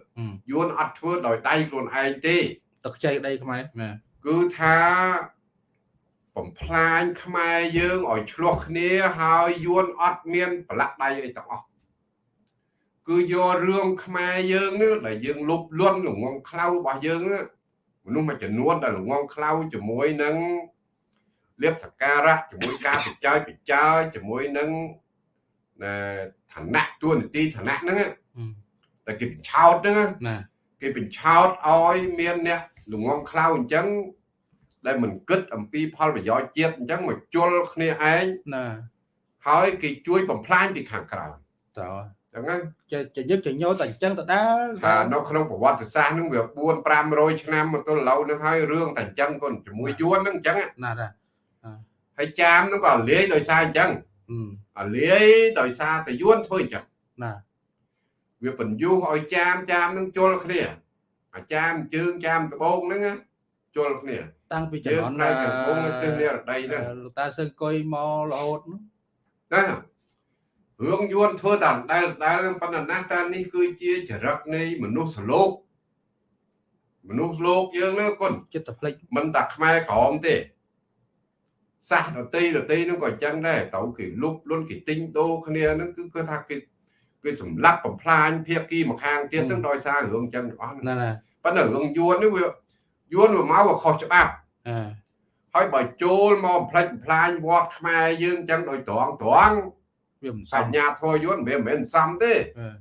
យួនអត់ធ្វើដោយដៃខ្លួនឯងទេទឹកខ្ចីដីខ្មែរគឺថាបំផ្លាញខ្មែរយើងឲ្យឆ្លោះគ្នាហើយយួនអត់មានប្រឡាក់ដៃអីទាំងអស់គឺយករឿងខ្មែរយើងនេះដែលយើងលុបលន់ល្ងងខ្លៅរបស់យើងមនុស្សមួយចំនួនដែលល្ងងខ្លៅជាមួយនឹង លៀបសការៈជាមួយការបច្ច័យបច្ច័យជាមួយនឹងឋានៈទួនាទីឋានៈហ្នឹងតែគេបញ្ឆោតហ្នឹងណាគេបញ្ឆោតឲ្យមានអ្នកល្ងងខ្លៅអញ្ចឹងដែលមិនគិតអំពីផលប្រយោជន៍ជាតិអញ្ចឹងមកជល់គ្នាឯងណាហើយគេជួយបំផ្លាញពីខាងក្រៅត្រូវចឹងហ្នឹងចយកចញោតែអញ្ចឹងតដើថានៅក្នុងប្រវត្តិសាស្ត្រហ្នឹងវា4 500ឆ្នាំមកទល់ឥឡូវហ្នឹងហើយរឿងតែអញ្ចឹងគាត់ជាមួយយួនហ្នឹងអញ្ចឹងណាដែរ ហើយចាមហ្នឹងក៏លាយដោយសារអញ្ចឹងអាលាយដោយសារតែយួនធ្វើអញ្ចឹងណាវាបញ្យុះឲ្យចាមចាមហ្នឹងជល់គ្នាអាចាមជើងចាមដបងហ្នឹងជល់គ្នាតាំងពីចំនួនណាចំពោះទិសនិរដីហ្នឹងលោកតាសើកុយមករហូតណារឿងយួនធ្វើតាមដែលដែលប៉ុន្តែណាស់តានេះគឺជាចរិតនៃមនុស្សលោកមនុស្សលោកយើងហ្នឹងគុណចិត្តតែភ្លេចមិនតែខ្មែរក្រមទេ សាសដតីដតីហ្នឹងក៏ចឹងដែរទៅគេលុបលុនគេទិញដូរគ្នាហ្នឹងគឺគាត់ថាគេគេសម្លាប់បំផ្លាញភៀកគីមកខាងទៀតហ្នឹងដោយសាររឿងចឹងទាំងអស់ណាណាប៉ុន្តែរឿងយួននេះវាយួនវាមកវាខុសច្បាប់អឺហើយបើចូលមកបំផ្លិចបំផ្លាញវត្តខ្មែរយើងចឹងដោយត្រង់ត្រង់វាមិនសមញ្ញាធរយន្តវាមិនមែនសមទេ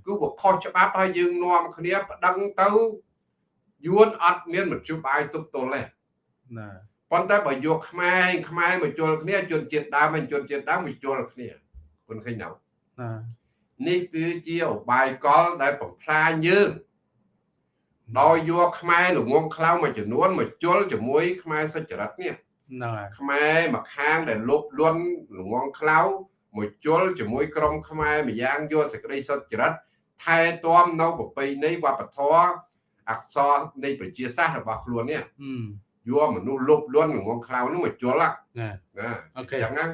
គឺវាខុសច្បាប់ហើយយើងនាំគ្នាប្តឹងទៅយួនអត់មានមជ្ឈបាយទប់ទល់ទេណា ប៉ុន្តែបើយកខ្មែរខ្មែរមកជល់គ្នាជនជាតិដើមហើយជនជាតិដើមមកជល់គ្នាគុនឃើញណានេះគឺជាឧបាយកលដែលបំផ្លាញយើងដោយយកខ្មែរល្ងងខ្លៅមួយចំនួនមកជល់ជាមួយខ្មែរសុចរិតនេះហ្នឹងហើយខ្មែរមកខាងដែលលុបលន់ល្ងងខ្លៅមួយជល់ជាមួយក្រុមខ្មែរម្យ៉ាងយកសេចក្តីសុចរិតថែទាំនៅប្រពៃណីវប្បធម៌អក្សរនៃប្រជាសាស្ត្ររបស់ខ្លួននេះ យកមនុស្សលុបលន់ល្ងងខ្លៅនោះមកជល់ណាណា OK ចឹងណា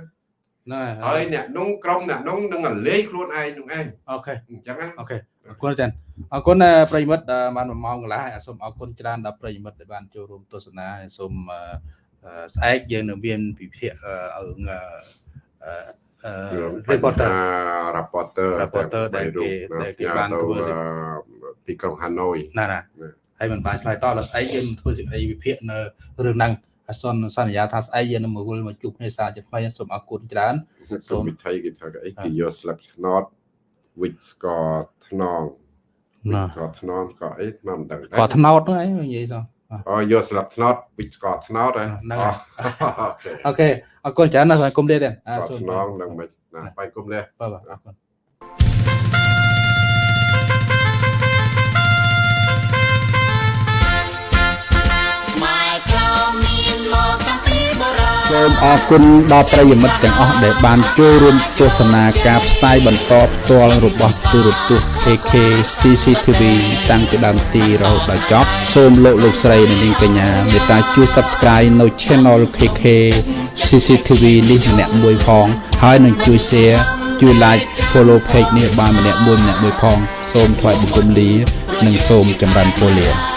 ណាហើយអ្នកនោះក្រុមអ្នកនោះនឹងលេងខ្លួនឯងនោះឯង OK អញ្ចឹងណា OKអរគុណចា៎អរគុណប្រិមិត្តបាន1ម៉ោងកន្លះហើយសូមអរគុណច្រើនដល់ប្រិមិត្តដែលបានចូលរួមទស្សនាសូមស្អែកយើងនឹងមានពិភាក្សារឿងអឺ reporter reporter reporter ដែលគេដែលគេបានធ្វើទីក្រុងហាណូយណាណា ហើយមិនបានឆ្លើយតបដល់ស្អែកយើងធ្វើសេចក្តីវិភាគនៅរឿងហ្នឹងអសនសន្យាថាស្អែកយើងនឹងមកវិលមកជួបគ្នាសាជាថ្មីសូមអរគុណច្រើនសូមវិធីគេថាអីគេយកស្លឹកឆ្នោតវិចស្ករថ្នងណាស្ករថ្នងស្ករអីមិនដឹងស្ករថ្នោតហ្នឹងឯងនិយាយទៅអូយកស្លាប់ថ្នោតពីស្ករថ្នោតហ្នឹងអូខេអរគុណច្រើនណាស់គុំលេទេអសូមថ្នងនឹងមិនណាបាយគុំលេបាទអរគុណ សូមអរគុណដល់ប្រិយមិត្តទាំងអស់ដែលបានចូលរួមទស្សនាការផ្សាយបន្តផ្ទាល់របស់ទូរទស្សន៍ AK CCTV តាំងពីដើមទីរហូតដល់ចប់សូមលោកលោកស្រីនិងនាងកញ្ញាមេត្តាជួយ Subscribe នៅ Channel KK CCTV នេះម្នាក់មួយផងហើយនឹងជួយ Share ជួយ Like Follow Page នេះបានម្នាក់មួយម្នាក់មួយផង សូមថ្លែងបង្គំលា និងសូមចម្រើនពរលា